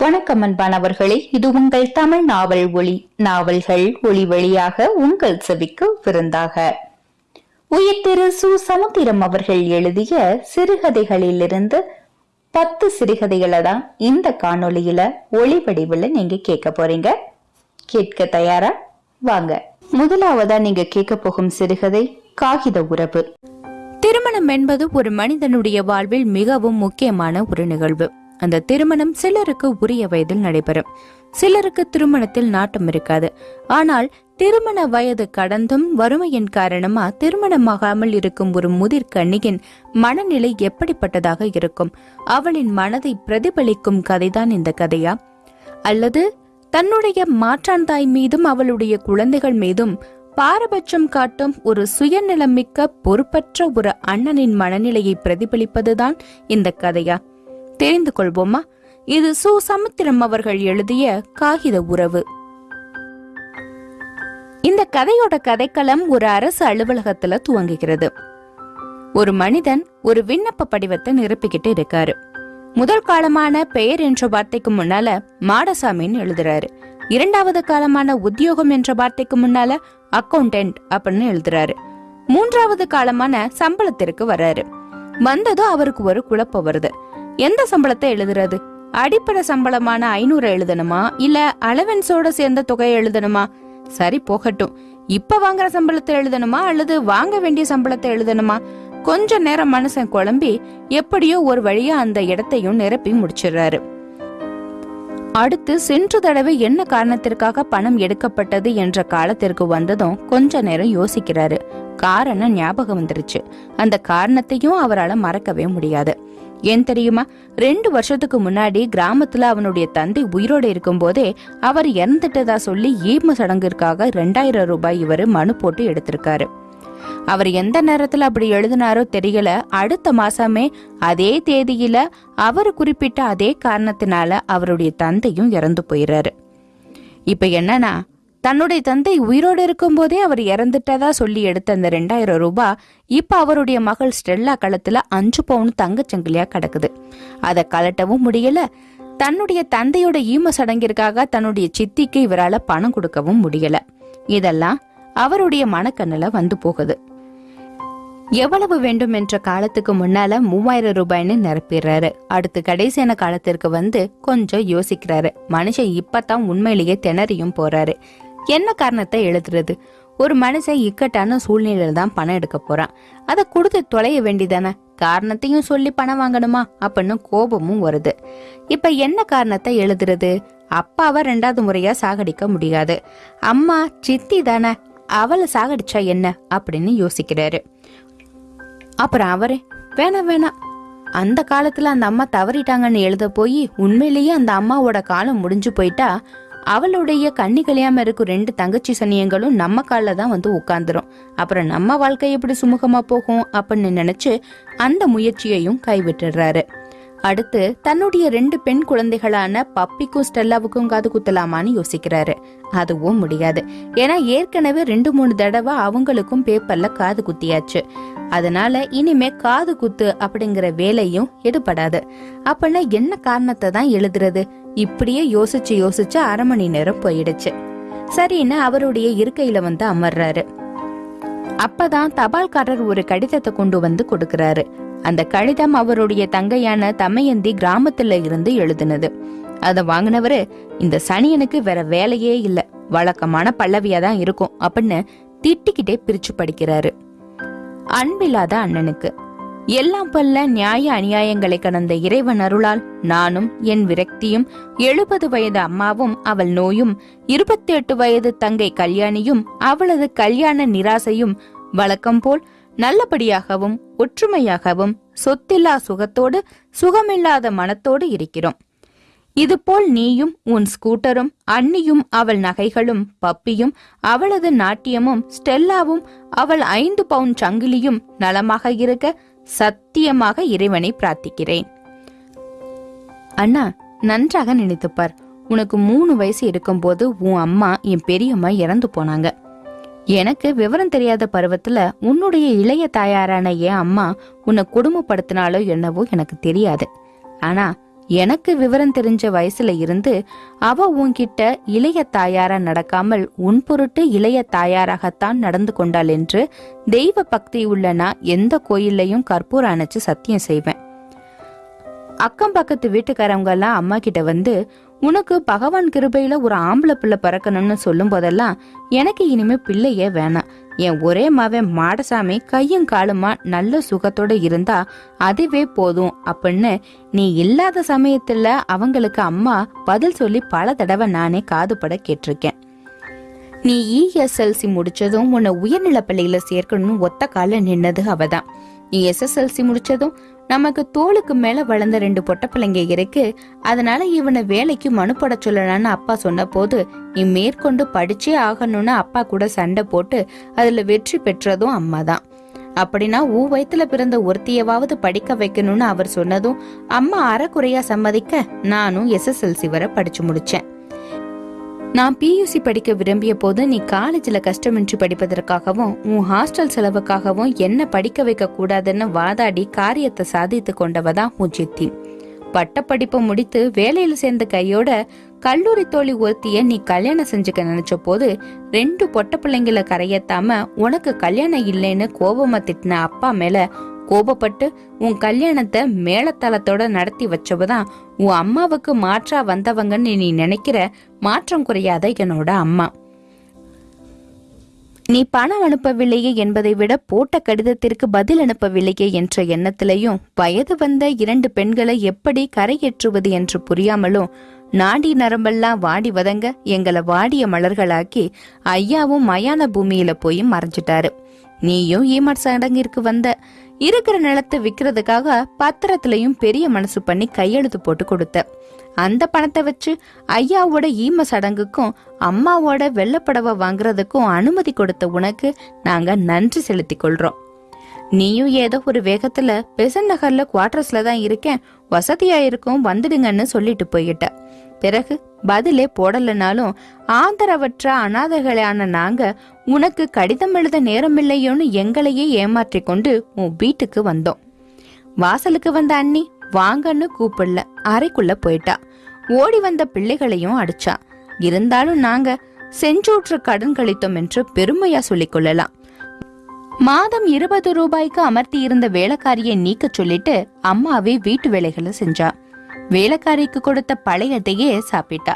வணக்கம் அன்பானவர்களே இது உங்கள் தமிழ் நாவல் ஒளி நாவல்கள் ஒளி வழியாக உங்கள் செவிக்கு விருந்தாக. உயிர் சு. சமுத்திரம் அவர்கள் எழுதிய சிறுகதைகளிலிருந்து பத்து சிறுகதைகளை தான் இந்த காணொளியில ஒளி வடிவில் நீங்க கேட்க போறீங்க. கேட்க தயாரா? வாங்க. முதலாவதா நீங்க கேட்க போகும் சிறுகதை காகித உறவு. திருமணம் என்பது ஒரு மனிதனுடைய வாழ்வில் மிகவும் முக்கியமான ஒரு நிகழ்வு. அந்த திருமணம் சிலருக்கு உரிய வயதில் நடைபெறும். சிலருக்கு திருமணத்தில் நாட்டம் இருக்காது. ஆனால் திருமண வயது கடந்தும் வறுமையின் காரணமா திருமணமாகாமல் இருக்கும் ஒரு முதிர் கண்ணியின் மனநிலை எப்படிப்பட்டதாக இருக்கும்? அவளின் மனதை பிரதிபலிக்கும் கதைதான் இந்த கதையா? அல்லது தன்னுடைய மாற்றான் தாய் மீதும் அவளுடைய குழந்தைகள் மீதும் பாரபட்சம் காட்டும் ஒரு சுயநலமிக்க பொறுப்பற்ற ஒரு அண்ணனின் மனநிலையை பிரதிபலிப்பதுதான் இந்த கதையா? தெரிந்து கொள்வோமா இது சு சமுத்திரம் அவர்கள் எழுதிய காகித உறவு. இந்த கதையோட கதைக்களம் ஒரு அரசு அலுவலகத்துல துவங்குகிறது. ஒரு மனிதன் ஒரு விண்ணப்ப படிவத்தை நிரப்பிக்கிட்டு இருக்காரு. முதல் காலமான பெயர் என்ற வார்த்தைக்கு முன்னால மாடசாமின்னு எழுதுறாரு. இரண்டாவது காலமான உத்தியோகம் என்ற வார்த்தைக்கு முன்னால அக்கௌண்டன்ட் அப்படின்னு எழுதுறாரு. மூன்றாவது காலமான சம்பளத்திற்கு வர்றாரு. வந்ததும் அவருக்கு ஒரு குழப்பம் வருது. எந்த சம்பளத்தை எழுதுறது? அடிப்படை சம்பளமான ஐநூறு எழுதணுமா? இல்ல அலவன்ஸோட சேர்ந்த தொகையை எழுதணுமா? சரி போகட்டும். இப்ப வாங்குற சம்பளத்தை எழுதணுமா? அல்லது வாங்க வேண்டிய சம்பளத்தை எழுதணுமா? கொஞ்ச நேரம் மனுஷன் குழம்பி எப்படியோ ஒரு வழியா அந்த இடத்தையும் நிரப்பி முடிச்சிடுறாரு. அடுத்து சென்ற தடவை என்ன காரணத்திற்காக பணம் எடுக்கப்பட்டது என்ற காலத்திற்கு வந்ததும் கொஞ்ச நேரம் யோசிக்கிறாரு. காரணம் ஞாபகம் வந்துருச்சு. அந்த காரணத்தையும் அவரால் மறக்கவே முடியாது. ஏன் தெரியுமா? ரெண்டு வருஷத்துக்கு முன்னாடி கிராமத்துல அவனுடைய தந்தை உயிரோடு இருக்கும் போதே அவர் இறந்துட்டதா சொல்லி ஈம சடங்கிற்காக ரெண்டாயிரம் ரூபாய் இவர் மனு போட்டு எடுத்திருக்காரு. அவர் எந்த நேரத்துல அப்படி எழுதினாரோ தெரியல. அடுத்த மாசமே அதே தேதியில அவர் குறிப்பிட்ட அதே காரணத்தினால அவருடைய தந்தையும் இறந்து போயிறாரு. இப்ப என்னன்னா தன்னுடைய தந்தை உயிரோடு இருக்கும்போதே அவர் இறந்துட்டதா சொல்லி எடுத்த அந்த ரெண்டாயிரம் ரூபாய் இப்ப அவருடைய மகள் ஸ்டெல்லா களத்துல அஞ்சு பவுன் தங்கச்சங்கிலியா கிடக்குது. அதை கலட்டவும் முடியல. தன்னுடைய தந்தையோட ஈம சடங்கிற்காக தன்னுடைய சித்திக்கு இவரால பணம் கொடுக்கவும் முடியல. இதெல்லாம் அவருடைய மனக்கண்ணுல வந்து போகுது. எவ்வளவு வேண்டும் என்ற காலத்துக்கு முன்னால மூவாயிரம் ரூபாய்னு நிரப்பிடுறாரு. அடுத்து கடைசியான காலத்திற்கு வந்து கொஞ்சம் யோசிக்கிறாரு. மனுஷன் இப்பதான் உண்மையிலேயே திணறியும் போறாரு. என்ன காரணத்தை எழுதுறது? ஒரு மனுஷன் இக்கட்டான சூழ்நிலையில தான் பணம் எடுக்க போறான். அதை கொடுத்து தொலைய வேண்டிதானே காரணத்தையும் சொல்லி பணம் வாங்கணுமா? அப்படின்னு கோபமும் வருது. இப்ப என்ன காரணத்தை எழுதுறது? அப்பாவை ரெண்டாவது முறையா சாகடிக்க முடியாது. அம்மா சித்தி தானே அவளை சாகடிச்சா என்ன? அப்படின்னு யோசிக்கிறாரு. அப்புறம் அவரு வேணாம் வேணாம். அந்த காலத்துல அந்த அம்மா தவறிட்டாங்கன்னு எழுத போய் உண்மையிலேயே அந்த அம்மாவோட காலம் முடிஞ்சு போயிட்டா அவளுடைய கண்ணி கல்யாம இருக்கும் ரெண்டு தங்கச்சி சனியங்களும் நம்ம காலில் தான் வந்து உட்காந்துரும் அப்புறம் நம்ம வாழ்க்கை எப்படி சுமூகமா போகும் அப்படின்னு நினைச்சு அந்த முயற்சியையும் கைவிட்டுடுறாரு. அடுத்து தன்னுடைய ரெண்டு பெண் குழந்தைகளான பப்பிக்கும் ஸ்டெல்லாவுக்கும் காது குத்தலாமான்னு யோசிக்கிறாரு. அதுவும் முடியாது. ஏன்னா ஏற்கனவே ரெண்டு மூணு தடவை அவங்களுக்கும் பேப்பர்ல காது குத்தியாச்சு. அதனால இனிமே காது குத்து அப்படிங்கிற வேலையும் எடுபடாது. அப்படின்னா என்ன காரணத்தை தான் எழுதுறது? இப்படியே யோசிச்சு யோசிச்சு அரை மணி நேரம் போயிடுச்சு. சரின்னு அவருடைய இருக்கையில வந்து அமர்றாரு. அப்பதான் தபால்காரர் ஒரு கடிதத்தை கொண்டு வந்து கொடுக்கறாரு. அந்த கடிதம் அவருடைய தங்கையான தமையந்தி கிராமத்துல இருந்து எழுதினது. அத வாங்கினவரு இந்த சனியனுக்கு வேற வேலையே இல்ல வழக்கமான பல்லவியா தான் இருக்கும் அப்படின்னு திட்டிக்கிட்டே பிரிச்சு படிக்கிறாரு. அன்பில்லாத அண்ணனுக்கு எல்லாம் பல்ல நியாய அநியாயங்களை கடந்த இறைவன் அருளால் நானும் என் விரக்தியும் எழுபது வயது அம்மாவும் அவள் நோயும் இருபத்தி எட்டு வயது தங்கை கல்யாணியும் அவளது கல்யாண நிராசையும் வழக்கம் போல் நல்லபடியாகவும் ஒற்றுமையாகவும் சொத்தில்லா சுகத்தோடு சுகமில்லாத மனத்தோடு இருக்கிறோம். இதுபோல் நீயும் உன் ஸ்கூட்டரும் அண்ணியும் அவள் நகைகளும் பப்பியும் அவளது நாட்டியமும் ஸ்டெல்லாவும் அவள் ஐந்து பவுன் சங்கிலியும் நலமாக இருக்க சத்தியமாக இறைவனை பிரார்த்திக்கிறேன். அண்ணா நன்றாக நினைத்துப்பார். உனக்கு மூணு வயசு இருக்கும்போது உன் அம்மா என் பெரியம்மா இறந்து போனாங்க. எனக்கு விவரம் தெரியாத பருவத்துல உன்னுடைய இளைய தாயாரான என் அம்மா உன்னை கொடுமைப்படுத்தினாலோ என்னவோ எனக்கு தெரியாது. ஆனா எனக்கு விவரம் தெரிஞ்ச வயசுல இருந்து அவ உன்கிட்ட இளைய தாயாரா நடக்காமல் உன் பொருட்டு இளைய தாயாராகத்தான் நடந்து கொண்டாள் என்று தெய்வ பக்தி உள்ள நான் எந்த கோயில்லையும் கற்பூரம் அணைச்சு சத்தியம் செய்வேன். அக்கம் பக்கத்து வீட்டுக்காரவங்க எல்லாம் அம்மா கிட்ட வந்து உனக்கு பகவான் கிருபையில ஒரு ஆம்பளை பிள்ளை பிறக்கணும்னு சொல்லும் போதெல்லாம் எனக்கு இனிமே பிள்ளையே வேணாம். என் ஒரே மவன் மாடசாமி கையும் காலுமா நல்ல சுகத்தோட இருந்தா அதுவே போதும் அப்படின்னு நீ இல்லாத சமயத்துல அவங்களுக்கு அம்மா பதில் சொல்லி பல தடவை நானே காதுபட கேட்டிருக்கேன். நீ இஎஸ்எல்சி முடிச்சதும் உன்னை உயர்நிலை பள்ளியில சேர்க்கணும்னு ஒத்த கால நின்னது அவதான். நீ எஸ்எஸ்எல்சி முடிச்சதும் நமக்கு தோளுக்கு மேல வளர்ந்த ரெண்டு பொட்ட பிள்ளைங்க இருக்கு. அதனால இவனை வேலைக்கு மனுப்பட சொல்லலாம்னு சொல்லலான்னு அப்பா சொன்ன போது நீ மேற்கொண்டு படிச்சே ஆகணும்னு அப்பா கூட சண்டை போட்டு அதுல வெற்றி பெற்றதும் அம்மா தான். அப்படின்னா ஊ வயத்துல பிறந்த ஒருத்தியவாவது படிக்க வைக்கணும்னு அவர் சொன்னதும் அம்மா அறக்குறையா சம்மதிக்க நானும் எஸ்எஸ்எல்சி வரை படிச்சு முடிச்சேன். நான் பியூசி படிக்க விரும்பிய போது நீ காலேஜில் கஷ்டமின்றி படிப்பதற்காகவும் உன் ஹாஸ்டல் செலவுக்காகவும் என்ன படிக்க வைக்க கூடாதுன்னு வாதாடி காரியத்தை சாதித்து கொண்டவதான் உன் சித்தி பட்டப்படிப்பை முடித்து வேலையில் சேர்ந்த கையோட கல்லூரி தோழி ஒருத்திய நீ கல்யாணம் செஞ்சுக்க நினைச்ச போது ரெண்டு பொட்ட பிள்ளைங்கள கரையத்தாம உனக்கு கல்யாணம் இல்லைன்னு கோபமா திட்டின அப்பா மேல கோபப்பட்டு உன் கல்யாணத்தை மேலத்தளத்தோட நடத்தி வச்சவதான் உன் அம்மாவுக்கு மாற்றா வந்தவங்கன்னு நீ நினைக்கிற மாற்றம் குறையாத என்னோட அம்மா. நீ பணம் அனுப்பவில்லையே என்பதை விட போட்ட கடிதத்திற்கு பதில் அனுப்பவில்லையே என்ற எண்ணத்திலையும் வயது வந்த இரண்டு பெண்களை எப்படி கரையேற்றுவது என்று புரியாமலும் நாடி நரம்பெல்லாம் வாடி வதங்க எங்களை வாடிய மலர்களாக்கி ஐயாவும் மயான பூமியில போய் மறைஞ்சிட்டாரு. நீயும் ஈமட் சடங்கிற்கு வந்த இருக்கிற நிலத்தை விக்கிறதுக்காக பத்திரத்திலையும் பெரிய மனசு பண்ணி கையெழுத்து போட்டு கொடுத்த. அந்த பணத்தை வச்சு ஐயாவோட ஈம சடங்குக்கும் அம்மாவோட வெள்ளப்படவை வாங்குறதுக்கும் அனுமதி கொடுத்த உனக்கு நாங்க நன்றி செலுத்திக் கொள்றோம். நீயும் ஏதோ ஒரு வேகத்துல பெசன் நகர்ல குவார்டர்ஸ்ல தான் இருக்கேன். வசதியா இருக்கும் வந்துடுங்கன்னு சொல்லிட்டு போயிட்ட. பிறகு பதிலே போடலனாலும் ஆதரவற்ற அனாதைகளான நாங்க உனக்கு கடிதம் எழுத நேரமில்லையோன்னு எங்களையே ஏமாற்றி கொண்டு உன் வீட்டுக்கு வந்தோம். வாசலுக்கு வந்த அண்ணி வாங்கன்னு கூப்பிடல அறைக்குள்ள போயிட்டா. ஓடி வந்த பிள்ளைகளையும் அடிச்சா. இருந்தாலும் நாங்க செஞ்சூற்று கடன் கழித்தோம் என்று பெருமையா சொல்லிக் கொள்ளலாம். மாதம் இருபது ரூபாய்க்கு அமர்த்தி இருந்த வேலைக்காரியை நீக்க சொல்லிட்டு அம்மாவே வீட்டு வேலைகளை செஞ்சா. வேலைக்காரிக்கு கொடுத்த பழையதையே சாப்பிட்டா.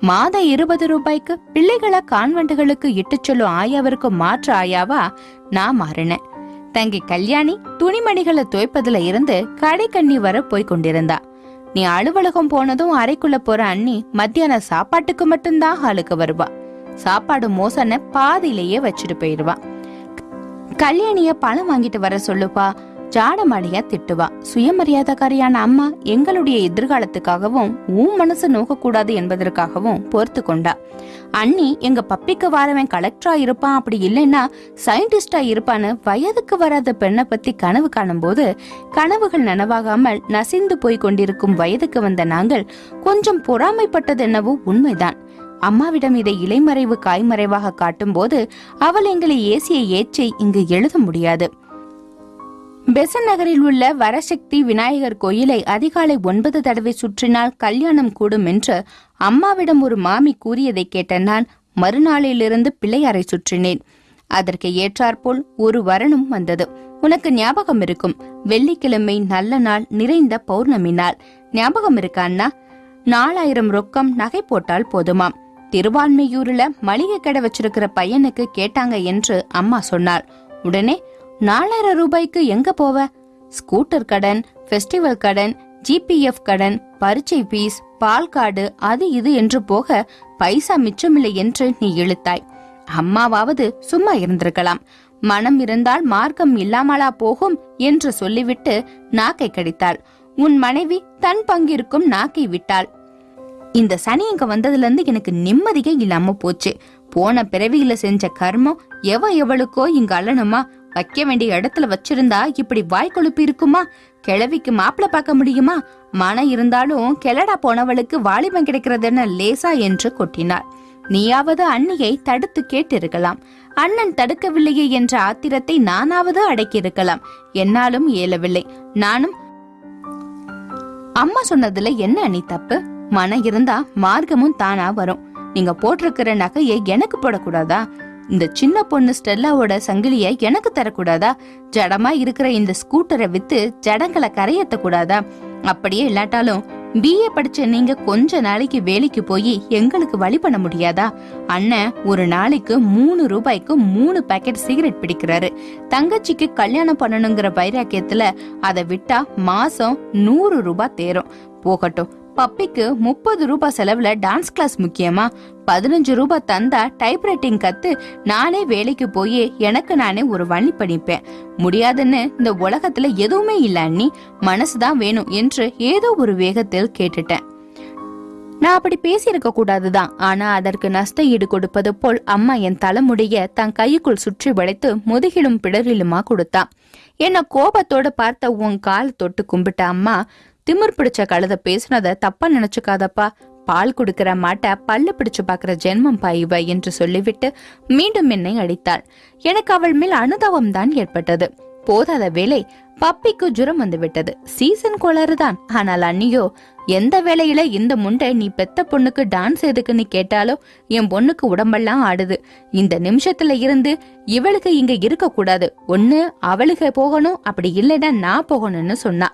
மாதம் இருபது ரூபாய்க்கு பிள்ளைகளை கான்வெண்டுகளுக்கு இட்டுச் சொல்லும் ஆயாவிற்கு மாற்று ஆயாவா? நான் மாறினேன். தங்கி கல்யாணி துணிமணிகளை துவைப்பதுல இருந்து கடை கண்ணி வர போய் கொண்டிருந்தா. நீ அலுவலகம் போனதும் அறைக்குள்ள போற அண்ணி மத்தியான சாப்பாட்டுக்கு மட்டும்தான் ஹாலுக்கு வருவா. சாப்பாடு மோசன பாதியிலேயே வச்சுட்டு போயிடுவா கல்யாணிய பணம் வாங்கிட்டு வர சொல்லுப்பா. ஜாடமாடியா திட்டுவா. சுயமரியாதைக்காரியான அம்மா எங்களுடைய எதிர்காலத்துக்காகவும் உன் மனசு நோக்கக்கூடாது என்பதற்காகவும் பொறுத்து கொண்டா. அண்ணி எங்க பப்பிக்கு வாரவன் கலெக்டரா இருப்பான் அப்படி இல்லைன்னா சயின்டிஸ்டா இருப்பான்னு வயதுக்கு வராத பெண்ணை பத்தி கனவு காணும்போது கனவுகள் நனவாகாமல் நசிந்து போய் கொண்டிருக்கும் வயதுக்கு வந்த நாங்கள் கொஞ்சம் பொறாமைப்பட்டது என்னவோ உண்மைதான். அம்மாவிடம் இதை இலைமறைவு காய்மறைவாக காட்டும்போது அவள் எங்களை ஏசிய ஏச்சை இங்கு எழுத முடியாது. பெசன் நகரில் உள்ள வரசக்தி விநாயகர் கோயிலை அதிகாலை ஒன்பது தடவை சுற்றினால் கல்யாணம் கூடும் என்று அம்மாவிடம் ஒரு மாமி கூறியதை கேட்ட நான் மறுநாளிலிருந்து பிள்ளையாரை சுற்றினேன். அதற்கு ஏற்றாற்போல் ஒரு வரனும் வந்தது. உனக்கு ஞாபகம் இருக்கும். வெள்ளிக்கிழமை நல்ல நாள் நிறைந்த பௌர்ணமி நாள். ஞாபகம் இருக்கா அண்ணா? நாலாயிரம் ரொக்கம் நகை போட்டால் போதுமாம். திருவான்மையூர்ல மளிகை கடை வச்சிருக்கிற பையனுக்கு கேட்டாங்க என்று அம்மா சொன்னாள். உடனே நாலாயிரம் ரூபாய்க்கு எங்க போவ? ஸ்கூட்டர் கடன் ஃபெஸ்டிவல் கடன் ஜிபிஎஃப் கடன் பரீட்சை ஃபீஸ் பால் கார்டு அது இது என்று போக பைசா மிச்சமில்லை என்று நீ இழுத்தாய். அம்மாவாவது சும்மா இருந்திருக்கலாம். மனம் இருந்தால் மார்க்கம் இல்லாமலா போகும் என்று சொல்லிவிட்டு நாக்கை கடித்தாள். உன் மனைவி தன் பங்கிற்கும் நாக்கை விட்டாள். இந்த சனி இங்க வந்ததுல இருந்து எனக்கு நிம்மதியே இல்லாம போச்சு. போன பிறவியில செஞ்ச கர்மம் எவ எவளுக்கோ இங்க அல்லணுமா வைக்க வேண்டிய இடத்துல வச்சிருந்தா இப்படி வாய் கொழுப்பு இருக்குமா? கிழவிக்கு மாப்பிள பார்க்க முடியுமா? மனம் இருந்தாலும் கெலடா போனவளுக்கு வாலிபம் கிடைக்கிறதுன்னு லேசா என்று கொட்டினார் நீயாவது அண்ணியை தடுத்து கேட்டிருக்கலாம். அண்ணன் தடுக்கவில்லையே என்ற ஆத்திரத்தை நானாவது அடக்கியிருக்கலாம். என்னாலும் இயலவில்லை. நானும் அம்மா சொன்னதுல என்ன அண்ணி தப்பு? மனம் இருந்தா மார்க்கமும் தானா வரும். நீங்க போட்டிருக்கிற நகையை எனக்கு போடக்கூடாதா? இந்த சின்ன பொண்ணு ஸ்டெல்லாவோட சங்கிலிய எனக்கு தரக்கூடாதா? ஜடமா இருக்கிற இந்த ஸ்கூட்டரை வித்து ஜடங்களை கரையேத்த கூடாதா அப்படியே இல்லாட்டாலும் பிஏ படிச்ச நீங்க கொஞ்ச நாளைக்கு வேலைக்கு போய் எங்களுக்கு வழி பண்ண முடியாதா? அண்ணன் ஒரு நாளைக்கு மூணு ரூபாய்க்கு மூணு பேக்கெட் சிகரெட் பிடிக்கிறாரு. தங்கச்சிக்கு கல்யாணம் பண்ணணுங்கிற வைராக்கியத்துல அதை விட்டா மாசம் நூறு ரூபாய் தேரும். போகட்டும் பப்பிக்கு முப்பது ரூபாய் செலவுல டான்ஸ் கிளாஸ் முக்கியமா? பதினஞ்சு ரூபாய் தந்தா டைப்ரைட்டிங் கத்து நானே வேலைக்கு போய் எனக்கு நானே ஒரு வழி படிப்பேன் முடியாதுன்னு இந்த உலகத்துல எதுவுமே இல்ல அண்ணி. மனசுதான் வேணும் என்று ஏதோ ஒரு வேகத்தில் கேட்டுட்டேன். நான் அப்படி பேசியிருக்க கூடாதுதான். ஆனா அதற்கு நஷ்ட ஈடு கொடுப்பது போல் அம்மா என் தலைமுடிய தன் கைக்குள் சுற்றி வளைத்து முதுகிலும் பிடரிலுமா கொடுத்தா. என்ன கோபத்தோட பார்த்த உன் கால் தொட்டு கும்பிட்ட அம்மா திமிர் பிடிச்ச கழுத பேசுனத தப்பா நினைச்சுக்காதப்பா. பால் கொடுக்கிற மாட்ட பல்லு பிடிச்சு பாக்குற ஜென்மம் பாயுவ என்று சொல்லிவிட்டு மீண்டும் என்னை அடித்தாள். எனக்கு அவள் மேல் அனுதாபம் தான் ஏற்பட்டது. போதாத வேலை பப்பிக்கு ஜுரம் வந்து விட்டது. சீசன் கோளாறுதான். ஆனால் அண்ணியோ எந்த வேலையில இந்த முண்டை நீ பெத்த பொண்ணுக்கு டான்ஸ் எதுக்குன்னு கேட்டாலோ என் பொண்ணுக்கு உடம்பெல்லாம் ஆடுது. இந்த நிமிஷத்துல இருந்து இவளுக்கு இங்க இருக்க கூடாது ஒண்ணு அவளுக்கு போகணும். அப்படி இல்லைன்னா நான் போகணும்னு சொன்னா.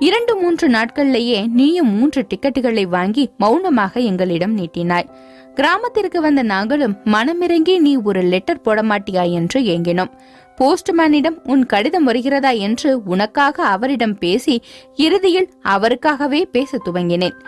இரண்டு மூன்று நாட்கள்லேயே நீயும் மூன்று டிக்கெட்டுகளை வாங்கி மௌனமாக எங்களிடம் நீட்டினாய். கிராமத்திற்கு வந்த நாங்களும் மனமிறங்கி நீ ஒரு லெட்டர் போட மாட்டியா என்று ஏங்கினோம். போஸ்ட்மேனிடம் உன் கடிதம் வருகிறதா என்று உனக்காக அவரிடம் பேசி இறுதியில் அவருக்காகவே பேச துவங்கினேன்.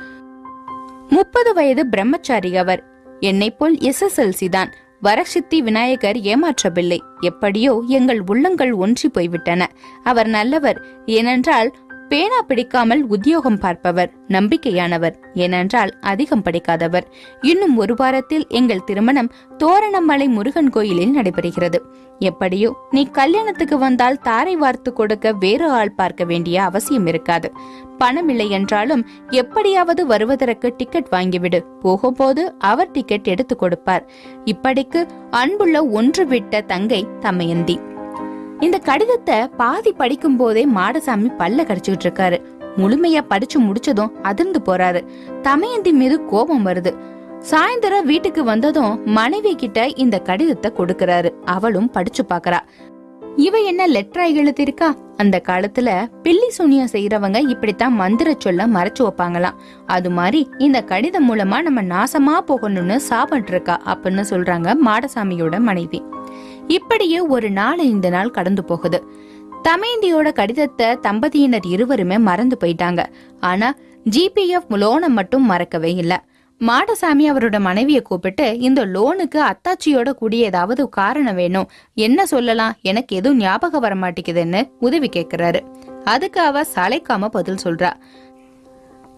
முப்பது வயது பிரம்மச்சாரி அவர். என்னை போல் எஸ்எஸ்எல்சி தான். வரசித்தி விநாயகர் ஏமாற்றவில்லை. எப்படியோ எங்கள் உள்ளங்கள் ஒன்றி போய்விட்டன. அவர் நல்லவர். ஏனென்றால் பேனா பிடிக்காமல் உத்தியோகம் பார்ப்பவர் நம்பிக்கையானவர். ஏனென்றால் அதிகம் படிக்காதவர். இன்னும் ஒரு வாரத்தில் எங்கள் திருமணம் தோரணமலை முருகன் கோயிலில் நடைபெறுகிறது. எப்படியோ நீ கல்யாணத்துக்கு வந்தால் தாரை வார்த்து கொடுக்க வேறு ஆள் பார்க்க வேண்டிய அவசியம் இருக்காது. பணம் இல்லை என்றாலும் எப்படியாவது வருவதற்கு டிக்கெட் வாங்கிவிடு. போகும்போது அவர் டிக்கெட் எடுத்து கொடுப்பார். இப்படிக்கு அன்புள்ள ஒன்று விட்ட தங்கை தமயந்தி. இந்த கடிதத்தை பாதி படிக்கும் போதே மாடசாமி பல்ல கடிச்சுக்கிட்டு இருக்காரு. முழுமையா படிச்சு முடிச்சதும் அதிர்ந்து போறாரு. தமயந்தி மீது கோபம் வருது. சாயந்தரம் வீட்டுக்கு வந்ததும் மனைவி கிட்ட இந்த கடிதத்தை கொடுக்கறாரு. அவளும் படிச்சு பாக்குறா. இவ என்ன லெட்டரா எழுதிருக்கா அந்த காலத்துல பில்லி சூனியம் செய்யறவங்க இப்படித்தான் மந்திர சொல்ல மறைச்சு வைப்பாங்களாம். அது மாதிரி இந்த கடிதம் மூலமா நம்ம நாசமா போகணும்னு சாப்பிட்டு இருக்கா அப்படின்னு சொல்றாங்க மாடசாமியோட மனைவி. இப்படியே ஒரு நாள் இந்த நாள் கடந்து போகுது. தமேந்தியோட கடிதத்தை தம்பதியினர் இருவருமே மறந்து போயிட்டாங்க. ஆனா ஜிபிஎஃப் லோனை மட்டும் மறக்கவே இல்லை. மாடசாமி அவரோட மனைவியை கூப்பிட்டு இந்த லோனுக்கு அத்தாச்சியோட கூடிய ஏதாவது காரணம் வேணும். என்ன சொல்லலாம்? எனக்கு எதுவும் ஞாபகம் வர மாட்டேங்குதுன்னு உதவி கேட்கிறாரு அதுக்கு அவ சளைக்காம பதில் சொல்றா.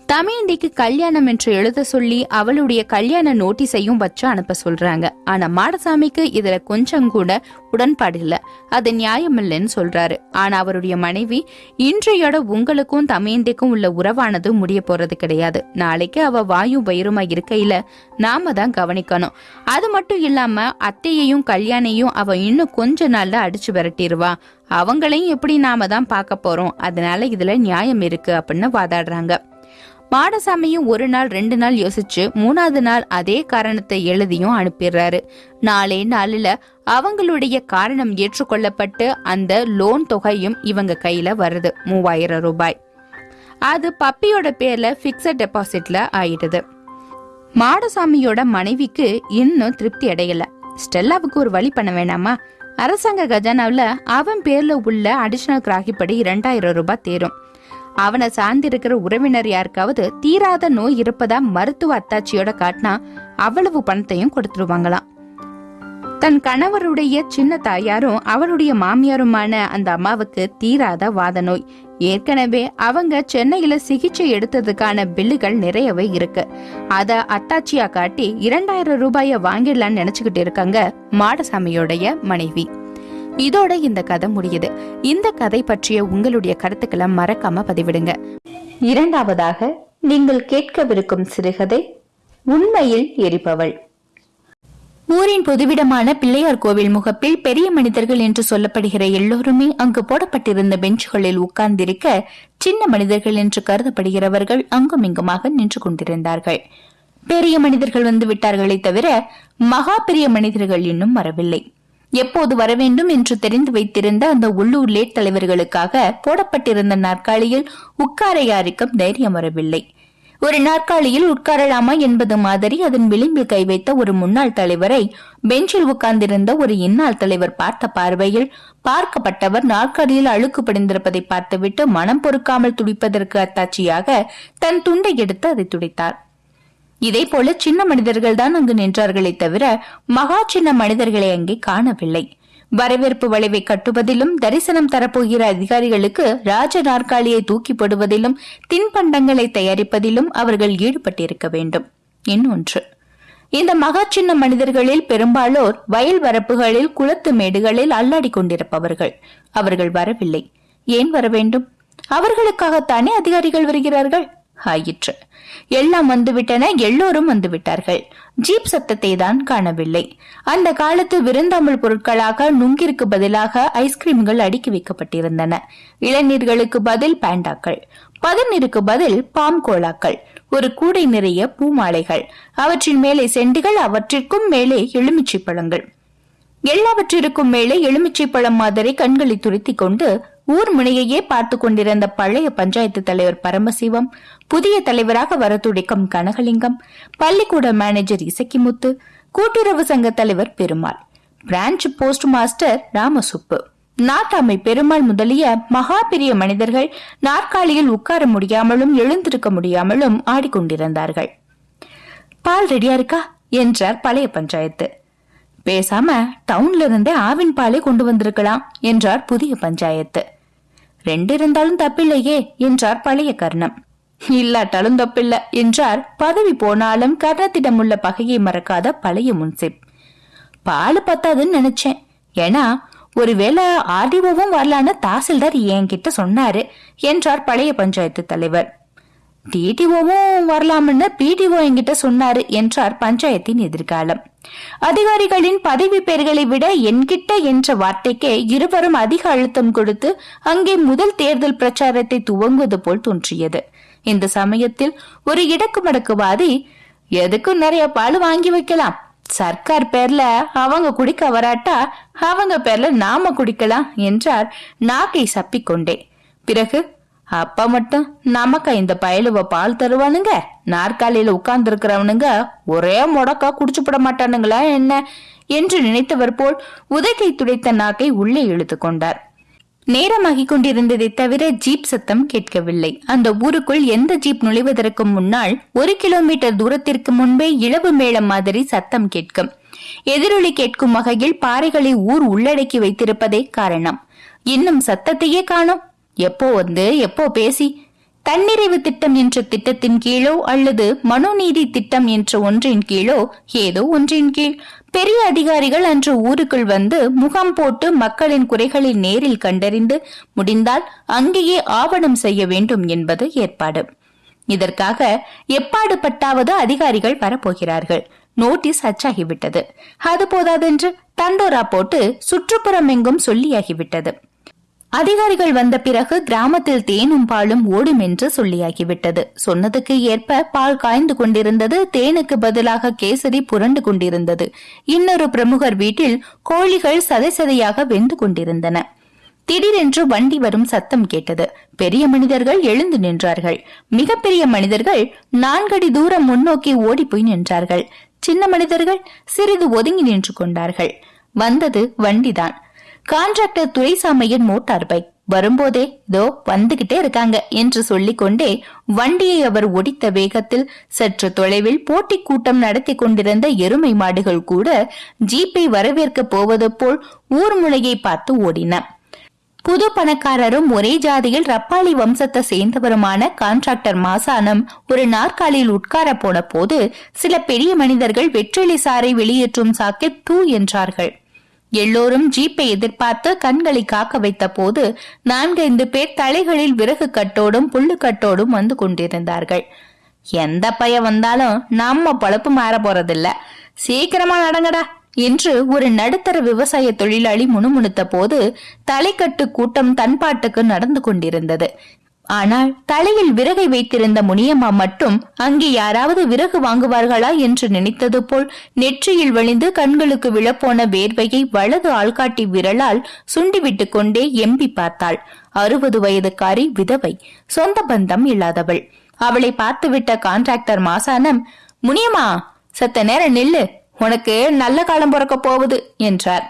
தமயந்திக்கு கல்யாணம் என்று எழுத சொல்லி அவளுடைய கல்யாண நோட்டீஸையும் வச்சு அனுப்ப சொல்றாங்க. ஆனா மாடசாமிக்கு இதுல கொஞ்சம் கூட உடன்பாடு இல்ல. அது நியாயமில்லைன்னு சொல்றாரு. ஆனா அவருடைய மனைவி இன்றையோட உங்களுக்கும் தமயந்திக்கும் உள்ள உறவானது முடிய போறது கிடையாது. நாளைக்கு அவ வாயும் வயிறுமா இருக்கையில நாம தான் கவனிக்கணும். அது மட்டும் இல்லாம அத்தையையும் கல்யாணையும் அவ இன்னும் கொஞ்ச நாள்ல அடிச்சு விரட்டிடுவா அவங்களையும் எப்படி நாம தான் பார்க்க போறோம்? அதனால இதுல நியாயம் இருக்கு அப்படின்னு வாதாடுறாங்க. மாடசாமியும் ஒரு நாள் ரெண்டு நாள் யோசிச்சு மூணாவது நாள் அதே காரணத்தை எழுதியும் அனுப்பிடுறாரு. நாளே நாளில் அவங்களுடைய காரணம் ஏற்றுக்கொள்ளப்பட்டு அந்த லோன் தொகையும் இவங்க கையில வருது மூவாயிரம் ரூபாய். அது பப்பியோட பேர்ல பிக்சட் டெபாசிட்ல ஆயிடுது. மாடசாமியோட மனைவிக்கு இன்னும் திருப்தி அடையல. ஸ்டெல்லாவுக்கு ஒரு வழி பண்ண வேணாமா? அரசாங்க கஜானாவில் அவன் பேர்ல உள்ள அடிஷனல் கிராகிப்படி இரண்டாயிரம் ரூபாய் தேரும். அவனை சார்ந்திருக்கிற உறவினர் யாருக்காவது தீராத நோய் இருப்பதா மருத்துவ அத்தாட்சியோட காட்டினா அவ்வளவு பணத்தையும் கொடுத்துருவாங்களாம். தன் கணவருடைய சின்ன தாயாரும் அவருடைய மாமியாருமான அந்த அம்மாவுக்கு தீராத வாத நோய். ஏற்கனவே அவங்க சென்னையில சிகிச்சை எடுத்ததுக்கான பில்லுகள் நிறையவே இருக்கு. அத அத்தாச்சியா காட்டி இரண்டாயிரம் ரூபாய வாங்கிடலாம்னு நினைச்சுக்கிட்டு இருக்காங்க மாடசாமியோடைய மனைவி. இதோட இந்த கதை முடியுது. இந்த கதை பற்றிய உங்களுடைய கருத்துக்களை மறக்காம பதிவிடுங்க. இரண்டாவதாக நீங்கள் கேட்கவிருக்கும் சிறுகதை உண்மையில் எரிபவள். ஊரின் பொதுவிடமான பிள்ளையார் கோவில் முகப்பில் பெரிய மனிதர்கள் என்று சொல்லப்படுகிற எல்லோருமே அங்கு போடப்பட்டிருந்த பெஞ்சுகளில் உட்கார்ந்திருக்க சின்ன மனிதர்கள் என்று கருதப்படுகிறவர்கள் அங்கும் இங்குமாக நின்று கொண்டிருந்தார்கள். பெரிய மனிதர்கள் வந்து விட்டார்களே தவிர மகா பெரிய மனிதர்கள் இன்னும் வரவில்லை. எப்போது வர வேண்டும் என்று தெரிந்து வைத்திருந்த அந்த உள்ளூர் லேட் தலைவர்களுக்காக போடப்பட்டிருந்த நாற்காலியில் உட்கார யாருக்கும் தைரியம் வரவில்லை. ஒரு நாற்காலியில் உட்காரலாமா என்பது மாதிரி அதன் விளிம்பில் கை வைத்த ஒரு முன்னாள் தலைவரை பெஞ்சில் உட்கார்ந்திருந்த ஒரு இன்னாள் தலைவர் பார்த்த பார்வையில் பார்க்கப்பட்டவர் நாற்காலியில் அழுக்கு படிந்திருப்பதை பார்த்துவிட்டு மனம் பொறுக்காமல் துடிப்பதற்கு அத்தாட்சியாக தன் துண்டை எடுத்து அதை துடைத்தார். இதே போல சின்ன மனிதர்கள் தான் அங்கு நின்றார்களே தவிர மகா சின்ன மனிதர்களை அங்கே காணவில்லை. வரவேற்பு வளைவை கட்டுவதிலும் தரிசனம் தரப்போகிற அதிகாரிகளுக்கு ராஜ நாற்காலியை தூக்கி போடுவதிலும் தின்பண்டங்களை தயாரிப்பதிலும் அவர்கள் ஈடுபட்டிருக்க வேண்டும். இன்னொன்று இந்த மகா சின்ன மனிதர்களில் பெரும்பாலோர் வயல் வரப்புகளில் குளத்து மேடுகளில் அல்லாடி கொண்டிருப்பவர்கள். அவர்கள் வரவில்லை. ஏன் வர வேண்டும் அவர்களுக்காகத்தானே அதிகாரிகள் வருகிறார்கள்? ஆயிற்று. எல்லாம் வந்துவிட்டன எல்லோரும் வந்துவிட்டார்கள். ஜீப் சத்தத்தை தான் காணவில்லை. அந்த காலத்து விருந்தாமல் பொருட்களாக நுங்கிற்கு பதிலாக ஐஸ்கிரீம்கள் அடுக்கி வைக்கப்பட்டிருந்தன. இளநீர்களுக்கு பதில் பேண்டாக்கள் பதநீருக்கு பதில் பாம் கோலாக்கள் ஒரு கூடை நிறைய பூமாலைகள் அவற்றின் மேலே செண்டுகள் அவற்றிற்கும் மேலே எலுமிச்சை பழங்கள் எல்லாவற்றிற்கும் மேலே எலுமிச்சை பழம் மாதிரி கண்களை துருத்திக் கொண்டு ஊர் முனையையே பார்த்து கொண்டிருந்த பழைய பஞ்சாயத்து தலைவர் பரமசிவம் புதிய தலைவராக வர துடிக்கும் கனகலிங்கம் பள்ளிக்கூட மேனேஜர் இசக்கிமுத்து கூட்டுறவு சங்க தலைவர் Perumal branch post master Ramasubbu. நாட்டாமை பெருமாள் முதலிய மகா பெரிய மனிதர்கள் நாற்காலியில் உட்கார முடியாமலும் எழுந்திருக்க முடியாமலும் ஆடிக்கொண்டிருந்தார்கள். பால் ரெடியா இருக்கா? என்றார் பழைய பஞ்சாயத்து. பேசாம டவுன்ல இருந்தே ஆவின் பாலை கொண்டு வந்திருக்கலாம் என்றார் புதிய பஞ்சாயத்து. ரெண்டு இருந்தாலும் தப்பில்லையே என்றார் பழைய கர்ணம். இல்லாட்டாலும் தப்பில்ல என்றார் பதவி போனாலும் கர்ணத்திடம் உள்ள பகையை மறக்காத பழைய முன்சிப். பால் பத்தாதுன்னு நினைச்சேன். ஏன்னா ஒருவேளை ஆர்டிஓவும் வரலான்னு தாசில்தார் என்கிட்ட சொன்னாரு என்றார் பழைய பஞ்சாயத்து தலைவர். டிடிஓவும் வரலாம்னு பிடிஓ என்கிட்ட சொன்னாரு என்றார் பஞ்சாயத்தின் எதிர்காலம். அதிகாரிகளின் பதவி பெயர்களை விட என்கிட்ட என்ற வார்த்தைக்கே இருவரும் அதிக அழுத்தம் கொடுத்து அங்கே முதல் தேர்தல் பிரச்சாரத்தை துவங்குவது போல் தோன்றியது. இந்த சமயத்தில் ஒரு இடக்கு மடக்குவாதி எதுக்கும் நிறைய பால் வாங்கி வைக்கலாம்? சர்க்கார் பேர்ல அவங்க குடிக்க வராட்டா அவங்க பேர்ல நாம குடிக்கலாம் என்றார். நாக்கை சப்பிக்கொண்டே. பிறகு அப்ப மட்டும் நமக்கு இந்த பயலுவ பால் தருவானுங்க? நாற்காலியில உட்கார்ந்து இருக்கிறவனுங்க ஒரே முடக்கா குடிச்சுப்பட மாட்டானுங்களா என்ன? என்று நினைத்தவர் போல் உதகை துடைத்த நாக்கை உள்ளே இழுத்து கொண்டார். நேரமாகிக் கொண்டிருந்ததை தவிர ஜீப் சத்தம் கேட்கவில்லை. அந்த ஊருக்குள் எந்த ஜீப் நுழைவதற்கு முன்னால் ஒரு கிலோமீட்டர் தூரத்திற்கு முன்பே இளவு மேளம் மாதிரி சத்தம் கேட்கும். எதிரொலி கேட்கும் வகையில் பாறைகளை ஊர் உள்ளடக்கி வைத்திருப்பதே காரணம். இன்னும் சத்தத்தையே காணும். எப்போ வந்து எப்போ பேசி தன்னிறைவு திட்டம் என்ற திட்டத்தின் கீழோ அல்லது மனுநீதி திட்டம் என்ற ஒன்றின் கீழோ ஏதோ ஒன்றின் கீழ் பெரிய அதிகாரிகள் அன்று ஊருக்குள் வந்து முகாம் போட்டு மக்களின் குறைகளை நேரில் கண்டறிந்து முடிந்தால் அங்கேயே ஆவணம் செய்ய வேண்டும் என்பது ஏற்பாடு. இதற்காக எப்பாடு பட்டாவது அதிகாரிகள் வரப்போகிறார்கள். நோட்டீஸ் அச்சாகிவிட்டது. அது போதாதென்று தண்டோரா போட்டு சுற்றுப்புறம் எங்கும் சொல்லியாகிவிட்டது. அதிகாரிகள் வந்த பிறகு கிராமத்தில் தேனும் பாலும் ஓடும் என்று சொல்லியாகிவிட்டது. சொன்னதுக்கு ஏற்ப பால் காய்ந்து கொண்டிருந்தது தேனுக்கு பதிலாக கேசரி புரண்டு கொண்டிருந்தது. இன்னொரு பிரமுகர் வீட்டில் கோழிகள் சதை சதையாக வெந்து கொண்டிருந்தன. திடீரென்று வண்டி வரும் சத்தம் கேட்டது. பெரிய மனிதர்கள் எழுந்து நின்றார்கள். மிகப்பெரிய மனிதர்கள் நான்கடி தூரம் முன்னோக்கி ஓடி போய் நின்றார்கள். சின்ன மனிதர்கள் சிறிது ஒதுங்கி நின்று கொண்டார்கள். வந்தது வண்டிதான். கான்ட்ராக்டர் துரைசாமையின் மோட்டார் பைக் வரும்போதே இதோ வந்துகிட்டே இருக்காங்க என்று சொல்லிக்கொண்டே வண்டியை அவர் ஒடித்த வேகத்தில் சற்று தொலைவில் போட்டி கூட்டம் நடத்தி கொண்டிருந்த எருமை மாடுகள் கூட ஜீப்பை வரவேற்க போவது போல் ஊர் முளையை பார்த்து ஓடின. புது பணக்காரரும் ஒரே ஜாதியில் ரப்பாளி வம்சத்தை சேர்ந்தவருமான கான்ட்ராக்டர் மாசானம் ஒரு நாற்காலியில் உட்கார போன போது சில பெரிய மனிதர்கள் வெற்றிலை சாறை வெளியேற்றும் சாக்கெட் தூ என்றார்கள். எல்லோரும் ஜீப்பை எதிர்பார்த்து கண்களை காக்க வைத்த போது நான்கைந்து பேர் தலைகளில் விறகு கட்டோடும் புல்லு கட்டோடும் வந்து கொண்டிருந்தார்கள். எந்த பய வந்தாலும் நம்ம பழப்பு மாற போறதில்ல. சீக்கிரமா நடங்கடா என்று ஒரு நடுத்தர விவசாய தொழிலாளி முணுமுணுத்த போது தலைக்கட்டு கூட்டம் தன்பாட்டுக்கு நடந்து கொண்டிருந்தது. ஆனால் தலையில் விறகை வைத்திருந்த முனியம்மா மட்டும் அங்கே யாராவது விறகு வாங்குவார்களா என்று நினைத்தது போல் நெற்றியில் வழிந்து கண்களுக்கு விழப்போன வேர்வையை வலது ஆள்காட்டி விரலால் சுண்டிவிட்டு கொண்டே எம்பி பார்த்தாள். அறுபது வயதுக்காரி விதவை சொந்த பந்தம் இல்லாதவள். அவளை பார்த்துவிட்ட கான்ட்ராக்டர் மாசானம் முனியம்மா சத்த நேரம் நில்லு உனக்கு நல்ல காலம் பிறக்க போகுது என்றார்.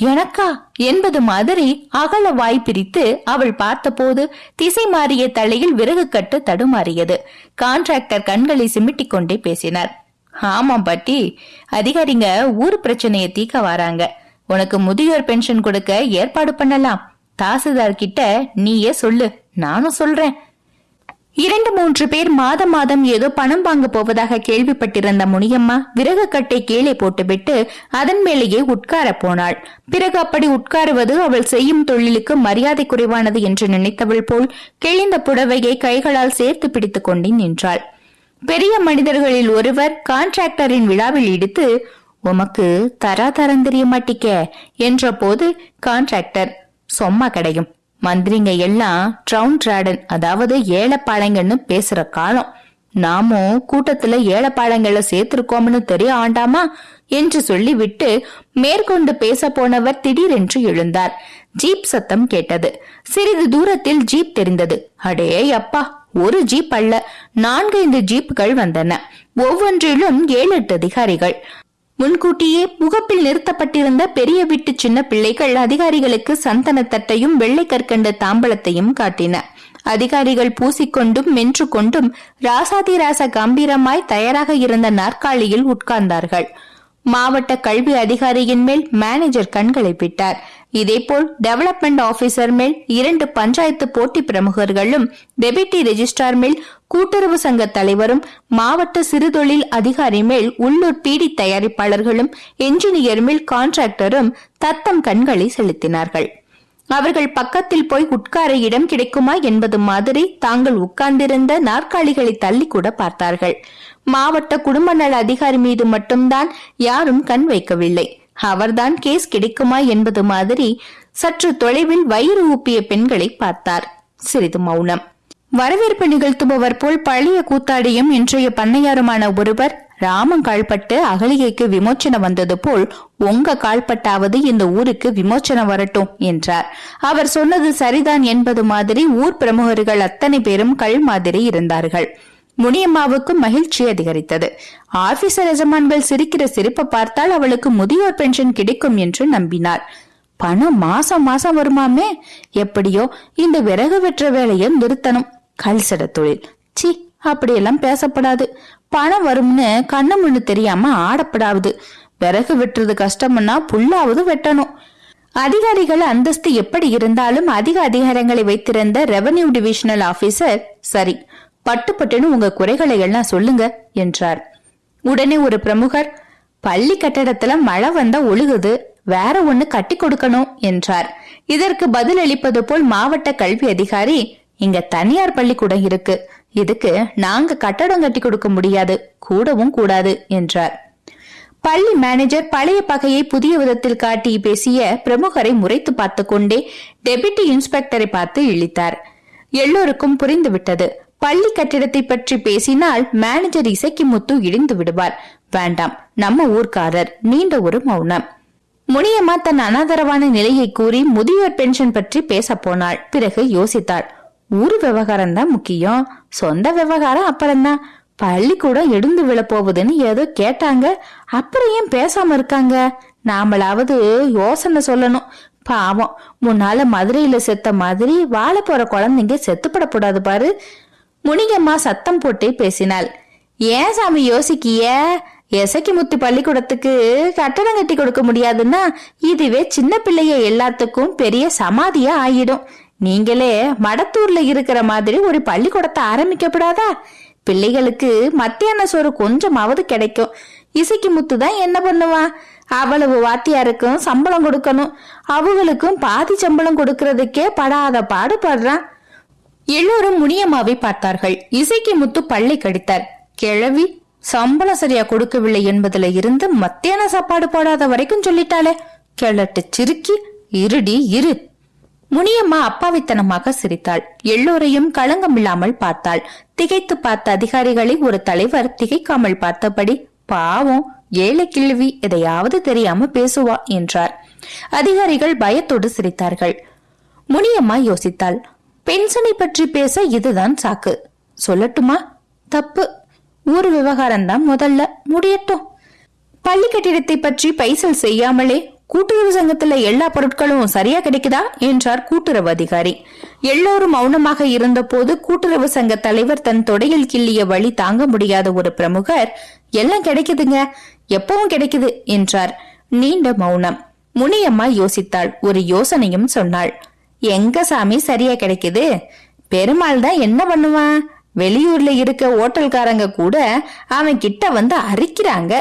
எனக்கா? என்பது மாதிரி அகல வாய் பிரித்து அவள் பார்த்தபோது திசை மாறிய தலையில் விறகு கட்டு தடுமாறியது. கான்ட்ராக்டர் கண்களை சிமிட்டிக் கொண்டே பேசினார். ஆமாம் பாட்டி அதிகாரிங்க ஊர் பிரச்சனையை தீக்க வராங்க. உனக்கு முதியோர் பென்ஷன் கொடுக்க ஏற்பாடு பண்ணலாம். தாசில்தார் கிட்ட நீயே சொல்லு நானும் சொல்றேன். இரண்டு மூன்று பேர் மாதம் மாதம் ஏதோ பணம் வாங்க போவதாக கேள்விப்பட்டிருந்த முனியம்மா விறகு கட்டை கீழே போட்டுவிட்டு அதன் மேலேயே உட்கார போனாள். பிறகு அப்படி உட்காருவது அவள் செய்யும் தொழிலுக்கு மரியாதை குறைவானது என்று நினைத்தவள் போல் கிழிந்த புடவையை கைகளால் சேர்த்து பிடித்துக் கொண்டே நின்றாள். பெரிய மனிதர்களில் ஒருவர் கான்ட்ராக்டரின் விழாவில் இடித்து உமக்கு தரா தரம் தெரிய மாட்டிக்க என்ற போது கான்ட்ராக்டர் சொம்மா கிடையும். மந்திரிங்க எல்லாம் ட்ரவுன் ட்ராடன் அதாவது ஏழப்பாளைங்கன்னு பேசுற காலம். நாமும் கூட்டத்துல ஏழப்பாளைங்கள சேர்த்திருக்கோம்னு தெரிய ஆண்டாமா? என்று சொல்லிவிட்டு மேற்கொண்டு பேச போனவர் திடீரென்று எழுந்தார். ஜீப் சத்தம் கேட்டது. சிறிது தூரத்தில் ஜீப் தெரிந்தது. அடே அப்பா ஒரு ஜீப் அல்ல. நான்கைந்து ஜீப்புகள் வந்தன. ஒவ்வொன்றிலும் ஏழு எட்டு அதிகாரிகள். முன்கூட்டியே முகப்பில் நிறுத்தப்பட்டிருந்த பெரிய வீட்டு சின்ன பிள்ளைகள் அதிகாரிகளுக்கு சந்தனத்தட்டையும் வெள்ளை கற்கண்ட தாம்பலத்தையும் காட்டின. அதிகாரிகள் பூசிக்கொண்டும் மென்று கொண்டும் ராசாதிராச கம்பீரமாய் தயாராக இருந்த நாற்காலியில் உட்கார்ந்தார்கள். மாவட்ட கல்வி அதிகாரியின் மேல் மேனேஜர் கண்களை விட்டார் இதேபோல் டெவலப்மெண்ட் ஆபீசர் மேல் இரண்டு பஞ்சாயத்து போட்டி பிரமுகர்களும் டெபிட்டி ரெஜிஸ்ட்ரார் மேல் கூட்டுறவு சங்க தலைவரும் மாவட்ட சிறுதொழில் அதிகாரி மேல் உள்ளூர் பீடி தயாரிப்பாளர்களும் என்ஜினியர் மேல் கான்ட்ராக்டரும் தத்தம் கண்களை செலுத்தினார்கள். அவர்கள் பக்கத்தில் போய் உட்கார இடம் கிடைக்குமா என்பது மாதிரி தாங்கள் உட்கார்ந்திருந்த நாற்காலிகளை தள்ளி கூட பார்த்தார்கள். மாவட்ட குடும்ப நல அதிகாரி மீது மட்டும்தான் யாரும் கண் வைக்கவில்லை. அவர்தான் கேஸ் கிடைக்குமா என்பது மாதிரி சற்று தொலைவில் வயிறு ஊப்பிய பெண்களை பார்த்தார். சிறிது மௌனம். வரவேற்பு நிகழ்த்துபவர் போல் பழைய கூத்தாடியும் இன்றைய பண்ணையாருமான ஒருவர் ராமன் கால்பட்டு அகலிகைக்கு விமோச்சனம் வந்தது போல் உங்க கால்பட்டாவது இந்த ஊருக்கு விமோச்சனம் வரட்டும் என்றார். அவர் சொன்னது சரிதான் என்பது மாதிரி ஊர் பிரமுகர்கள் அத்தனை பேரும் கல் மாதிரி இருந்தார்கள். முனியம்மாவுக்கு மகிழ்ச்சி அதிகரித்தது. ஆபீசர் எஜமான்கள் சிரிக்கிற சிரிப்பை பார்த்தால் அவளுக்கு முதியோர் பென்ஷன் கிடைக்கும் என்று நம்பினார். பணம் மாசம் மாசம் வருமாமே? எப்படியோ இந்த விறகு வெற்ற வேலையை நிறுத்தணும். கல்சட தொழில். சி அப்படியெல்லாம் பேசப்படாது. பணம் வரும்னு கண்ணு முன்னு தெரியாம ஆடப்படாது விறகு வெட்டுறது கஷ்டம்னா புல்லாவது வெட்டணும். அதிகாரிகள் அந்தஸ்து எப்படி இருந்தாலும் அதிக அதிகாரங்களை வைத்திருந்த ரெவன்யூ டிவிஷனல் ஆபீசர் சரி பட்டுப்பட்டுன்னு உங்க குறைகளை எல்லாம் சொல்லுங்க என்றார். உடனே ஒரு பிரமுகர் பள்ளி கட்டடத்துல மழை வந்தா ஒழுகுது வேற ஒண்ணு கட்டி கொடுக்கணும் என்றார். இதற்கு பதில் அளிப்பது போல் மாவட்ட கல்வி அதிகாரி இங்க தனியார் பள்ளிக்கூடம் இருக்கு இதுக்கு நாங்க கட்டடம் கட்டி கொடுக்க முடியாது கூடவும் கூடாது என்றார். பள்ளி மேனேஜர் பழைய பகையை புதிய விதத்தில் காட்டி பேசிய பிரமுகரை முறைத்து பார்த்து கொண்டே டெபிட்டி இன்ஸ்பெக்டரை பார்த்து இழித்தார். எல்லோருக்கும் புரிந்துவிட்டது. பள்ளி கட்டிடத்தை பற்றி பேசினால் மேனேஜர் இசைக்கு முத்து இடிந்து விடுவார். வேண்டாம் நம்ம ஊர்க்காரர் நீண்ட ஒரு மௌனம். முனியம்மா தன் அனாதரவான நிலையை கூறி முதியோர் பென்ஷன் பற்றி பேச போனாள். பிறகு யோசித்தாள் ஊர் விவகாரம் தான் முக்கியம். சொந்த விவகாரம் அப்புறம்தான் பள்ளிக்கூடம் எடுந்து விழ போகுதுன்னு ஏதோ கேட்டாங்க. அப்புறம் ஏன் பேசாம இருக்காங்க? நாமளாவது யோசனை சொல்லணும். பாவம் முன்னால மதுரையில செத்த மாதிரி வாழ போற குழந்தைங்க செத்துப்படக்கூடாது பாரு. முனிகம்மா சத்தம் போட்டே பேசினாள். ஏன் சாமி யோசிக்கிய? எசக்கி முத்து பள்ளிக்கூடத்துக்கு கட்டடம் கட்டி கொடுக்க முடியாதுன்னா இதுவே சின்ன பிள்ளைய எல்லாத்துக்கும் பெரிய சமாதியா ஆயிடும். நீங்களே மடத்தூர்ல இருக்கிற மாதிரி ஒரு பள்ளிக்கூடத்தை ஆரம்பிக்கப்படாதா? பிள்ளைகளுக்கு மத்தியான சோறு கொஞ்சமாவது கிடைக்கும். இசைக்கு முத்து தான் என்ன பண்ணுவான்? அவ்வளவு வாத்தியாருக்கும் சம்பளம் கொடுக்கணும். அவங்களுக்கும் பாதி சம்பளம் கொடுக்கறதுக்கே படாத பாடுபடுறான். எல்லோரும் முனியம்மாவை பார்த்தார்கள். இசைக்கு முத்து பள்ளை கடித்தார். கிழவி சம்பளம் சரியா கொடுக்கவில்லை என்பதுல இருந்து மத்தியான சாப்பாடு போடாத வரைக்கும் சொல்லிட்டாளே. கிழட்டு சிரிக்கி இருடி இரு. முனியம்மா அப்பாவித்தனமாக சிரித்தாள். எல்லோரையும் களங்கமில்லாமல் பார்த்தாள். திகைத்து பார்த்த அதிகாரிகளை ஒரு தலைவர் திகைக்காமல் பார்த்தபடி பாவம் ஏழை கிழவி எதையாவது தெரியாம பேசுவா என்றார். அதிகாரிகள் பயத்தோடு சிரித்தார்கள். முனியம்மா யோசித்தாள் பென்ஷனை பற்றி பேச இதுதான் சாக்கு. சொல்லட்டுமா? தப்பு. ஊர் விவகாரம் தான் முதல்ல. முடியட்டும். பள்ளி கட்டிடத்தை பற்றி பைசல் செய்யாமலே கூட்டுறவு சங்கத்துல எல்லா பொருட்களும் சரியா கிடைக்குதா? என்றார் கூட்டுறவு அதிகாரி. எல்லோரும் மௌனமாக இருந்தபோது கூட்டுறவு சங்க தலைவர் தன் தொடையில் கிள்ளிய வழி தாங்க முடியாத ஒரு பிரமுகர் எல்லாம் கிடைக்குதுங்க. எப்பவும் கிடைக்குது என்றார். நீண்ட மௌனம். முனியம்மா யோசித்தாள். ஒரு யோசனையும் சொன்னாள். எங்க சாமி சரியா கிடைக்குது? பெருமாள் தான் என்ன பண்ணுவான்? வெளியூர்ல இருக்க ஓட்டல்காரங்க கூட அவன் கிட்ட வந்து அரிக்கிறாங்க.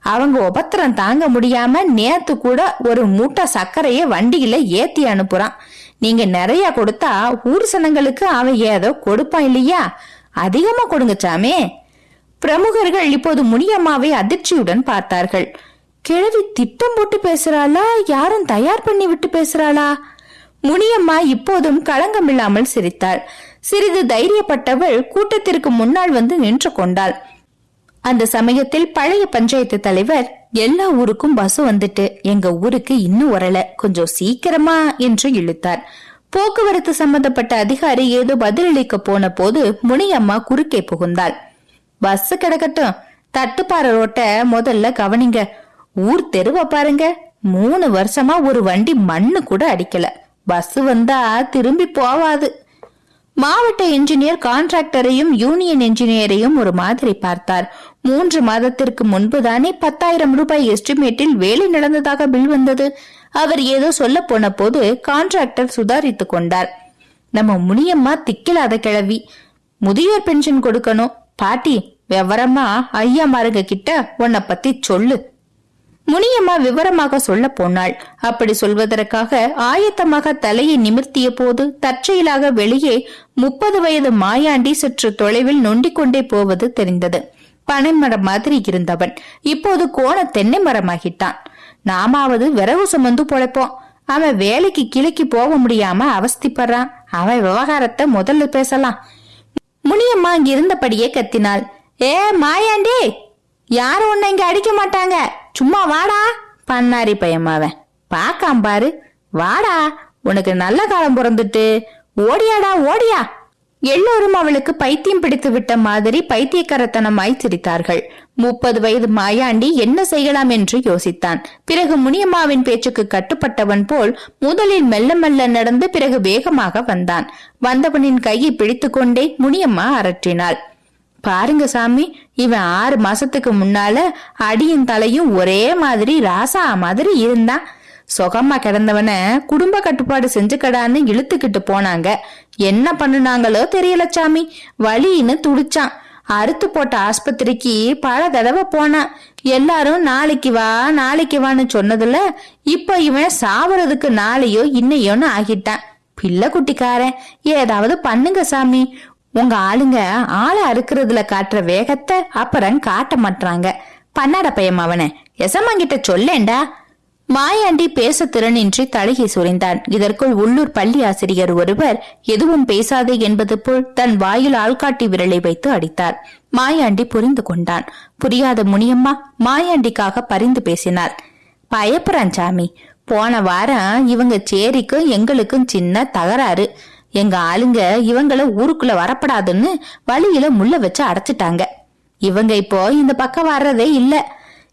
அவங்க உபத்திரம் தாங்க முடியாம நேத்து கூட ஒரு மூட்டை சர்க்கரைய வண்டியில ஏத்தி அனுப்புறான். நீங்க நிறைய கொடுத்தா ஊர் சனங்களுக்கு அவன் ஏதோ கொடுப்பான் இல்லையா? அதிகமா கொடுங்க சாமே. பிரமுகர்கள் இப்போது முனியம்மாவை அதிர்ச்சியுடன் பார்த்தார்கள். கிழவி திட்டம் போட்டு பேசுறாளா? யாரும் தயார் பண்ணி விட்டு பேசுறாளா? முனியம்மா இப்போதும் களங்கமில்லாமல் சிரித்தாள். சிறிது தைரியப்பட்டவள் கூட்டத்திற்கு முன்னால் வந்து நின்று கொண்டாள். அந்த சமயத்தில் பழைய பஞ்சாயத்து தலைவர் எல்லா ஊருக்கும் பஸ் வந்துட்டு. எங்க ஊருக்கு இன்னும் வரல. கொஞ்சம் சீக்கிரமா என்று இழுத்தார். போக்குவரத்து சம்பந்தப்பட்ட அதிகாரி ஏதோ பதிலளிக்க போன போது முனியம்மா குறுக்கே புகுந்தாள். பஸ் கிடக்கட்டும். தட்டுப்பாறை ரோட்ட முதல்ல கவனிங்க. ஊர் தெருவ பாருங்க. மூணு வருஷமா ஒரு வண்டி மண்ணு கூட அடிக்கல. பஸ் வந்தா திரும்பி போவாது. மாவட்ட இன்ஜினியர் கான்ட்ராக்டரையும் யூனியன் இன்ஜினியரையும் ஒரு மாதிரி பார்த்தார். மூன்று மாதத்திற்கு முன்புதானே பத்தாயிரம் ரூபாய் எஸ்டிமேட்டில் வேலை நடந்ததாக பில் வந்தது. அவர் ஏதோ சொல்ல போன போது கான்ட்ராக்டர் சுதாரித்து கொண்டார். நம்ம முனியம்மா திக்கிலாத கிழவி. முதியோர் பென்ஷன் கொடுக்கணும். பாட்டி விவரமா ஐயா மாருங்க கிட்ட உன்னை பத்தி சொல்லு. முனியம்மா விவரமாக சொல்ல போனாள். அப்படி சொல்வதற்காக ஆயத்தமாக தலையை நிமிர்த்திய போது தற்செயலாக வெளியே முப்பது வயது மாயாண்டி சற்று தொலைவில் நொண்டிக் கொண்டே போவது தெரிந்தது. பனைமரம் மாதிரி இருந்தவன். இப்போது கோண தென்னை மரமாகிட்டான். நாமாவது விரவு சுமந்து பொழைப்போம். அவன் வேலைக்கு கிளைக்கு போக முடியாம அவஸ்திப்படுறான். அவன் விவகாரத்தை முதல்ல பேசலாம். முனியம்மா இங்கிருந்தபடியே கத்தினாள். ஏ மாயாண்டி! யாரும் உன்னை இங்க அடிக்க மாட்டாங்க. சும்மா வாடா பண்ணாரி பையமாவன் பாக்காம் பாரு. வாடா உனக்கு நல்ல காலம் பிறந்துட்டு. ஓடியாடா ஓடியா. எல்லோரும் அவளுக்கு பைத்தியம் பிடித்து விட்ட மாதிரி பைத்தியக்காரத்தனமாய் சிரித்தார்கள் முப்பது வயது மாயாண்டி என்ன செய்யலாம் என்று யோசித்தான். பிறகு முனியம்மாவின் பேச்சுக்கு கட்டுப்பட்டவன் போல் முதலில் மெல்ல மெல்ல நடந்து பிறகு வேகமாக வந்தான். வந்தவனின் கையை பிடித்துக்கொண்டே முனியம்மா அரற்றினாள். பாருங்க சாமி இவன் ஆறு மாசத்துக்கு முன்னால அடியும் தலையும் ஒரே மாதிரி ராசா மாதிரி இருந்தான். சுகமா கிடந்தவன குடும்ப கட்டுப்பாடு செஞ்சுக்கடான்னு இழுத்துக்கிட்டு போனாங்க. என்ன பண்ணுனாங்களோ தெரியல சாமி. வலின்னு துடிச்சான். அறுத்து போட்ட ஆஸ்பத்திரிக்கு பல தடவை போனான். எல்லாரும் நாளைக்கு வா நாளைக்கு வான்னு சொன்னதுல இப்ப இவன் சாவறதுக்கு நாளையோ இன்னையோன்னு ஆகிட்டான். பிள்ளை குட்டிக்காரன் ஏதாவது பண்ணுங்க சாமி. உங்க ஆளுங்க ஆளை அறுக்கிறதுல காட்டுற வேகத்தை அப்புறம் காட்ட மாட்டாங்க பண்ணாட பையன் அவனை எசமாங்கிட்ட சொல்லேண்டா மாயாண்டி பேச திறனின்றி தலையை சுரிந்தான். இதற்குள் உள்ளூர் பள்ளி ஆசிரியர் ஒருவர் எதுவும் பேசாதே என்பது போல் தன் வாயில் ஆள்காட்டி விரலை வைத்து அடித்தார். மாயாண்டி புரிந்து கொண்டான். புரியாத முனியம்மா மாயாண்டிக்காக பரிந்து பேசினார். பயப்புறான் சாமி. போன வாரம் இவங்க சேரிக்கும் எங்களுக்கும் சின்ன தகராறு. எங்க ஆளுங்க இவங்கள ஊருக்குள்ள வரப்படாதுன்னு வழியில முள்ள வச்சு அடைச்சிட்டாங்க. இவங்க இப்போ இந்த பக்கம் வர்றதே இல்ல.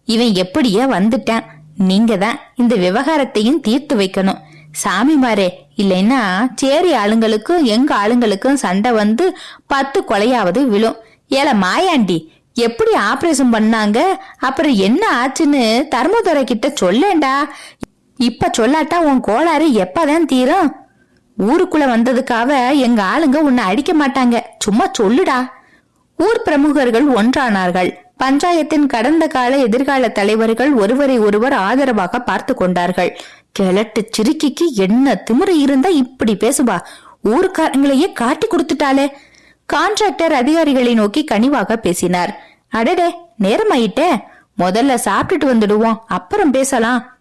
இவன் எப்படியே வந்துட்டான். நீங்க தான் இந்த விவகாரத்தையும் தீர்த்து வைக்கணும். சாமிமாரே இல்லைன்னா சேரி ஆளுங்களுக்கும் எங்க ஆளுங்களுக்கும் சண்டை வந்து பத்து கொலையாவது விழும். ஏல மாயாண்டி எப்படி ஆபரேஷன் பண்ணாங்க? அப்புறம் என்ன ஆச்சுன்னு தர்மதுரை கிட்ட சொல்லேண்டா இப்ப சொல்லாட்டா உன் கோளாறு எப்பதான் தீரும்? ஊருக்குள்ள வந்ததுக்காக எங்க ஆளுங்க உன்னை அடிக்க மாட்டாங்க. சும்மா சொல்லுடா. ஊர் பிரமுகர்கள் ஒன்றானார்கள். பஞ்சாயத்தின் கடந்த கால எதிர்கால தலைவர்கள் ஒருவரை ஒருவர் ஆதரவாக பார்த்து கொண்டார்கள். கிழட்டு சிறுக்கிக்கு என்ன திமிரு இருந்தா இப்படி பேசுவா? ஊருக்காரங்களையே காட்டி கொடுத்துட்டாளே. கான்ட்ராக்டர் அதிகாரிகளை நோக்கி கனிவாக பேசினார். அடடே நேரமாயிட்டே. முதல்ல சாப்பிட்டுட்டு வந்துடுவோம். அப்புறம் பேசலாம்.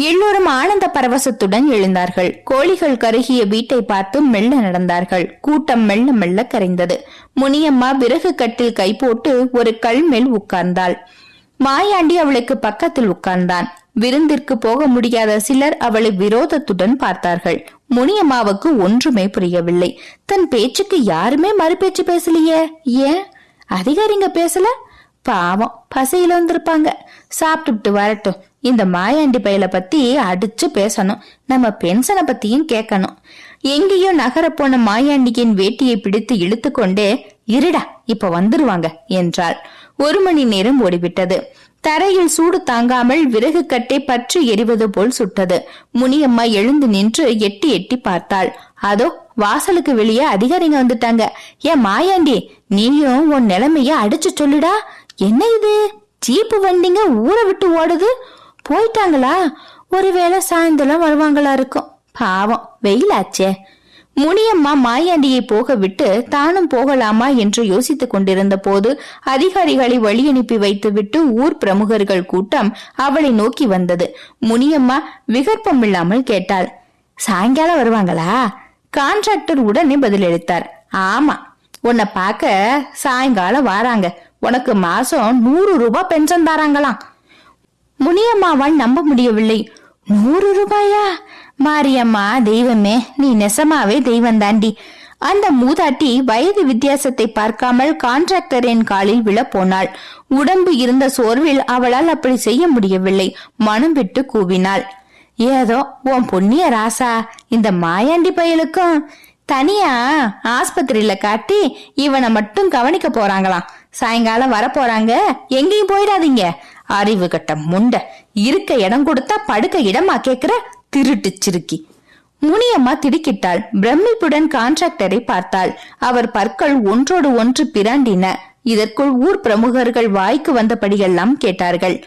எல்லோரும் ஆனந்த பரவசத்துடன் எழுந்தார்கள். கோழிகள் கருகிய வீட்டை பார்த்து மெல்ல நடந்தார்கள். கூட்டம் மெல்ல மெல்ல கரைந்தது. முனியம்மா விறகு கட்டில் கை போட்டு ஒரு கல் மேல் உட்கார்ந்தாள். மாயாண்டி அவளுக்கு பக்கத்தில் உட்கார்ந்தான். விருந்திற்கு போக முடியாத சிலர் அவளை விரோதத்துடன் பார்த்தார்கள். முனியம்மாவுக்கு ஒன்றுமே புரியவில்லை. தன் பேச்சுக்கு யாருமே மறுபேச்சு பேசலையே. ஏன்? அதிகாரிங்க பேசல? பாவம் பசியில வந்திருப்பாங்க. சாப்பிட்டுட்டு வரட்டும். இந்த மாயாண்டி பையல பத்தி அடிச்சு பேசணும். நம்ம பென்ஷனை பத்தியும் கேட்கணும் எங்கேயோ நகர போன மாயாண்டியின் வேட்டியை பிடித்து இழுத்து கொண்டே இருடா இப்ப வந்துருவாங்க என்றாள். ஒரு மணி நேரம் ஓடிவிட்டது. தரையில் சூடு தாங்காமல் விறகு கட்டை பற்றி எரிவது போல் சுட்டது. முனியம்மா எழுந்து நின்று எட்டி எட்டி பார்த்தாள். அதோ வாசலுக்கு வெளியே அதிகாரிங்க வந்துட்டாங்க. ஏன் மாயாண்டி நீயும் உன் நிலைமைய அடிச்சு சொல்லுடா. என்ன இது? ஜீப்பு வண்டிங்க ஊரை விட்டு ஓடுது. போயிட்டாங்களா? ஒருவேளை சாயந்தரம் வருவாங்களா இருக்கும். பாவம் வெயிலாச்சே முனியம்மா மாயாண்டியை போக விட்டு தானும் போகலாமா என்று யோசித்துக் கொண்டிருந்த போது அதிகாரிகளை வழி அனுப்பி வைத்துவிட்டு ஊர் பிரமுகர்கள் கூட்டம் அவளை நோக்கி வந்தது. முனியம்மா விகற்பம் இல்லாமல் கேட்டாள் சாயங்காலம் வருவாங்களா? கான்ட்ராக்டர் உடனே பதிலளித்தார் ஆமா உன்னை பார்க்க சாயங்காலம் வாராங்க. உனக்கு மாசம் நூறு ரூபாய் பென்ஷன் தாராங்களாம். முனியம்மாவால் நம்ப முடியவில்லை. நூறு ரூபாயா? மாரியம்மா தெய்வமே நீ நெசமாவே தெய்வம் தாண்டி. அந்த மூதாட்டி வயது வித்தியாசத்தை பார்க்காமல் கான்ட்ராக்டரின் காலில் விழப் போனாள். உடம்பு இருந்த சோர்வில் அவளால் அப்படி செய்ய முடியவில்லை. மனம் விட்டு கூவினாள். ஏதோ உன் பொன்னிய ராசா இந்த மாயாண்டி பயலுக்கும் தனியா ஆஸ்பத்திரியில காட்டி இவனை மட்டும் கவனிக்க போறாங்களாம். சாயங்காலம் வர போறாங்க. எங்கேயும் போயிடாதீங்க. அறிவு கட்ட முண்ட இருக்க இடம் கொடுத்தா படுக்க இடமா கேக்குற திருட்டு சிறுக்கி. முனியம்மா திடுக்கிட்டாள். பிரமிப்புடன் கான்ட்ராக்டரை பார்த்தாள். அவர் பற்கள் ஒன்றோடு ஒன்று பிராண்டின. இதற்குள் ஊர் பிரமுகர்கள் வாய்க்கு வந்தபடியெல்லாம் கேட்டார்கள்.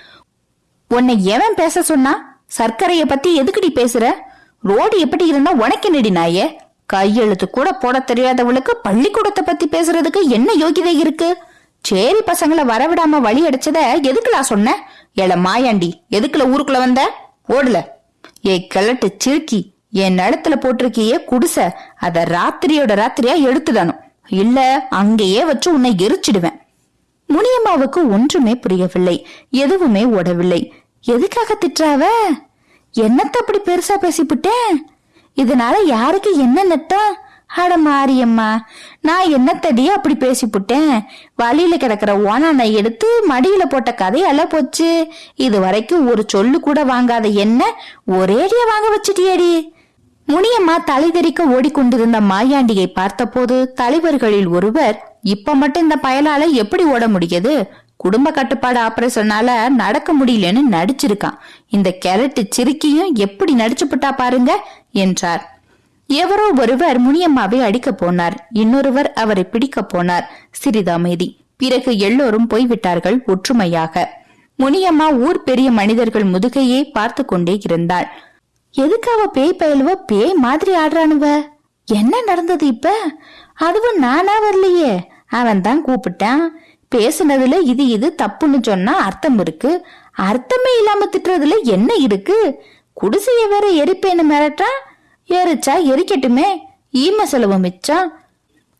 உன்னை எவன் பேச சொன்னா? சர்க்கரைய பத்தி எதுக்குடி பேசுற? ரோடு எப்படி இருந்தா உனக்கு நெடி நாயே? கையெழுத்து கூட போட தெரியாதவளுக்கு பள்ளிக்கூடத்தை பத்தி பேசுறதுக்கு என்ன யோகிதை இருக்கு? சேரி பசங்களை வரவிடாம வழி அடிச்சத எதுக்குலா சொன்ன? எல மாயாண்டி எதுக்குல ஊருக்குள்ள வந்த? ஓடல. ஏ கிழட்டு சிறுக்கி என் நிலத்துல போட்டிருக்கியே குடிச அத ராத்திரியோட ராத்திரியா எடுத்துடணும். இல்ல அங்கேயே வச்சு உன்னை எரிச்சிடுவேன். முனியம்மாவுக்கு ஒன்றுமே புரியவில்லை எதுவுமே ஓடவில்லை. எதுக்காக திட்டுறாவ? என்னத்த அப்படி பெருசா பேசிவிட்டேன் இதனால யாருக்கு என்ன நட்டம்? அட மாரியம்மா நான் என்னத்தடி அப்படி பேசிப்புட்டேன்? வழியில கிடக்கிற ஓனானை எடுத்து மடியில போட்ட கதையால போச்சு. இது வரைக்கும் ஒரு சொல்லு கூட வாங்காத என்ன ஒரேடியா வாங்க வச்சிட்டியடி? முனியம்மா தலைதெறிக்க ஓடிக்கொண்டிருந்த மாயாண்டியை பார்த்தபோது தலைவர்களில் ஒருவர் இப்ப மட்டும் இந்த பயலால எப்படி ஓட முடியுது? குடும்ப கட்டுப்பாடு ஆபரேஷனால நடக்க முடியலன்னு நடிச்சிருக்கான். இந்த கேரட்டு சிறுக்கியும் எப்படி நடிச்சுப்புட்டா பாருங்க என்றார். எவரோ ஒருவர் முனியம்மாவை அடிக்க போனார். இன்னொருவர் அவரை பிடிக்க போனார். சிறிதமைதி. பிறகு எல்லோரும் போய்விட்டார்கள் ஒற்றுமையாக. முனியம்மா ஊர் பெரிய மனிதர்கள் முதுகையே பார்த்து கொண்டே இருந்தாள். எதுக்கு அவ பேய் பயலுவ? பேய் மாதிரி ஆடுறானுவ. என்ன நடந்தது இப்ப? அதுவும் நானா வரலையே. அவன் தான் கூப்பிட்டான். பேசுனதுல இது இது தப்புன்னு சொன்னா அர்த்தம் இருக்கு. அர்த்தமே இல்லாம திட்டுறதுல என்ன இருக்கு? குடிசைய வேற எரிப்பேன்னு மிரட்டான் எரிச்சா எரிக்கட்டுமே? ஈம செலவு மிச்சம்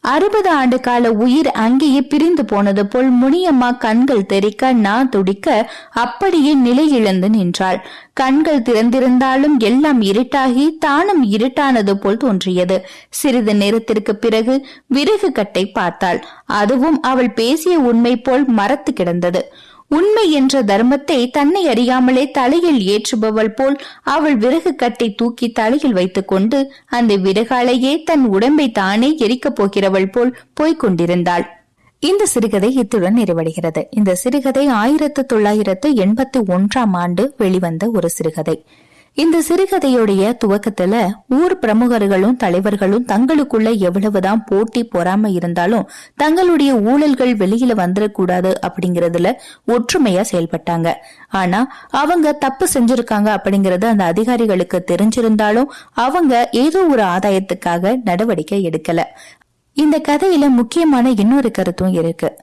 அறுபது ஆண்டு கால உயிர் அங்கேயே பிரிந்து போனது போல் முனியம்மா கண்கள் தெறிக்க நான் துடிக்க அப்படியே நிலை இழந்து நின்றாள். கண்கள் திறந்திருந்தாலும் எல்லாம் இருட்டாகி தானும் இருட்டானது போல் தோன்றியது. சிறிது நேரத்திற்கு பிறகு விறகு கட்டை பார்த்தாள். அதுவும் அவள் பேசிய உண்மை போல் மரத்து கிடந்தது. உண்மை என்ற தர்மத்தை தன்னை அறியாமலே தலையில் ஏற்றுபவள் போல் அவள் விறகு கட்டை தூக்கி தலையில் வைத்துக்கொண்டு அந்த விறகாலையே தன் உடம்பை தானே எரிக்கப் போகிறவள் போல் போய்க் கொண்டிருந்தாள் இந்த சிறுகதை இத்துடன் நிறைவடைகிறது. இந்த சிறுகதை ஆயிரத்து தொள்ளாயிரத்து எண்பத்தி ஒன்றாம் ஆண்டு வெளிவந்த ஒரு சிறுகதை. இந்த சிறுகதையுடைய துவக்கத்துல ஊர் பிரமுகர்களும் தலைவர்களும் தங்களுக்குள்ள எவ்வளவுதான் போட்டி பொறாம இருந்தாலும் தங்களுடைய ஊழல்கள் வெளியில வந்துடக்கூடாது அப்படிங்கறதுல ஒற்றுமையா செயல்பட்டாங்க. ஆனா அவங்க தப்பு செஞ்சிருக்காங்க அப்படிங்கறது அந்த அதிகாரிகளுக்கு தெரிஞ்சிருந்தாலும் அவங்க ஏதோ ஒரு ஆதாயத்துக்காக நடவடிக்கை எடுக்கல. இந்த கதையில முக்கியமான இன்னொரு கருத்தும் இருக்கு.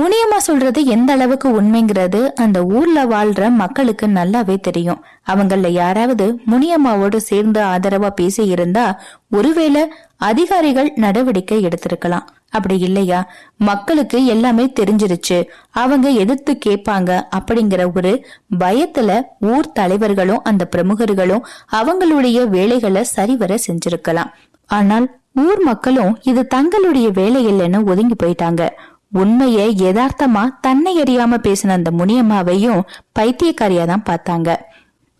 முனியம்மா சொல்றது எந்த அளவுக்கு உண்மைங்கிறது அந்த ஊர்ல வாழ்ற மக்களுக்கு நல்லாவே தெரியும். அவங்கள யாராவது முனியம்மாவோடு சேர்ந்து ஆதரவா பேசி இருந்தா ஒருவேளை அதிகாரிகள் நடவடிக்கை எடுத்திருக்கலாம். அப்படி இல்லையா? மக்களுக்கு எல்லாமே தெரிஞ்சிருச்சு. அவங்க எதிர்த்து கேட்பாங்க அப்படிங்கிற ஒரு பயத்துல ஊர் தலைவர்களும் அந்த பிரமுகர்களும் அவங்களுடைய வேலைகளை சரிவர செஞ்சிருக்கலாம். ஆனால் ஊர் மக்களும் இது தங்களுடைய வேலை இல்லைன்னு ஒதுங்கி போயிட்டாங்க. உண்மையை யதார்த்தமா தன்னை அறியாம பேசின அந்த முனியம்மாவையும் பைத்தியக்காரியா தான் பார்த்தாங்க.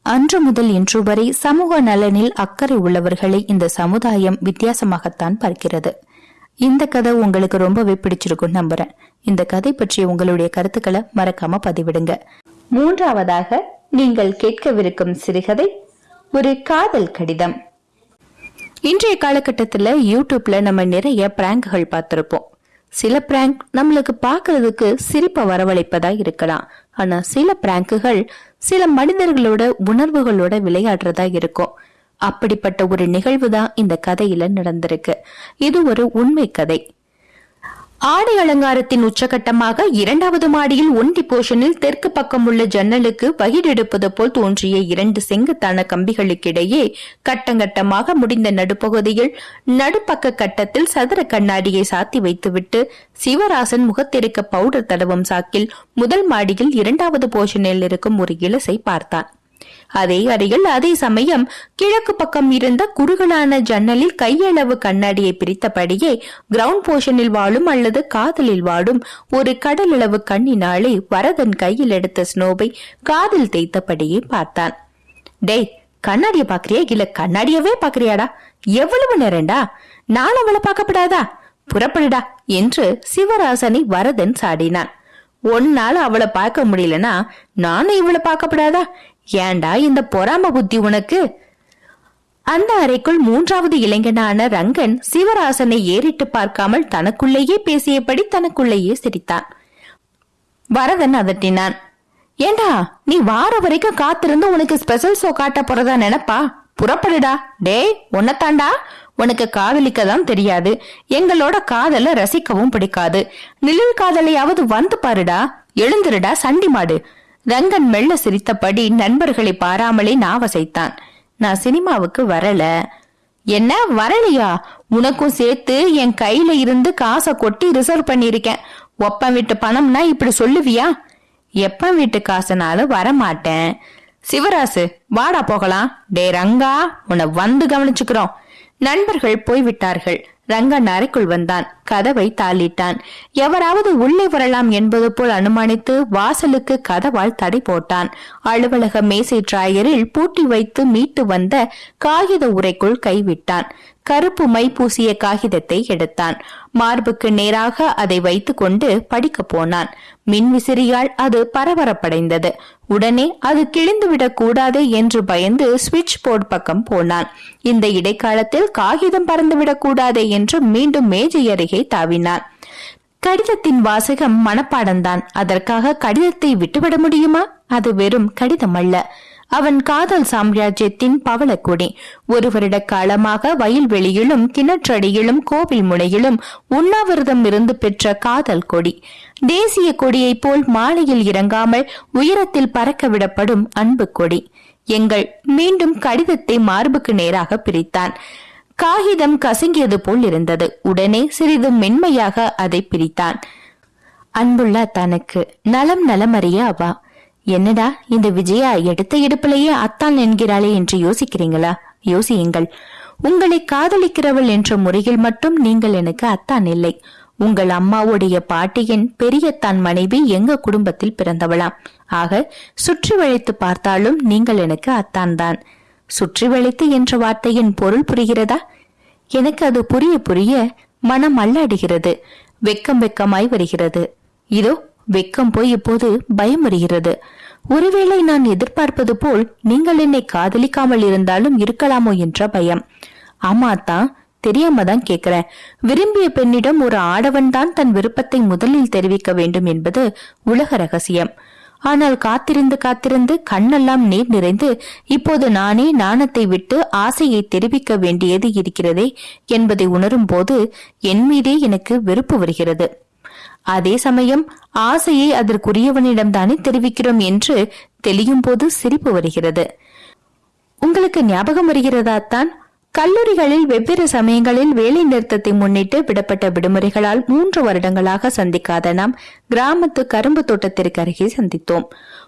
அன்று முதல் இன்று வரை சமூக நலனில் அக்கறை உள்ளவர்களை இந்த சமுதாயம் வித்தியாசமாகத்தான் பார்க்கிறது. இந்த கதை உங்களுக்கு ரொம்பவே பிடிச்சிருக்கும் நம்புறேன். இந்த கதை பற்றிய உங்களுடைய கருத்துக்களை மறக்காம பதிவிடுங்க. மூன்றாவதாக நீங்கள் கேட்கவிருக்கும் சிறுகதை ஒரு காதல் கடிதம். இன்றைய காலகட்டத்துல யூடியூப்ல நம்ம நிறைய பிராங்குகள் பார்த்திருப்போம். சில பிராங்க் நம்மளுக்கு பாக்குறதுக்கு சிரிப்பை வரவழைப்பதா இருக்கலாம். ஆனா சில பிராங்குகள் சில மனிதர்களோட உணர்வுகளோட விளையாடுறதா இருக்கும். அப்படிப்பட்ட ஒரு நிகழ்வு தான் இந்த கதையில நடந்திருக்கு. இது ஒரு உண்மை கதை. ஆடை அலங்காரத்தின் உச்சகட்டமாக இரண்டாவது மாடியில் ஒண்டி போர்ஷனில் தெற்கு பக்கம் உள்ள ஜன்னலுக்கு வகிடெடுப்பது போல் தோன்றிய இரண்டு செங்குத்தான கம்பிகளுக்கிடையே கட்டங்கட்டமாக முடிந்த நடுப்பகுதியில் நடுப்பக்க கட்டத்தில் சதுர கண்ணாடியை சாத்தி வைத்துவிட்டு சிவராசன் முகத்திருக்க பவுடர் தடவும் சாக்கில் முதல் மாடியில் இரண்டாவது போர்ஷனில் இருக்கும் ஒரு இலசை பார்த்தான். அதே அறையில் அதே சமயம் கிழக்கு பக்கம் இருந்த குறுகலான ஜன்னலில் கையளவு கண்ணாடியை பிரித்தபடியே கிரவுண்ட் போர்ஷனில் வாழும் அல்லது காதலில் வாழும் ஒரு கடலளவு கண்ணினாலே வரதன் கையில் எடுத்த ஸ்னோவை காதில் தேய்த்தபடியே பார்த்தான். டேய் கண்ணாடிய பாக்குறியா இல்ல கண்ணாடியவே பாக்குறியாடா எவ்வளவு நேரண்டா நான் அவளை பார்க்கப்படாதா? புறப்படுடா என்று சிவராசனை வரதன் சாடினான். ஒன்னால அவளை பார்க்க முடியலனா நானும் இவளை பார்க்கப்படாதா? ஏண்டா இந்த பொறாம புத்தி உனக்கு? அந்த அறைக்குள் மூன்றாவது இளைஞனான ரங்கன் சிவராசனை ஏறிட்டு பார்க்காமல் தனக்குள்ளேயே பேசியபடி தனக்குள்ளேயே சிரித்தான். வரதன் அதட்டினான் ஏண்டா நீ வார வரைக்கும் காத்திருந்து உனக்கு ஸ்பெஷல் ஷோ காட்ட போறதா நினைப்பா? புறப்படுடா. டேய் உன்னத்தாண்டா? உனக்கு காதலிக்க தான் தெரியாது. எங்களோட காதல ரசிக்கவும் பிடிக்காது. நிழல் காதலையாவது வந்து பாருடா. எழுந்துருடா சண்டி மாடு. ரங்கன் மெல்ல சிரித்தபடி நண்பர்களை பாராமலே நாவசைத்தான். நான் சினிமாவுக்கு வரல. என்ன? வரலையா? உனக்கும் சேர்த்து என் கையில இருந்து காசை கொட்டி ரிசர்வ் பண்ணிருக்கேன் ஒப்பம் வீட்டு பணம்னா இப்படி சொல்லுவியா? எப்ப வீட்டு காசுனாலும் வரமாட்டேன். சிவராசு வாடா போகலாம். டே ரங்கா உன்னை வந்து கவனிச்சுக்கிறோம். நண்பர்கள் போய்விட்டார்கள். ரங்கன் அறைக்குள் வந்தான். கதவை தாளிட்டான். எவராவது உள்ளே வரலாம் என்பது போல் அனுமானித்து வாசலுக்கு கதவால் தடை போட்டான். அலுவலக மேசை டிராயரில் பூட்டி வைத்து மீட்டு வந்த காகித உரைக்குள் கைவிட்டான். கருப்பு மை பூசிய காகிதத்தை எடுத்தான். மார்புக்கு நேராக அதை வைத்துக்கொண்டு படிக்கப் போனான். மின்விசிறியால் அது பரபரப்படைந்தது. உடனே அது கிழிந்துவிடக் கூடாது என்று பயந்து சுவிட்ச் போர்டு பக்கம் போனான். இந்த இடைக்காலத்தில் காகிதம் பறந்துவிடக் கூடாது என்று மீண்டும் மேஜை அருகே தாவினான். கடிதத்தின் வாசகம் மனப்பாடம்தான். அதற்காக கடிதத்தை விட்டுவிட முடியுமா? அது வெறும் கடிதம் அல்ல அவன் காதல் சாம்ராஜ்யத்தின் பவளக்குடி. ஒரு வருட காலமாக வயல்வெளியிலும் கிணற்றடியிலும் கோவில் முனையிலும் உண்ணாவிரதம் இருந்து பெற்ற காதல் கொடி. தேசிய கொடியைப் போல் மாலையில் இறங்காமல் உயரத்தில் பறக்க விடப்படும் அன்பு கொடி. எங்கள் மீண்டும் கடிதத்தை மார்புக்கு நேராக பிரித்தான். காகிதம் கசங்கியது போல் இருந்தது. உடனே சிறிது மென்மையாக அதை பிரித்தான். அன்புள்ள தனக்கு நலம் நலமறிய அவா. என்னடா இந்த விஜயா எடுத்த எடுப்பிலேயே அத்தான் என்கிறாளே என்று யோசிக்கிறீங்களா? யோசியுங்கள். உங்களை காதலிக்கிறவள் என்ற முறையில் மட்டும் நீங்கள் எனக்கு அத்தான் இல்லை. உங்கள் அம்மாவுடைய பாட்டியின் பெரிய தான் மனைவி எங்க குடும்பத்தில் பிறந்தவளாம். ஆக சுற்றி வளைத்து பார்த்தாலும் நீங்கள் எனக்கு அத்தான் தான் சுற்றி வளைத்து என்ற வார்த்தையின் பொருள் புரிகிறதா? எனக்கு அது புரிய புரிய மனம் அல்லாடுகிறது. வெக்கம் வெக்கமாய் வருகிறது. இதோ வெக்கம் போய் இப்போது பயம் வருகிறது ஒருவேளை நான் எதிர்பார்ப்பது போல் நீங்கள் என்னை காதலிக்காமல் இருந்தாலும் இருக்கலாமோ என்ற பயம். ஆமா தான் தெரியாம தான் கேக்குறேன். விரும்பிய பெண்ணிடம் ஒரு ஆடவன் தான் தன் விருப்பத்தை முதலில் தெரிவிக்க வேண்டும் என்பது உலக ரகசியம். ஆனால் காத்திருந்து காத்திருந்து கண்ணெல்லாம் நீர் நிறைந்து இப்போது நானே நாணத்தை விட்டு ஆசையை தெரிவிக்க வேண்டியது இருக்கிறதே என்பதை உணரும் போது என் மீதே எனக்கு வெறுப்பு வருகிறது. அதே சமயம் ஆசையை அதற்குரியவனிடம் தானே தெரிவிக்கிறோம் என்று தெளியும் போது சிரிப்பு வருகிறது. உங்களுக்கு ஞாபகம் வருகிறதா தான்? கல்லூரிகளில் வெவ்வேறு சமயங்களில் வேலை நிறுத்தத்தை முன்னிட்டு விடப்பட்ட விடுமுறைகளால் மூன்று வருடங்களாக சந்திக்காத நாம் கிராமத்து கரும்பு தோட்டத்திற்கு அருகே சந்தித்தோம்.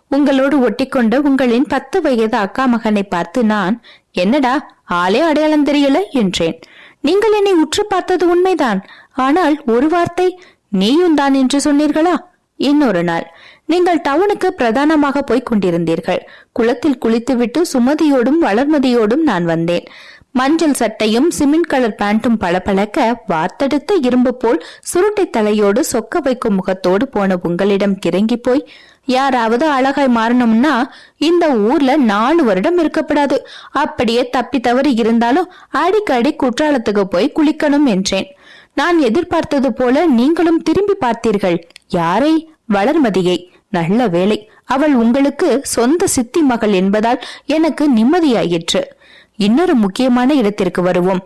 உங்களோடு ஒட்டிக்கொண்ட உங்களின் பத்து வயது அக்கா மகனை பார்த்து நான் என்னடா ஆளே அடையாளம் தெரியல என்றேன். நீங்கள் என்னை உற்று பார்த்தது உண்மைதான். ஆனால் ஒரு வார்த்தை நீயும் தான் என்று சொன்னீர்களா? இன்னொரு நாள். நீங்கள் டவுனுக்கு பிரதானமாக போய்க் கொண்டிருந்தீர்கள். குளத்தில் குளித்துவிட்டு சுமதியோடும் வளர்மதியோடும் நான் வந்தேன். மஞ்சள் சட்டையும் சிமெண்ட் கலர் பேண்ட்டும் பளபளக்க வார்த்தெடுத்த இரும்பு போல் சுருட்டை தலையோடு சொக்க வைக்கும் முகத்தோடு போன உங்களிடம் கிறங்கி போய் யாராவது அழகாய் மாறணும்னா இந்த ஊர்ல நாலு வருடம் இருக்கப்படாது. அப்படியே தப்பி தவறி இருந்தாலும் அடிக்கடி குற்றாலத்துக்கு போய் குளிக்கணும் என்றேன். நான் எதிர்பார்த்தது போல நீங்களும் திரும்பி பார்த்தீர்கள். யாரை? வளர்மதியை. நல்ல வேலை அவள் உங்களுக்கு சொந்த சித்தி மகள் என்பதால் எனக்கு நிம்மதியாயிற்று. இன்னொரு முக்கியமான இடத்திற்கு வருவோம்.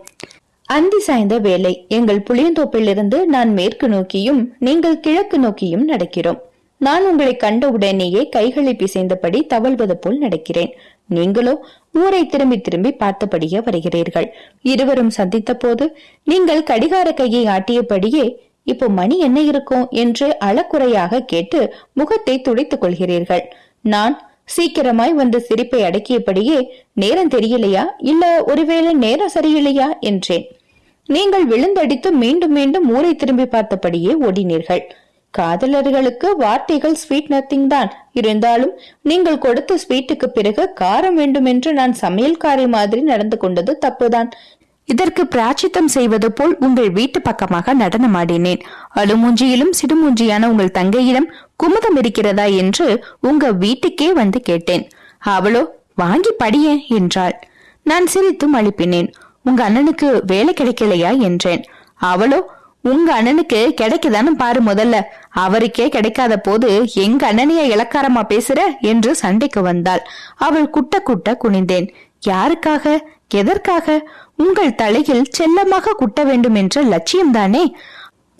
அந்தி சாய்ந்த வேலை எங்கள் புளியந்தோப்பிலிருந்து நான் மேற்கு நோக்கியும் நீங்கள் கிழக்கு நோக்கியும் நடக்கிறோம். நான் உங்களை கண்ட உடனேயே கைகளை பிசைந்தபடி தவழ்வது போல் நடக்கிறேன். நீங்களோ ஊரை திரும்பி திரும்பி பார்த்தபடியே வருகிறீர்கள். இருவரும் சந்தித்த போது நீங்கள் கடிகார கையை ஆட்டியபடியே இப்போ மணி என்ன இருக்கும்? என்று அளக்குறையாக கேட்டு முகத்தை துடைத்துக் கொள்கிறீர்கள். நான் சீக்கிரமாய் வந்து சிரிப்பை அடக்கியபடியே நேரம் தெரியலையா? இல்ல ஒருவேளை நேரம் சரியில்லையா? என்றேன். நீங்கள் விழுந்தடித்து மீண்டும் மீண்டும் ஊரை திரும்பி பார்த்தபடியே ஓடினீர்கள். காதலர்களுக்கு வார்த்தைகள் ஸ்வீட் நத்திங் தான். இருந்தாலும் நீங்கள் கொடுத்த ஸ்வீட்டுக்கு பிறகு காரம் வேண்டும் என்று நான் சமையல்காரி மாதிரி நடந்து கொண்டது தப்புதான். இதற்கு பிராச்சித்தம் செய்வது போல் உங்கள் வீட்டு பக்கமாக நடனமாடினேன். அழுமூஞ்சியிலும் சிடுமூஞ்சியான உங்கள் தங்கையிடம் குமுதம் இருக்கிறதா என்று உங்க வீட்டுக்கே வந்து கேட்டேன். அவளோ வாங்கி படியே என்றாள். நான் சிரித்தும் அழுப்பினேன். உங்க அண்ணனுக்கு வேலை கிடைக்கலையா? என்றேன். அவளோ உங்க அண்ணனுக்கு கிடைக்குதான்னு பாரு முதல்ல. அவருக்கே கிடைக்காத போது எங்க அண்ணனைய இலக்காரமா பேசுற என்று சண்டைக்கு வந்தாள். அவள் குட்ட குட்ட குனிந்தேன். யாருக்காக? எதற்காக? உங்கள் தலையில் செல்லமாக குட்ட வேண்டும் என்ற லட்சியம்தானே?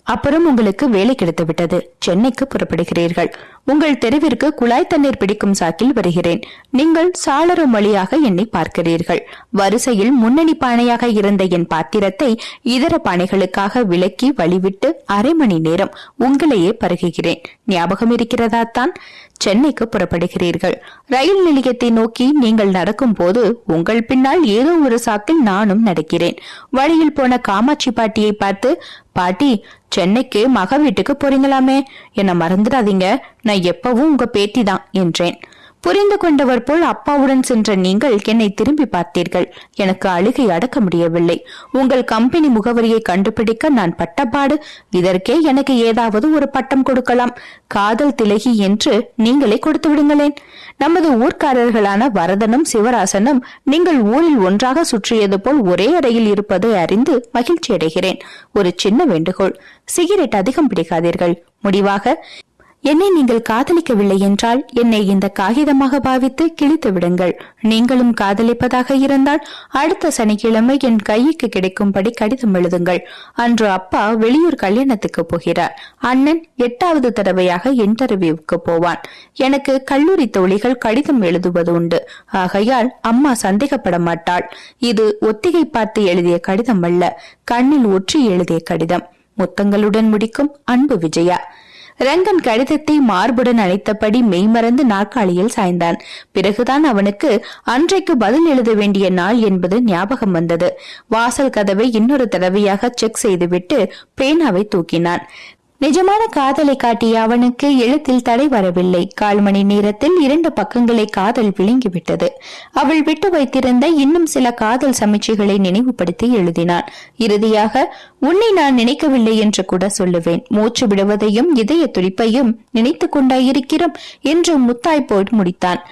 அப்புறம் உங்களுக்கு வேலை கிடைத்து விட்டது சென்னைக்கு புறப்படுகிறீர்கள். உங்கள் தெருவிற்கு குழாய் தண்ணீர் பிடிக்கும் சாக்கில் வருகிறேன். நீங்கள் சாளரம் வழியாக என்னை பார்க்கிறீர்கள். வரிசையில் முன்னணி பானையாக இருந்த என் பாத்திரத்தை இதர பானைகளுக்காக விலக்கி வழிவிட்டு அரை மணி நேரம் உங்களையே பருகுகிறேன். ஞாபகம் இருக்கிறதா தான்? சென்னைக்கு புறப்படுகிறீர்கள். ரயில் நிலையத்தை நோக்கி நீங்கள் நடக்கும் போது உங்கள் பின்னால் ஏதோ ஒரு சாக்கில் நானும் நடக்கிறேன். வழியில் போன காமாட்சி பாட்டியை பார்த்து பாட்டி சென்னைக்கு மக வீட்டுக்கு போறீங்களாமே? என்ன மறந்துடாதீங்க. நான் எப்பவும் உங்க பேத்தி தான் என்றேன். புரிந்து கொண்டவர் போல் அப்பாவுடன் சென்ற நீங்கள் என்னை திரும்பி பார்த்தீர்கள். எனக்கு அழுகை அடக்க முடியவில்லை. உங்கள் கம்பெனி முகவரியை கண்டுபிடிக்க நான் பட்டப்பாடு இதற்கே எனக்கு ஏதாவது ஒரு பட்டம் கொடுக்கலாம். காதல் திலகி என்று நீங்களே கொடுத்து விடுங்களேன். நமது ஊர்க்காரர்களான வரதனும் சிவராசனும் நீங்கள் ஊரில் ஒன்றாக சுற்றியது போல் ஒரே அறையில் இருப்பதை அறிந்து மகிழ்ச்சி அடைகிறேன் ஒரு சின்ன வேண்டுகோள். சிகரெட் அதிகம் பிடிக்காதீர்கள். முடிவாக என்னை நீங்கள் காதலிக்கவில்லை என்றால் என்னை இந்த காகிதமாக பாவித்து கிழித்து விடுங்கள். நீங்களும் காதலிப்பதாக இருந்தால் அடுத்த சனிக்கிழமை என் கைக்கு கிடைக்கும்படி கடிதம் எழுதுங்கள். அன்று அப்பா வெளியூர் கல்யாணத்துக்கு போகிறார். அண்ணன் எட்டாவது தடவையாக இன்டர்வியூவுக்கு போவான். எனக்கு கல்லூரி தோழிகள் கடிதம் எழுதுவது உண்டு. ஆகையால் அம்மா சந்தேகப்பட மாட்டாள். இது ஒத்திகை பார்த்து எழுதிய கடிதம் அல்ல. கண்ணில் ஒற்றி எழுதிய கடிதம். முத்தங்களுடன் முடிக்கும் அன்பு விஜயா. ரங்கன் கடிதத்தை மார்புடன் அழைத்தபடி மெய்மறந்து நாற்காலியில் சாய்ந்தான். பிறகுதான் அவனுக்கு அன்றைக்கு பதில் எழுத வேண்டிய நாள் என்பது ஞாபகம் வந்தது. வாசல் கதவை இன்னொரு தடவையாக செக் செய்துவிட்டு பேனாவை தூக்கினான். நிஜமான காதலை காட்டிய அவனுக்கு எழுத்தில் தடை வரவில்லை. கால் மணி நேரத்தில் இரண்டு பக்கங்களை காதல் விழுங்கிவிட்டது. அவள் விட்டு வைத்திருந்த இன்னும் சில காதல் சமீட்சைகளை நினைவுபடுத்தி எழுதினான். இறுதியாக உன்னை நான் நினைக்கவில்லை என்று கூட சொல்லுவேன். மூச்சு விடுவதையும் இதய துடிப்பையும் நினைத்து கொண்டாயிருக்கிறோம் என்று முத்தாய் போய் முடித்தான்.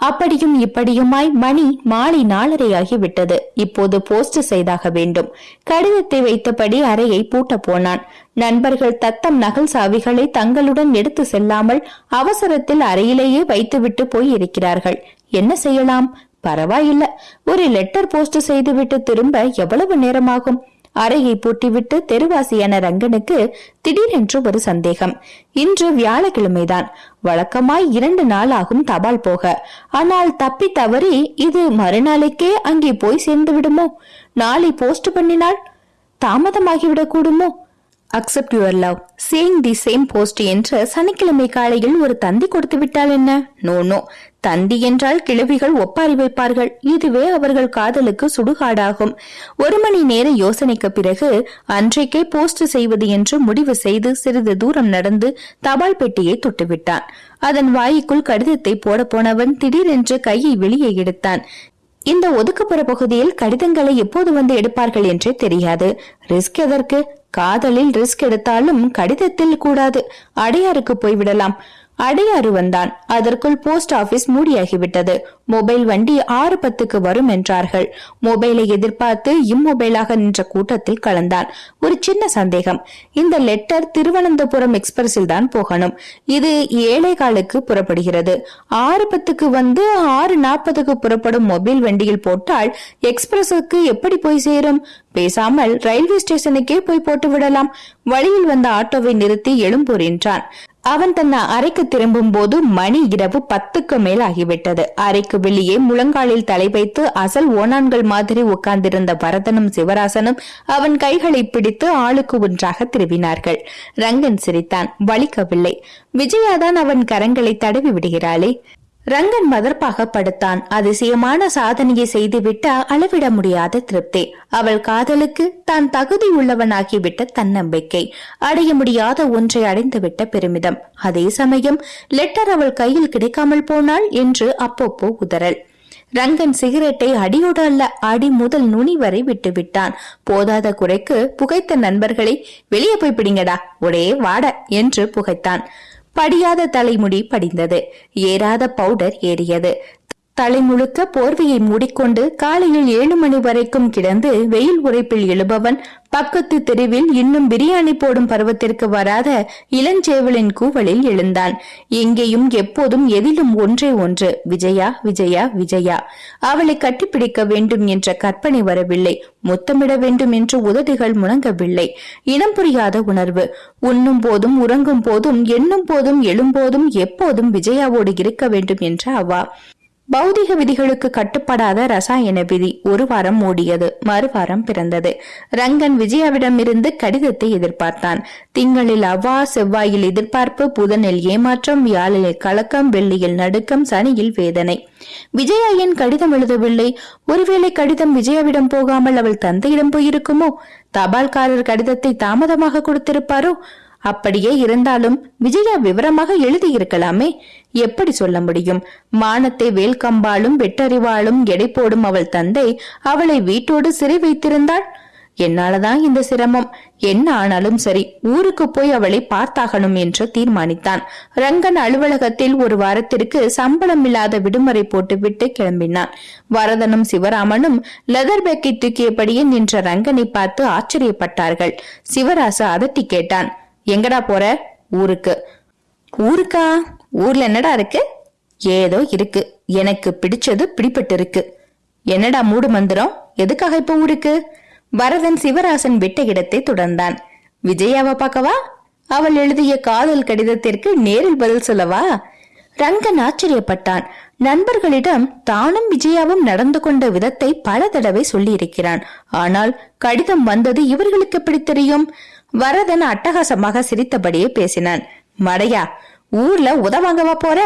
அப்படியும் இப்படியுமாய் மணி மாலை நாலரையாகிவிட்டது இப்போது போஸ்ட் செய்தாக வேண்டும். கடிதத்தை வைத்தபடி அறையை பூட்ட போனான். நண்பர்கள் தத்தம் நகல் சாவிகளை தங்களுடன் எடுத்து செல்லாமல் அவசரத்தில் அறையிலேயே வைத்துவிட்டு போய் இருக்கிறார்கள் என்ன செய்யலாம்? பரவாயில்ல. ஒரு லெட்டர் போஸ்ட் செய்துவிட்டு திரும்ப எவ்வளவு நேரமாகும்? அறையை பூட்டிவிட்டு தெருவாசியான ரங்கனுக்கு திடீரென்று ஒரு சந்தேகம். இன்று வியாழக்கிழமைதான். வழக்கமாய் இரண்டு நாள் ஆகும் தபால் போக. ஆனால் தப்பி தவறி இது மறுநாளைக்கே அங்கே போய் சேர்ந்து விடுமோ? நாளை போஸ்ட் பண்ணினால் தாமதமாகிவிடக் கூடுமோ accept your love saying the same post என்று சனிக்கிழமை காலையில் ஒரு தந்தி கொடுத்து விட்டால் என்ன? நோ நோ தந்தி என்றால் கிழவிகள் ஒப்பாரி வைப்பார்கள். இதுவே அவர்கள் காதலுக்கு சுடுகாடாகும். ஒரு மணி நேர யோசனைக்கு பிறகு அன்றைக்கே போஸ்ட் செய்வது என்று முடிவு செய்து சிறிது தூரம் நடந்து தபால் பெட்டியை தொட்டுவிட்டான். அதன் வாய்க்குள் கடிதத்தை போட போனவன் திடீரென்று கையை வெளியே எடுத்தான். இந்த ஒதுக்குப்புற பகுதியில் கடிதங்களை எப்போது வந்து எடுப்பார்கள் என்றே தெரியாது. ரிஸ்க் எதற்கு? காதலில் ரிஸ்க் எடுத்தாலும் கடிதத்தில் கூடாது. அடையாருக்கு போய்விடலாம். அடையாறு வந்தான். அதற்குள் போஸ்ட் ஆபீஸ் மூடியாகிவிட்டது. மொபைல் வண்டி ஆறு பத்துக்கு வரும் என்றார்கள். மொபைலை எதிர்பார்த்து இம்மொபைலாக நின்ற கூட்டத்தில் கலந்தான். ஒரு சின்ன சந்தேகம். இந்த லெட்டர் திருவனந்தபுரம் எக்ஸ்பிரஸில் தான் போகணும். இது ஏழை காலுக்கு புறப்படுகிறது. ஆறு பத்துக்கு வந்து ஆறு நாற்பதுக்கு புறப்படும் மொபைல் வண்டியில் போட்டால் எக்ஸ்பிரஸுக்கு எப்படி போய் சேரும்? பேசாமல் ரயில்வே ஸ்டேஷனுக்கே போய் போட்டு விடலாம். வழியில் வந்த ஆட்டோவை நிறுத்தி எழும்பூர் என்றான். அவன் தன் அறைக்கு திரும்பும் போது மணி இரவு பத்துக்கு மேல் ஆகிவிட்டது. அறைக்கு வெளியே முழங்காலில் தலை வைத்து அசல் ஓனான்கள் மாதிரி உட்கார்ந்திருந்த பரதனும் சிவராசனும் அவன் கைகளை பிடித்து ஆளுக்கு ஒன்றாக திருவினார்கள் ரங்கன் சிரித்தான் வலிக்கவில்லை. விஜயாதான் அவன் கரங்களை தடவி விடுகிறாளே. ரங்கன் மதர்ப்பாக படுத்தான் அதிசயமான சாதனையை செய்துவிட்ட அளவிட முடியாத திருப்தி. அவள் காதலுக்கு தான் தகுதி உள்ளவனாகிவிட்ட தன்னம்பிக்கை. அடைய முடியாத ஒன்றை அடைந்துவிட்ட பெருமிதம். அதே சமயம் லெட்டர் அவள் கையில் கிடைக்காமல் போனாள் என்று அப்பப்போ உதறல். ரங்கன் சிகரெட்டை அடியோடு அல்ல அடி முதல் நுனி வரை விட்டு விட்டான் போதாத குறைக்கு புகைத்த நண்பர்களை வெளியே போய் பிடிங்கடா ஒரே வாட என்று புகைத்தான். படியாத தலைமுடி படிந்தது. ஏறாத பவுடர் ஏறியது. தலை முழுக்க போர்வையை மூடிக்கொண்டு காலையில் ஏழு மணி வரைக்கும் கிடந்து வெயில் உரைப்பில் எழுபவன் பக்கத்து தெருவில் இன்னும் பிரியாணி போடும் பருவத்திற்கு வராத இளஞ்சேவலின் கூவலில் எழுந்தான். எங்கேயும் எப்போதும் எதிலும் ஒன்றே ஒன்று விஜயா விஜயா விஜயா அவளை கட்டிப்பிடிக்க வேண்டும் என்ற கற்பனை வரவில்லை. முத்தமிட வேண்டும் என்று உதடுகள் முணங்கவில்லை. இனம் புரியாத உணர்வு. உண்ணும் போதும் உறங்கும் போதும் எண்ணும் போதும் எழும்போதும் எப்போதும் விஜயாவோடு இருக்க வேண்டும் என்ற அவா. பௌதிக விதிகளுக்கு கட்டுப்படாத ரசாயன விதி ஒரு வாரம் ஓடியது மறுவாரம் பிறந்தது. ரங்கன் விஜயாவிடமிருந்து கடிதத்தை எதிர்பார்த்தான். திங்களில் அவ்வா செவ்வாயில் எதிர்பார்ப்பு புதனில் ஏமாற்றம் வியாழில் கலக்கம் வெள்ளியில் நடுக்கம் சனியில் வேதனை. விஜயா ஏன் கடிதம் எழுதவில்லை. ஒருவேளை கடிதம் விஜயாவிடம் போகாமல் அவள் தந்தையிடம் போயிருக்குமோ? தபால்காரர் கடிதத்தை தாமதமாக கொடுத்திருப்பாரோ? அப்படியே இருந்தாலும் விஜயா விவரமாக எழுதியிருக்கலாமே? எப்படி சொல்ல முடியும்? மானத்தை வேல்கம்பாலும் வெட்டறிவாளும் எடை போடும் அவள் தந்தை அவளை வீட்டோடு சிறை வைத்திருந்தாள்? என்னாலதான் இந்த சிரமம். என்ன ஆனாலும் சரி ஊருக்கு போய் அவளை பார்த்தாகணும் என்று தீர்மானித்தான். ரங்கன் அலுவலகத்தில் ஒரு வாரத்திற்கு சம்பளம் இல்லாத விடுமுறை போட்டுவிட்டு கிளம்பினான். வரதனும் சிவராமனும் லெதர் பேக்கை தூக்கியபடியே நின்ற ரங்கனை பார்த்து ஆச்சரியப்பட்டார்கள். சிவராசு அதட்டி கேட்டான் எங்கடா போற? ஊருக்கு. ஊருக்கா? ஊர்ல என்னடா இருக்கு? ஏதோ இருக்கு. எனக்கு பிடிச்சது பிடிபட்டு இருக்கு என்னடா மூடு மந்திரம்? எதுக்காக இப்ப ஊருக்கு? வரதன் சிவராசன் விட்ட இடத்தை தொடர்ந்தான். விஜயாவை பார்க்கவா? அவள் எழுதிய காதல் கடிதத்திற்கு நேரில் பதில் சொல்லவா? ரங்கன் ஆச்சரியப்பட்டான். நண்பர்களிடம் தானும் விஜயாவும் நடந்து கொண்ட விதத்தை பல தடவை சொல்லியிருக்கிறான். ஆனால் கடிதம் வந்தது இவர்களுக்கு எப்படி தெரியும்? வரதன் அட்டகாசமாக சிரித்தபடியே பேசினான். மடையா ஊர்ல உதவாங்கவா போற?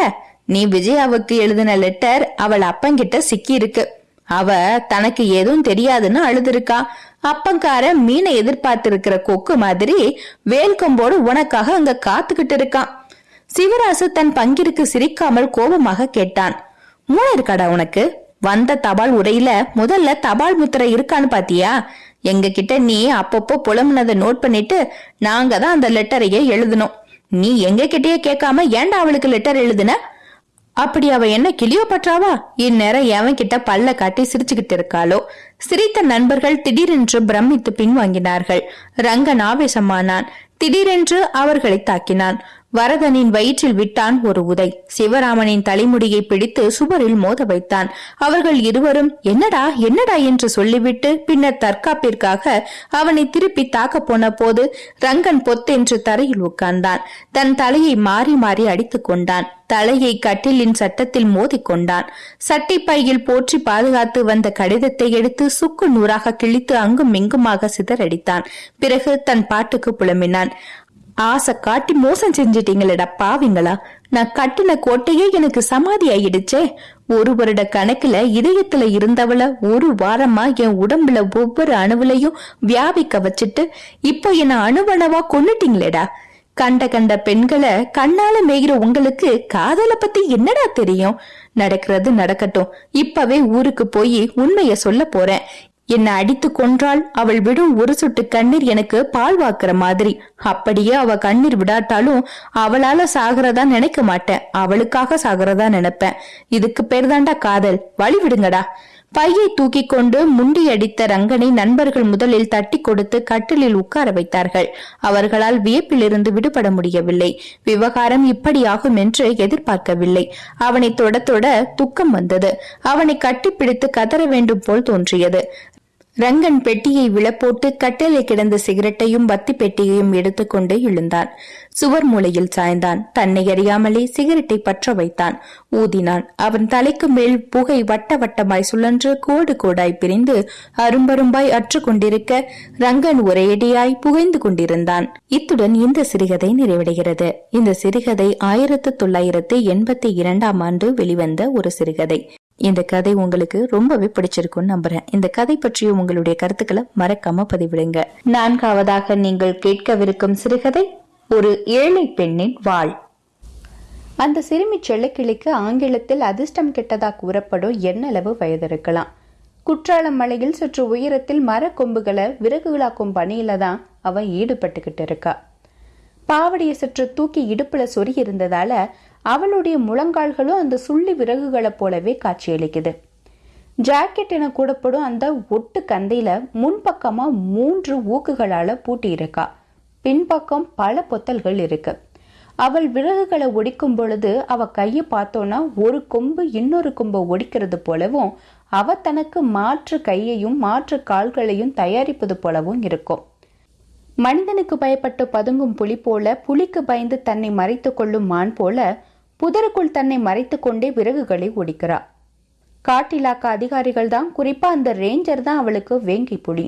நீ விஜயாவுக்கு எழுதின லெட்டர் அவள் அப்பங்கிட்ட சிக்கி இருக்கு அவ தனக்கு எதுவும் தெரியாதுன்னு அழுதுருக்கா. அப்பங்கார மீனை எதிர்பார்த்து இருக்கிற கொக்கு மாதிரி வேல்கொம்போடு உனக்காக அங்க காத்துக்கிட்டு இருக்கான் சிவராசு தன் பங்கிற்கு சிரிக்காமல் கோபமாக கேட்டான். மூளை இருக்காடா உனக்கு? வந்த தபால் உரையில முதல்ல தபால் முத்திரை இருக்கான்னு பாத்தியா? எங்க கிட்ட நீ அப்பப்போ புலம்புனதை நோட் பண்ணிட்டு நாங்க தான் அந்த லெட்டரையே எழுதணும் நீ எங்க கிட்டயே கேட்காம ஏன்டா அவளுக்கு லெட்டர் எழுதுன? அப்படி அவ என்ன கிளியோ பற்றாவா இந்நேரம் எவன் கிட்ட பல்ல காட்டி சிரிச்சுக்கிட்டு இருக்காளோ? சிரித்த நண்பர்கள் திடீரென்று பிரமித்து பின்வாங்கினார்கள். ரங்கன் ஆவேசமானான். திடீரென்று அவர்களை தாக்கினான். வரதனின் வயிற்றில் விட்டான் ஒரு உதை. சிவராமனின் தலைமுடியை பிடித்து சுவரில் மோத வைத்தான். அவர்கள் இருவரும் என்னடா என்னடா? என்று சொல்லிவிட்டு பின்னர் தற்காப்பிற்காக அவனை திருப்பி தாக்க போன போது ரங்கன் பொத்தென்று தரையில் உட்கார்ந்தான். தன் தலையை மாறி மாறி அடித்துக் கொண்டான். தலையை கட்டிலின் சட்டத்தில் மோதிக்கொண்டான் சட்டை பையில் போற்றி பாதுகாத்து வந்த கடிதத்தை எடுத்து சுக்கு நூறாக கிழித்து அங்கும் இங்குமாக சிதறடித்தான். பிறகு தன் பாட்டுக்கு புலம்பினான். ஆசை காட்டி மோசம் செஞ்சிட்டீங்களடா பாவிங்களா. நான் கட்டின கோட்டையே எனக்கு சமாதி ஆயிடுச்சே ஒரு வருட கணக்குல இதயத்துல இருந்தவள ஒரு வாரமா என் உடம்புல ஒவ்வொரு அணுவுலையும் வியாபிக்க வச்சுட்டு இப்போ என்ன அணுவணவா கொண்டுட்டீங்களேடா கண்ட கண்ட பெண்களை கண்ணால மேய்கிற உங்களுக்கு காதல பத்தி என்னடா தெரியும். நடக்கிறது நடக்கட்டும். இப்பவே ஊருக்கு போய் உண்மைய சொல்ல போறேன். என்னை அடித்து கொன்றால் அவள் விடும் ஒரு சொட்டு கண்ணீர் எனக்கு பால் வாக்குற மாதிரி. அப்படியே அவ கண்ணீர் விடாட்டாலும் அவளால சாகிறதா நினைக்க மாட்டேன். அவளுக்காக சாகிறதா நினைப்பேன். இதுக்கு பேர் தாண்டா காதல். வழி விடுங்கடா. பையை தூக்கி கொண்டு முண்டி அடித்த ரங்கனை நண்பர்கள் முதலில் தட்டி கொடுத்து கட்டிலில் உட்கார வைத்தார்கள். அவர்களால் வியப்பிலிருந்து விடுபட முடியவில்லை. விவகாரம் இப்படியாகும் என்று எதிர்பார்க்கவில்லை. அவனை தொட தொட துக்கம் வந்தது. அவனை கட்டிப்பிடித்து கதற வேண்டும் போல் தோன்றியது. ரங்கன் பெட்டியை விழப்போட்டு கட்டளை கிடந்த சிகரெட்டையும் பத்தி பெட்டியையும் எடுத்துக்கொண்டு எழுந்தான். சுவர் மூலையில் சாய்ந்தான். தன்னை அறியாமலே சிகரெட்டை பற்ற வைத்தான். ஊதினான். அவன் தலைக்கு மேல் புகை வட்ட வட்டமாய் சுழன்று கோடு கோடாய் பிரிந்து அரும்பரும்பாய் அற்று கொண்டிருக்க ரங்கன் ஒரேடியாய் புகைந்து கொண்டிருந்தான். இத்துடன் இந்த சிறுகதை நிறைவடைகிறது. இந்த சிறுகதை ஆயிரத்து தொள்ளாயிரத்து எண்பத்தி இரண்டாம் ஆண்டு வெளிவந்த ஒரு சிறுகதை. இந்த கதை உங்களுக்கு ரொம்பவே பிடிச்சிருக்கும்னு நம்புறேன். இந்த கதை பற்றிய உங்களுடைய கருத்துக்களை மறக்காம பதிவிடுங்க. நான்காவதாக நீங்கள் கேட்கவிருக்கும் சிறுகதை ஒரு ஏழை பெண்ணின் வாழ். அந்த சிறுமி செல்லக்கிளிக்கு ஆங்கிலத்தில் அதிர்ஷ்டம் கெட்டதா கூறப்படும் எண்ணளவு வயது இருக்கலாம் குற்றாலம் மலையில் சற்று உயரத்தில் மரக்கொம்புகளை விறகுகளாக்கும் பணியில தான் அவன் ஈடுபட்டுக்கிட்டு இருக்கா. பாவடியை சற்று தூக்கி இடுப்புல சொறி இருந்ததால அவளுடைய முழங்கால்களும் அந்த சுள்ளி விறகுகளைப் போலவே காட்சியளிக்குது. ஜாக்கெட் என கூடப்படும் அந்த ஒட்டு கந்தையில முன்பக்கமா மூன்று ஊக்குகளால பூட்டி இருக்கா பின்பக்கம் பல பொத்தல்கள் இருக்கு. அவள் விறகுகளை ஒடிக்கும் பொழுது அவ கையை பார்த்தோன்னா ஒரு கொம்பு இன்னொரு கொம்பை ஒடிக்கிறது போலவும் அவ தனக்கு மாற்று கையையும் மாற்று கால்களையும் தயாரிப்பது போலவும் இருக்கும். மனிதனுக்கு பயப்பட்டு பதுங்கும் புலி போல புலிக்கு பயந்து தன்னை மறைத்து கொள்ளும் மான் போல புதருக்குள் தன்னை மறைத்து கொண்டே விறகுகளை ஒடிக்கிறாள் காட்டிலாக்க அதிகாரிகள் தான் குறிப்பா அந்த ரேஞ்சர் தான் அவளுக்கு வேங்கி புலி.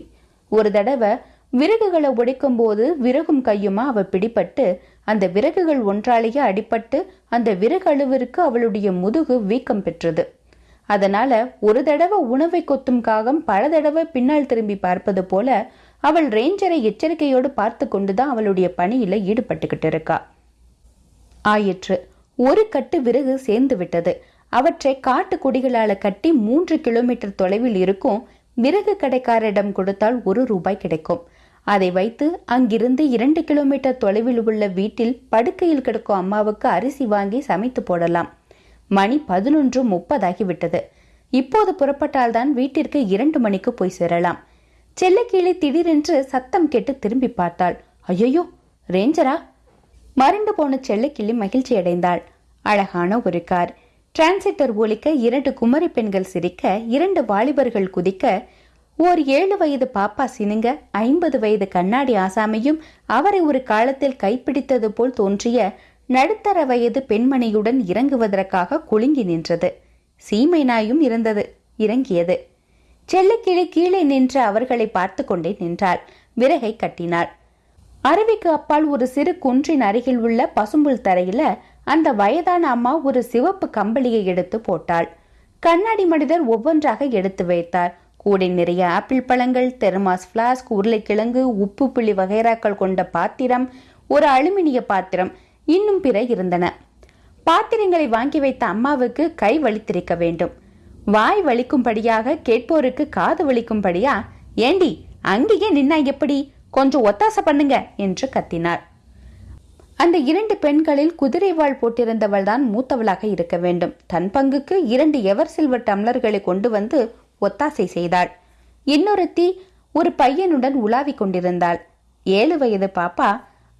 ஒரு தடவை விறகுகளை ஒடிக்கும் போது விறகும் கையுமா அவ பிடிபட்டு அந்த விறகுகள் ஒன்றாலேயே அடிபட்டு அந்த விறகு அளவிற்கு அவளுடைய முதுகு வீக்கம் பெற்றது. அதனால ஒரு தடவை உணவை கொத்தும் காகம் பல தடவை பின்னால் திரும்பி பார்ப்பது போல அவள் ரேஞ்சரை எச்சரிக்கையோடு பார்த்து கொண்டுதான் அவளுடைய பணியில ஈடுபட்டுக்கிட்டு இருக்கா. ஆயிற்று. ஒரு கட்டு விறகு சேர்ந்து விட்டது அவற்றை காட்டு கொடிகளால கட்டி மூன்று கிலோமீட்டர் தொலைவில் இருக்கும் விறகு கடைக்காரரிடம் கொடுத்தால் ஒரு ரூபாய் கிடைக்கும். அதை வைத்து அங்கிருந்து இரண்டு கிலோமீட்டர் தொலைவில் உள்ள வீட்டில் படுக்கையில் கிடக்கும் அம்மாவுக்கு அரிசி வாங்கி சமைத்து போடலாம். மணி பதினொன்று முப்பதாகிவிட்டது. இப்போது புறப்பட்டால்தான் வீட்டிற்கு இரண்டு மணிக்கு போய் சேரலாம். செல்லக்கீழே திடீரென்று சத்தம் கேட்டு திரும்பி பார்த்தாள். ஐயோ ரேஞ்சரா மறைந்து போன செல்லக்கிளி மகிழ்ச்சி அடைந்தாள். அழகான ஒரு கார். டிரான்சிட்டர் ஒலிக்க இரண்டு குமரி பெண்கள் சிரிக்க இரண்டு வாலிபர்கள் குதிக்க ஓர் ஏழு வயது பாப்பா சினுங்க ஐம்பது வயது கண்ணாடி ஆசாமியும் அவரை ஒரு காலத்தில் கைப்பிடித்தது போல் தோன்றிய நடுத்தர வயது பெண்மணியுடன் இறங்குவதற்காக குலுங்கி நின்றது. சீமை நாயும் இருந்தது இறங்கியது. செல்லக்கிளி கீழே நின்று அவர்களை பார்த்து கொண்டே நின்றாள். விறகை கட்டினாள். அருவிக்கு அப்பால் ஒரு சிறு குன்றின் அருகில் உள்ள பசும்புல் தரையில அந்த வயதான அம்மா ஒரு சிவப்பு கம்பளியை எடுத்து போட்டாள். கண்ணாடி மனிதர் ஒவ்வொன்றாக எடுத்து வைத்தார். கூடை நிறைய ஆப்பிள் பழங்கள் தெர்மாஸ் பிளாஸ்க் உருளைக்கிழங்கு உப்பு புள்ளி வகைராக்கள் கொண்ட பாத்திரம் ஒரு அலுமினிய பாத்திரம் இன்னும் பிற இருந்தன. பாத்திரங்களை வாங்கி வைத்த அம்மாவுக்கு கை வலித்திருக்க வேண்டும். வாய் வலிக்கும்படியாக கேட்போருக்கு காது வலிக்கும்படியா ஏண்டி அங்கேயே நின்னா எப்படி? கொஞ்சம் ஒத்தாசை பண்ணுங்க என்று கத்தினார். அந்த இரண்டு பெண்களில் குதிரை வாழ் போட்டிருந்தவள் தான் மூத்தவளாக இருக்க வேண்டும். தன் பங்குக்கு இரண்டு எவர் சில்வர் டம்ளர்களை கொண்டு வந்து ஒத்தாசை செய்தாள். இன்னொருத்தி ஒரு பையனுடன் உலாவிக் கொண்டிருந்தாள். ஏழு வயது பாப்பா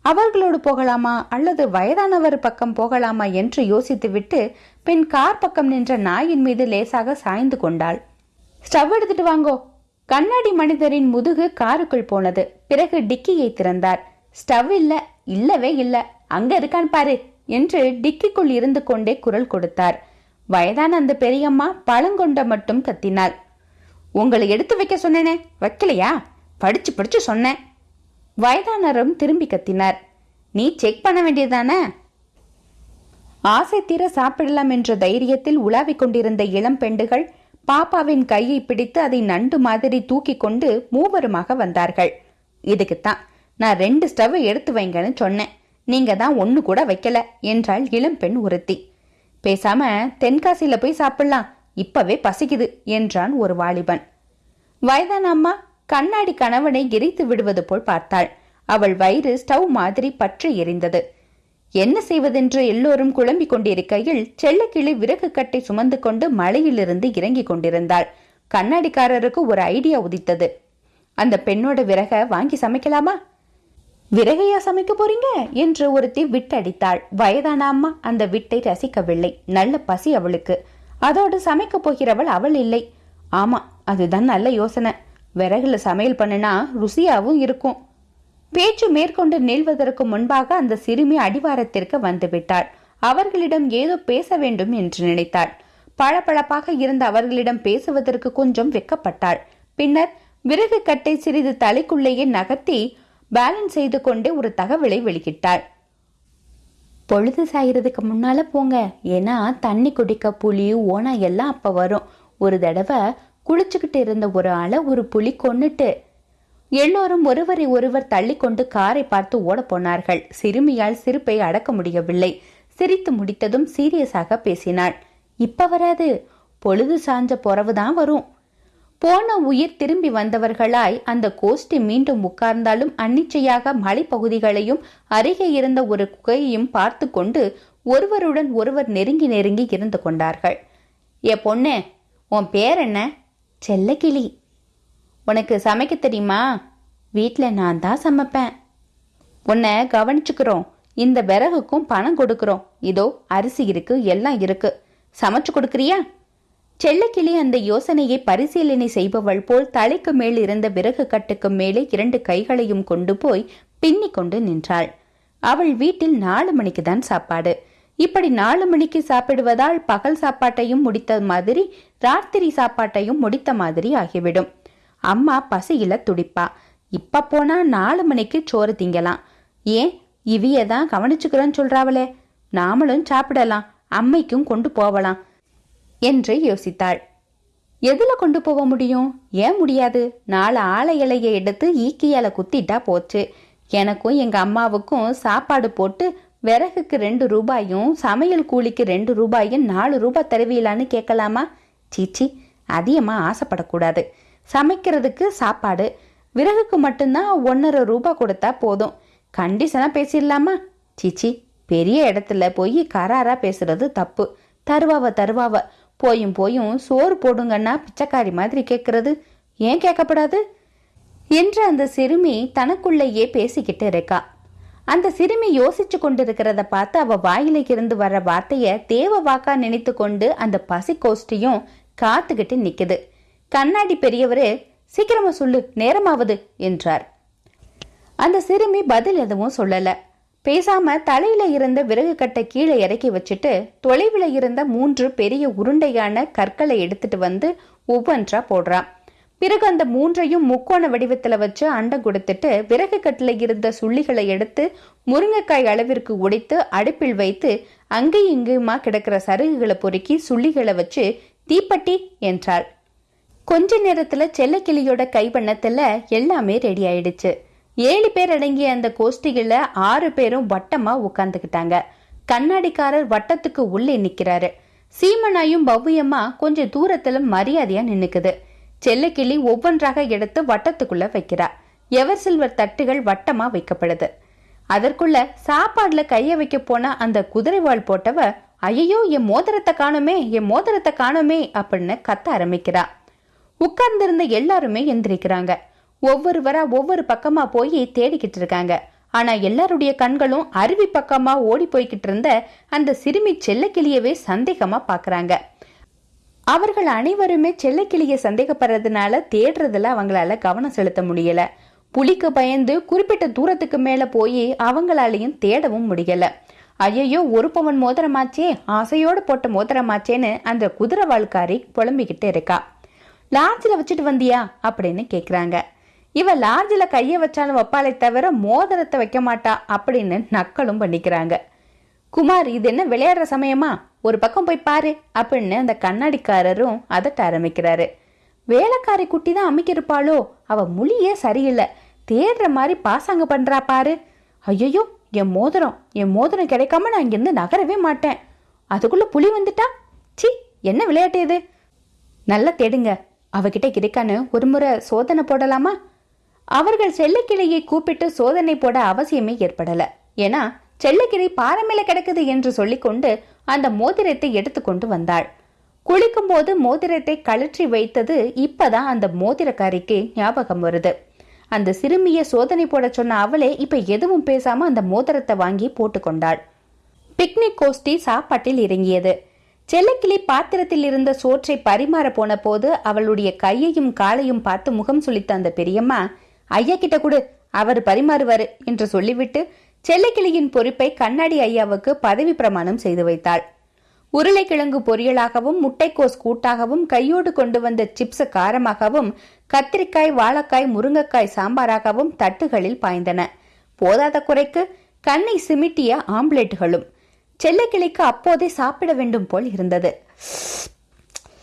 அவர்களோடு போகலாமா அல்லது வயதானவர் பக்கம் போகலாமா என்று யோசித்துவிட்டு பின் கார் பக்கம் நின்ற நாயின் மீது லேசாக சாய்ந்து கொண்டாள். ஸ்டவ் எடுத்துட்டு வாங்கோ கண்ணாடி மனிதரின் முதுகு காருக்குள் போனது. பிறகு டிக்கியை திறந்தார். ஸ்டவ் இல்ல இல்லவே இல்ல. அங்க இருக்கான் பாரு என்று டிக்கிக்குள் இருந்து கொண்டே குரல் கொடுத்தார். வயதான அந்த பெரியம்மா பழங்கொண்ட மட்டும் கத்தினாள். உங்களை எடுத்து வைக்க சொன்னேனே வைக்கலையா? படிச்சு படிச்சு சொன்னேன். வயதானரும் திரும்பி கத்தினார். நீ செக் பண்ண வேண்டியதானே ஆசை தீர சாப்பிடலாம் என்ற தைரியத்தில் உலாவிக் கொண்டிருந்த இளம் பெண்டுகள் பாப்பாவின் கையை பிடித்து அதை நண்டு மாதிரி தூக்கி கொண்டு மூவருமாக வந்தார்கள். இதுக்குத்தான் நான் ரெண்டு ஸ்டவ் எடுத்து வைங்கன்னு சொன்னேன். நீங்க தான் ஒன்னு கூட வைக்கல என்றாள் இளம்பெண் ஒருத்தி. பேசாம தென்காசியில போய் சாப்பிடலாம். இப்பவே பசிக்குது என்றான் ஒரு வாலிபன். வயதான அம்மா கண்ணாடி கணவனை எரித்து விடுவது போல் பார்த்தாள். அவள் வயிறு ஸ்டவ் மாதிரி பற்றி எரிந்தது. என்ன செய்வதென்று எல்லோரும் குழம்பிக் கொண்டிருக்கையில் செல்லக்கிளி விறகு கட்டை சுமந்து கொண்டு மலையிலிருந்து இறங்கிக் கொண்டிருந்தாள். கண்ணாடிக்காரருக்கு ஒரு ஐடியா உதித்தது. அந்த பெண்ணோட விறக வாங்கி சமைக்கலாமா? விறகையா சமைக்க போறீங்க? என்று ஒருத்தி விட்டடித்தாள். வயதான அம்மா அந்த விட்டை ரசிக்கவில்லை. நல்ல பசி அவளுக்கு. அதோடு சமைக்க போகிறவள் அவள் இல்லை. ஆமா அதுதான் நல்ல யோசனை. விறகுல சமையல் பண்ணுனா ருசியாவும் இருக்கும். பேச்சு மேற்கொண்டு நீள்வதற்கு முன்பாக அந்த சிறுமி அடிவாரத்திற்கு வந்துவிட்டாள். அவர்களிடம் ஏதோ பேச வேண்டும் என்று நினைத்தாள். பளபளப்பாக இருந்த அவர்களிடம் பேசுவதற்கு கொஞ்சம் வெக்கப்பட்டாள். பின்னர் விறகு கட்டை சிறிது தலைக்குள்ளேயே நகர்த்தி பேலன்ஸ் செய்து கொண்டே ஒரு தகவலை வெளியிட்டாள். பொழுது சாயறதுக்கு முன்னால போங்க. ஏன்னா தண்ணி குடிக்க புலி ஓனா எல்லாம் அப்ப வரும். ஒரு தடவை குளிச்சுக்கிட்டு இருந்த ஒரு ஆளை ஒரு புலி கொன்னுட்டு எல்லோரும் ஒருவரை ஒருவர் தள்ளிக்கொண்டு காரை பார்த்து ஓடப்போனார்கள் சிறுமியால் சிரிப்பை அடக்க முடியவில்லை. சிரித்து முடித்ததும் சீரியஸாக பேசினாள். இப்ப வராது. பொழுது சாஞ்ச பொறவுதான் வரும். போன உயிர் திரும்பி வந்தவர்களாய் அந்த கோஷ்டி மீண்டும் உட்கார்ந்தாலும் அன்னிச்சையாக மலைப்பகுதிகளையும் அருகே இருந்த ஒரு குகையையும் பார்த்து கொண்டு ஒருவருடன் ஒருவர் நெருங்கி நெருங்கி இருந்து கொண்டார்கள். ஏ பொண்ணு உன் பேர் என்ன? செல்லக்கிளி. உனக்கு சமைக்க தெரியுமா? வீட்டில் நான் தான் சமைப்பேன். உன்னை கவனிச்சுக்கிறோம். இந்த விறகுக்கும் பணம் கொடுக்குறோம். இதோ அரிசி இருக்கு எல்லாம் இருக்கு. சமைச்சு கொடுக்குறியா? செல்லக்கிளி அந்த யோசனையை பரிசீலனை செய்பவள் போல் தலைக்கு மேல் இருந்த விறகு கட்டுக்கு மேலே இரண்டு கைகளையும் கொண்டு போய் பின்னி கொண்டு நின்றாள். அவள் வீட்டில் நாலு மணிக்கு தான் சாப்பாடு. இப்படி நாலு மணிக்கு சாப்பிடுவதால் பகல் சாப்பாட்டையும் முடித்த மாதிரி ராத்திரி சாப்பாட்டையும் முடித்த மாதிரி ஆகிவிடும். அம்மா பசியில துடிப்பா. இப்ப போனா நாலு மணிக்கு சோறு திங்கலாம். ஏன்? இவிய தான் கவனிச்சுக்கிறேன்னு சொல்றாவளே. நாமளும் சாப்பிடலாம். அம்மைக்கும் கொண்டு போவலாம் என்று யோசித்தாள். எதுல கொண்டு போக முடியும்? ஏன் முடியாது? நாலு ஆலை இலையை எடுத்து ஈக்கியால குத்திட்டா போச்சு. எனக்கும் எங்க அம்மாவுக்கும் சாப்பாடு போட்டு விறகுக்கு ரெண்டு ரூபாயும் சமையல் கூலிக்கு ரெண்டு ரூபாயும் நாலு ரூபாய் தருவீலான்னு கேட்கலாமா? சீச்சி அதிகமா ஆசைப்படக்கூடாது. சமைக்கிறதுக்கு சாப்பாடு. விறகுக்கு மட்டும்தான் ஒன்றரை ரூபாய் கொடுத்தா போதும். கண்டிஷனாக பேசிடலாமா? சீச்சி பெரிய இடத்துல போய் கராராக பேசுறது தப்பு. தருவாவ தருவாவ. போயும் போயும் சோறு போடுங்கன்னா பிச்சைக்காரி மாதிரி கேட்கறது ஏன் கேட்கப்படாது என்று அந்த சிறுமி தனக்குள்ளேயே பேசிக்கிட்டு இருக்கா. அந்த சிறுமி யோசிச்சு கொண்டிருக்கிறத பார்த்து அவ வாயில இருந்து வர்ற வார்த்தைய தேவ வாக்கா நினைத்து கொண்டு அந்த பசி கோஷ்டியும் காத்துக்கிட்டு நிக்குது. கண்ணாடி பெரியவரே சீக்கிரமா சொல்லு நேரமாவது என்றார். அந்த சிறுமி பதில் எதுவும் சொல்லல. பேசாம தலையில இருந்த விறகு கட்டை கீழே இறக்கி வச்சுட்டு தொலைவில் இருந்த மூன்று பெரிய உருண்டையான கற்களை எடுத்துட்டு வந்து ஒவ்வொன்றா போடுறான் பிறகு அந்த மூன்றையும் முக்கோண வடிவத்துல வச்சு அண்டை கொடுத்துட்டு விறகு கட்டில இருந்த சுள்ளிகளை எடுத்து முருங்கைக்காய் அளவிற்கு உடைத்து அடுப்பில் வைத்து அங்கேயும் இங்கேயுமா கிடக்கிற சருகுகளை பொறுக்கி சுள்ளிகளை வச்சு தீப்பட்டி என்றாள். கொஞ்ச நேரத்துல செல்லக்கிளியோட கைவண்ணத்தில் எல்லாமே ரெடி ஆயிடுச்சு. ஏழு பேர் அடங்கிய அந்த கோஷ்டிகள ஆறு பேரும் வட்டமா உட்காந்துக்கிட்டாங்க கண்ணாடிக்காரர் வட்டத்துக்கு உள்ளே நிக்கிறாரு. சீமனாயும் பவ்யம்மா கொஞ்சம் தூரத்துல மரியாதையா நின்னுக்குது. செல்லக்கிளி ஒவ்வொன்றாக எடுத்து வட்டத்துக்குள்ள வைக்கிறா. எவர் சில்வர் தட்டுகள் வட்டமா வைக்கப்படுது. அதற்குள்ள சாப்பாடுல கைய வைக்க போன அந்த குதிரைவாள் போட்டவ ஐயோ என் மோதிரத்தை காணுமே என் மோதிரத்தை காணுமே அப்படின்னு கத்த ஆரம்பிக்கிறா. உட்கார்ந்திருந்த எல்லாருமே எந்திரிக்கிறாங்க. ஒவ்வொருவரா ஒவ்வொரு பக்கமா போய் தேடிக்கிட்டு இருக்காங்க ஆனா எல்லாருடைய கண்களும் அருவி பக்கமா ஓடி போய்கிட்டு இருந்த அந்த சிறுமி செல்லக்கிளியவே சந்தேகமா பாக்குறாங்க. அவர்கள் அனைவருமே செல்லக்கிளிய சந்தேகப்படுறதுனால தேடுறதுல அவங்களால கவனம் செலுத்த முடியல. புலிக்கு பயந்து குறிப்பிட்ட தூரத்துக்கு மேல போய் அவங்களாலையும் தேடவும் முடியல. ஐயையோ ஒரு பவன் மோதிரமாச்சே ஆசையோடு போட்ட மோதிரமாச்சேன்னு அந்த குதிரை வாழ்க்காரி புலம்பிக்கிட்டு இருக்கா. லாட்ஜில் வச்சுட்டு வந்தியா? அப்படின்னு கேட்குறாங்க இவ லாட்ஜில் கையை வச்சாலும் வைப்பாளே தவிர மோதிரத்தை வைக்க மாட்டா அப்படின்னு நக்கலும் பண்ணிக்கிறாங்க. குமார் இது என்ன விளையாடுற சமயமா? ஒரு பக்கம் போய் பாரு அப்படின்னு அந்த கண்ணாடிக்காரரும் அதட்ட ஆரம்பிக்கிறாரு. வேலைக்காரி குட்டி தான் அமைக்கிருப்பாளோ? அவ மொழியே சரியில்லை. தேடுற மாதிரி பாசாங்க பண்றா பாரு. ஐயோ என் மோதிரம் என் மோதிரம் கிடைக்காம நான் இங்கிருந்து நகரவே மாட்டேன். அதுக்குள்ள புலி வந்துட்டா? சி என்ன விளையாட்டு இது? நல்லா தேடுங்க. அவகிட்ட கிடைக்கான்னு ஒரு முறை சோதனை போடலாமா? அவர்கள் செல்லக்கிளையை கூப்பிட்டு சோதனை போட அவசியமே ஏற்படல. ஏன்னா செல்லக்கிளை பாறை கிடக்குது என்று சொல்லிக்கொண்டு அந்த மோதிரத்தை எடுத்துக்கொண்டு வந்தாள். குளிக்கும் போது மோதிரத்தை கழற்றி வைத்தது இப்பதான் அந்த மோதிரக்காரிக்கு ஞாபகம் வருது. அந்த சிறுமிய சோதனை போட சொன்ன அவளே இப்ப எதுவும் பேசாம அந்த மோதிரத்தை வாங்கி போட்டுக்கொண்டாள். பிக்னிக் கோஷ்டி சாப்பாட்டில் இறங்கியது. செல்லக்கிளி பாத்திரத்தில் இருந்த சோற்றை பரிமாற போன போது அவளுடைய கையையும் காலையும் பார்த்து முகம் சுளித்த அந்த பெரியம்மா ஐயா கிட்ட கொடு அவர் பரிமாறுவாரு என்று சொல்லிவிட்டு செல்லக்கிளியின் பொறுப்பை கண்ணாடி ஐயாவுக்கு பதவி பிரமாணம் செய்து வைத்தாள். உருளைக்கிழங்கு பொரியலாகவும் முட்டைக்கோஸ் கூட்டாகவும் கையோடு கொண்டு வந்த சிப்ஸ் காரமாகவும் கத்திரிக்காய் வாழைக்காய் முருங்கைக்காய் சாம்பாராகவும் தட்டுகளில் பாய்ந்தன. போதாத குறைக்கு கண்ணை சிமிட்டிய ஆம்லெட்டுகளும் செல்லக்கிளிக்கு அப்போதே சாப்பிட வேண்டும் போல் இருந்தது.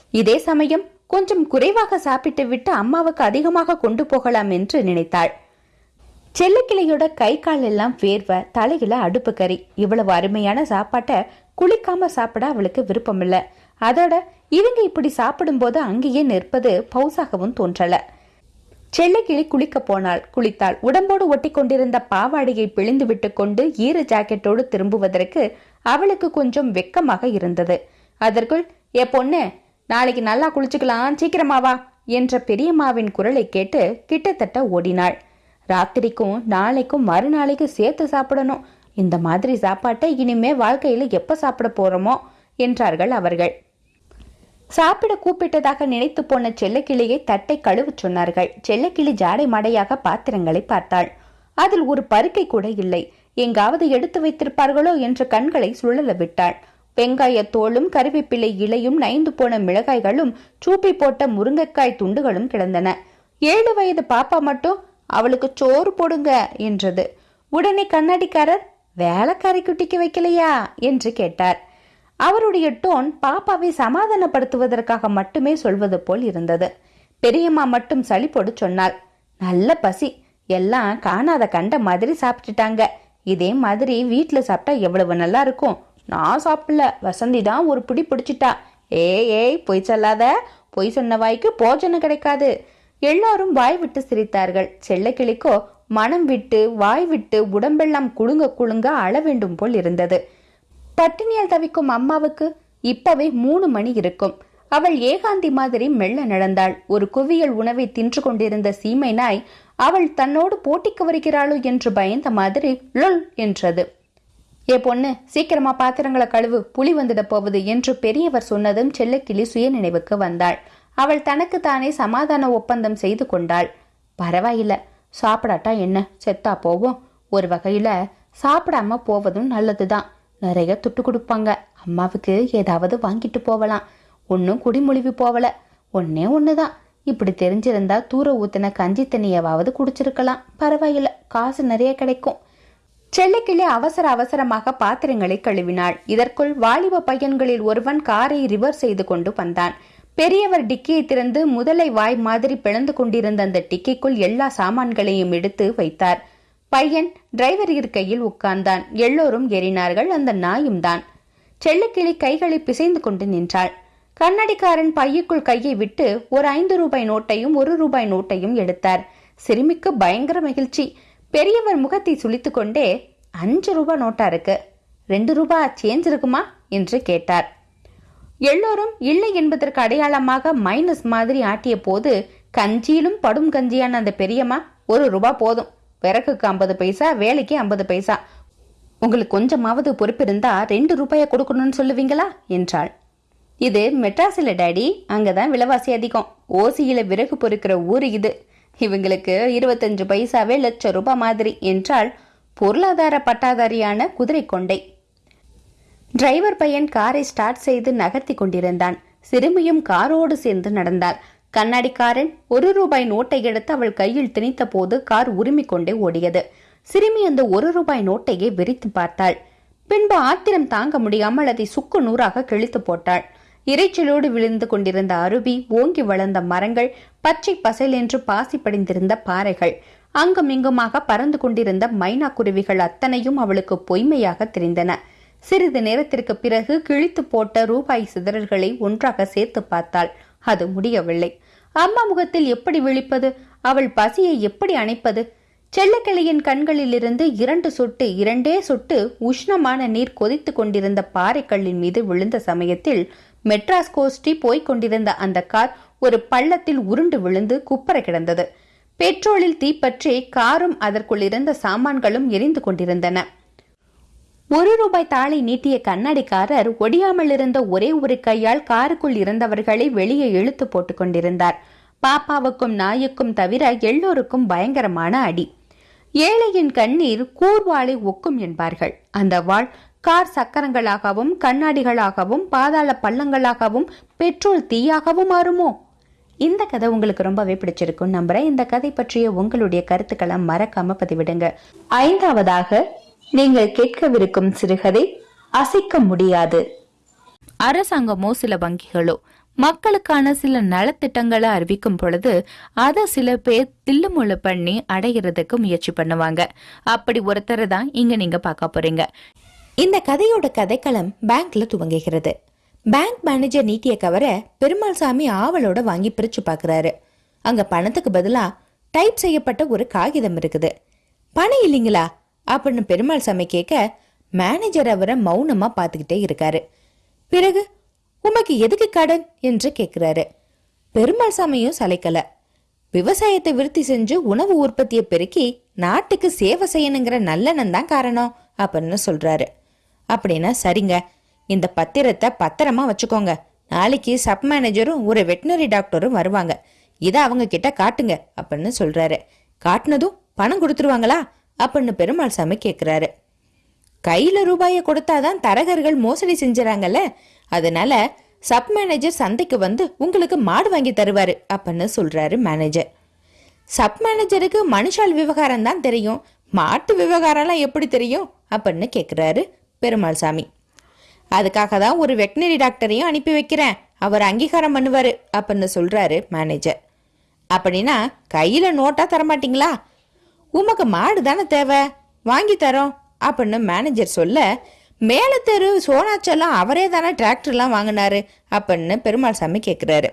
இதே சமயம் கொஞ்சம் குறைவாக சாப்பிட்டு விட்டு அம்மாவுக்கு அதிகமாக கொண்டு போகலாம் என்று நினைத்தாள். செல்லக்கிளியோட கை கால் எல்லாம் வேர்வை தலையில அடுப்பு கறி. இவ்வளவு அருமையான சாப்பாட்டை குளிக்காம சாப்பிட அவளுக்கு விருப்பமில்ல. அதோட இவங்க இப்படி சாப்பிடும்போது அங்கேயே நிற்பது பௌசாகவும் தோன்றல. செல்லக்கிளி குளிக்க போனாள். குளித்தாள். உடம்போடு ஒட்டி கொண்டிருந்த பாவாடையை பிழிந்து விட்டு கொண்டு ஈர ஜாக்கெட்டோடு திரும்புவதற்கு அவளுக்கு கொஞ்சம் வெக்கமாக இருந்தது. அதற்குள் ஏ பொண்ணு நாளைக்கு நல்லா குளிச்சுக்கலாம் சீக்கிரமாவா என்ற பெரியம்மாவின் குரலை கேட்டு கிட்டத்தட்ட ஓடினாள். ராத்திரிக்கும் நாளைக்கும் மறுநாளைக்கு சேர்த்து சாப்பிடணும். இந்த மாதிரி சாப்பாட்டை இனிமே வாழ்க்கையில எப்ப சாப்பிட போறோமோ என்றார்கள் அவர்கள். சாப்பிட கூப்பிட்டதாக நினைத்து போன செல்லக்கிளியை தட்டை கழுவச் சொன்னார்கள். செல்லக்கிளி ஜாடை மாடையாக பாத்திரங்களை பார்த்தாள். அதில் ஒரு பருக்கை கூட இல்லை. எங்காவது எடுத்து வைத்திருப்பார்களோ என்று கண்களை சுழல விட்டாள். வெங்காய தோளும் கருவேப்பிலை இலையும் நைந்து போன மிளகாய்களும் சூப்பி போட்ட முருங்கைக்காய் துண்டுகளும் கிடந்தன. ஏழு வயது பாப்பா மட்டும் அவளுக்கு சோறு போடுங்க என்றது. உடனே கண்ணாடிக்காரர் வேலைக்காரி குட்டிக்கு வைக்கலையா? என்று கேட்டார். அவருடைய டோன் பாப்பாவை சமாதானப்படுத்துவதற்காக மட்டுமே சொல்வது போல் இருந்தது. பெரியம்மா மட்டும் சளிப்போடு சொன்னாள். நல்ல பசி. எல்லாம் காணாத கண்ட மாதிரி சாப்பிட்டுட்டாங்க. இதே மாதிரி வீட்டில் சாப்பிட்டா எவ்வளவு நல்லா இருக்கும்? நான் சாப்பிடல. வசந்தி தான் ஒரு பிடி பிடிச்சிட்டா. ஏய் ஏய் பொய் சொல்லாத. பொய் சொன்ன வாய்க்கு போஜனம் கிடைக்காது. எல்லாரும் வாய் விட்டு சிரித்தார்கள். செல்லக்கிளிக்கோ மனம் விட்டு வாய் விட்டு உடம்பெல்லாம் குலுங்க குலுங்க அழ வேண்டும் போல் இருந்தது. பட்டினியால் தவிக்கும் அம்மாவுக்கு இப்பவே மூணு மணி இருக்கும். அவள் ஏகாந்தி மாதிரி மெல்ல நடந்தாள். ஒரு குவியல் உணவை தின்று கொண்டிருந்த சீமை நாய் அவள் தன்னோடு போட்டிக்கு வருகிறாளோ என்று பயந்த மாதிரி லொல் என்றது. ஏ பொண்ணு சீக்கிரமா பாத்திரங்களை கழுவு புலி வந்துட போவது என்று பெரியவர் சொன்னதும் செல்லக்கிளி சுய நினைவுக்கு வந்தாள். அவள் தனக்கு தானே சமாதான ஒப்பந்தம் செய்து கொண்டாள். பரவாயில்ல சாப்பிடாட்டா என்ன? செத்தா போவோம். ஒரு வகையில சாப்பிடாம போவதும் நல்லதுதான். நிறைய துட்டு கொடுப்பாங்க. அம்மாவுக்கு ஏதாவது வாங்கிட்டு போகலாம். ஒன்றும் குடிமொழிவு போகல ஒன்னே ஒண்ணுதான். இப்படி தெரிஞ்சிருந்தா தூர ஊத்தின கஞ்சி தண்ணியவாவது குடிச்சிருக்கலாம். பரவாயில்ல காசு நிறைய கிடைக்கும். செல்லக்கிளி அவசர அவசரமாக பாத்திரங்களை கழுவினாள். இதற்குள் வாலிப பையன்களில் ஒருவன் காரை ரிவர்ஸ் செய்து கொண்டு வந்தான். பெரியவர் டிக்கியை திறந்து முதலை வாய் மாதிரி பிளந்து கொண்டிருந்த அந்த டிக்கிக்குள் எல்லா சாமான்களையும் எடுத்து வைத்தார். பையன் டிரைவர் இருக்கையில் உட்கார்ந்தான். எல்லோரும் ஏறினார்கள். அந்த நாயும் தான். செல்லக்கிளி கைகளை பிசைந்து கொண்டு நின்றாள். கண்ணடிக்காரன் பையுக்குள் கையை விட்டு ஒரு ஐந்து ரூபாய் நோட்டையும் ஒரு ரூபாய் நோட்டையும் எடுத்தார். சிறுமிக்கு பயங்கர மகிழ்ச்சி. பெரியவர் முகத்தை சுளித்துக்கொண்டே அஞ்சு ரூபாய் நோட்டா இருக்கு. ரெண்டு ரூபாய் சேஞ்ச் இருக்குமா? என்று கேட்டார். எல்லோரும் இல்லை என்பதற்கு அடையாளமாக மைனஸ் மாதிரி ஆட்டிய போது கஞ்சியிலும் படும் கஞ்சியான அந்த பெரியம்மா ஒரு ரூபா போதும். விறகுக்கு ஐம்பது பைசா வேலைக்கு ஐம்பது பைசா. உங்களுக்கு கொஞ்சமாவது பொறுப்பிருந்தா ரெண்டு ரூபாயை கொடுக்கணும்னு சொல்லுவீங்களா? என்றாள். இது மெட்ராஸில் டேடி அங்கதான் விலைவாசி அதிகம். ஓசியில விறகு பொறுக்கிற ஊர் இது. இவங்களுக்கு இருபத்தஞ்சு பைசாவே லட்சம் ரூபாய் மாதிரி என்றால் பொருளாதார பட்டாதாரியான குதிரை கொண்டை. டிரைவர் பையன் காரை ஸ்டார்ட் செய்து நகர்த்தி கொண்டிருந்தான். சிறுமியும் காரோடு சேர்ந்து நடந்தாள். கண்ணாடிக்காரன் ஒரு ரூபாய் நோட்டை எடுத்து அவள் கையில் திணித்த போது கார் உரிமை கொண்டே ஓடியது. சிறுமி அந்த ஒரு ரூபாய் நோட்டையே விரித்து பார்த்தாள். பின்பு ஆத்திரம் தாங்க முடியாமல் அதை சுக்கு நூறாக கிழித்து போட்டாள். இரைச்சலோடு விழுந்து கொண்டிருந்த அருவி ஓங்கி வளர்ந்த மரங்கள் பச்சை பசைல் என்று பாசி படிந்திருந்த பாறைகள் அங்குமிங்குமாக பறந்து கொண்டிருந்த மைனா குருவிகள் அத்தனையும் அவளுக்கு பொய்மையாக தெரிந்தன. சிறிது நேரத்திற்கு பிறகு கிழித்து போட்ட ரூபாய் சிதறல்களை ஒன்றாக சேர்த்து பார்த்தாள். அது முடியவில்லை. அம்மா முகத்தில் எப்படி விழிப்பது? அவள் பசியை எப்படி அணைப்பது? செல்லக்கிளையின் கண்களிலிருந்து இரண்டு சொட்டு இரண்டே சொட்டு உஷ்ணமான நீர் கொதித்து கொண்டிருந்த பாறைக்கல்லின் மீது விழுந்த சமயத்தில் மெட்ராஸ் கோஸ்டி போய்க் கொண்டிருந்த அந்த கார் ஒரு பள்ளத்தில் உருண்டு விழுந்து குப்பர கிடந்தது. பெட்ரோலில் தீப்பற்றி காரும் அதற்குள் இருந்த சாமான்களும் எரிந்து கொண்டிருந்தன. ஒரு ரூபாய் தாளை நீட்டிய கண்ணாடிக்காரர் ஒடியாமல் இருந்த ஒரே ஒரு கையால் காருக்குள் இருந்தவர்களை வெளியே இழுத்து போட்டுக் கொண்டிருந்தார். பாப்பாவுக்கும் நாய்க்கும் தவிர எல்லோருக்கும் பயங்கரமான அடி. ஏழையின் கண்ணீர் கூர்வாளை ஒக்கும் என்பார்கள். அந்த வாள் கார் சக்கரங்களாகவும் கண்ணாடிகளாகவும் பாதாள பள்ளங்களாகவும் பெட்ரோல் தீயாகவும் மாறுமோ? இந்த கதை உங்களுக்கு ரொம்பவே பிடிச்சிருக்கும். நம்புறேன். இந்த கதை பற்றிய உங்களுடைய கருத்துக்களை மறக்காம பதிவிடுங்க. ஐந்தாவதாக நீங்கள் கேட்கவிருக்கும் சிறுகதை அசைக்க முடியாது. அரசாங்கமோ சில வங்கிகளோ மக்களுக்கான சில நலத்திட்டங்களை அறிவிக்கும் பொழுது அதை சில பேர் தில்லுமுள்ளு பண்ணி அடைகிறதுக்கு முயற்சி பண்ணுவாங்க. அப்படி ஒருத்தரை தான் இங்க நீங்க பார்க்க போறீங்க. இந்த கதையோட கதைக்களம் பேங்க்ல துவங்குகிறது. பேங்க் மேனேஜர் நீட்டிய கவரை பெருமாள் சாமி ஆவலோட வாங்கி பிரிச்சு பார்க்குறாரு அங்க பணத்துக்கு பதிலா டைப் செய்யப்பட்ட ஒரு காகிதம் இருக்குது. பணம் இல்லைங்களா? அப்படின்னு பெருமாள் சாமி கேட்க மேனேஜர் அவரை மௌனமா பார்த்துக்கிட்டே இருக்காரு. பிறகு உமக்கு எதுக்கு கடன்? என்று கேட்கிறாரு பெருமாள் சாமியும் சலைக்கல விவசாயத்தை விருத்தி செஞ்சு உணவு உற்பத்தியை பெருக்கி நாட்டுக்கு சேவை செய்யணுங்கிற நல்லெண்ணம் தான் காரணம் அப்படின்னு சொல்றாரு. அப்படின்னா சரிங்க. இந்த பத்திரத்தை பத்திரமா வச்சுக்கோங்க. நாளைக்கு சப் மேனேஜரும் ஒரு வெட்டினரி டாக்டரும் வருவாங்க. இதை அவங்க கிட்ட காட்டுங்க அப்படின்னு சொல்றாரு. காட்டினதும் பணம் கொடுத்துருவாங்களா? அப்படின்னு பெருமாள் சாமி கேட்குறாரு கையில் ரூபாயை கொடுத்தாதான் தரகர்கள் மோசடி செஞ்சுறாங்கல்ல? அதனால சப் மேனேஜர் சந்தைக்கு வந்து உங்களுக்கு மாடு வாங்கி தருவாரு அப்படின்னு சொல்றாரு மேனேஜர். சப் மேனேஜருக்கு மனுஷால் விவகாரம் தான் தெரியும். மாட்டு விவகாரம்லாம் எப்படி தெரியும்? அப்படின்னு கேட்குறாரு பெருமாள் சாமி. அதுக்காக தான் ஒரு வெட்டினரி டாக்டரையும் அனுப்பி வைக்கிறேன். அவர் அங்கீகாரம் பண்ணுவார் அப்படின்னு சொல்கிறாரு மேனேஜர் அப்படின்னா கையில் நோட்டாக தரமாட்டிங்களா? உமக்கு மாடு தானே தேவை? வாங்கி தரோம் அப்படின்னு மேனேஜர் சொல்ல மேலே தெரு சோனாச்செல்லாம் அவரே தானே டிராக்டர்லாம் வாங்கினாரு அப்படின்னு பெருமாள் சாமி கேட்குறாரு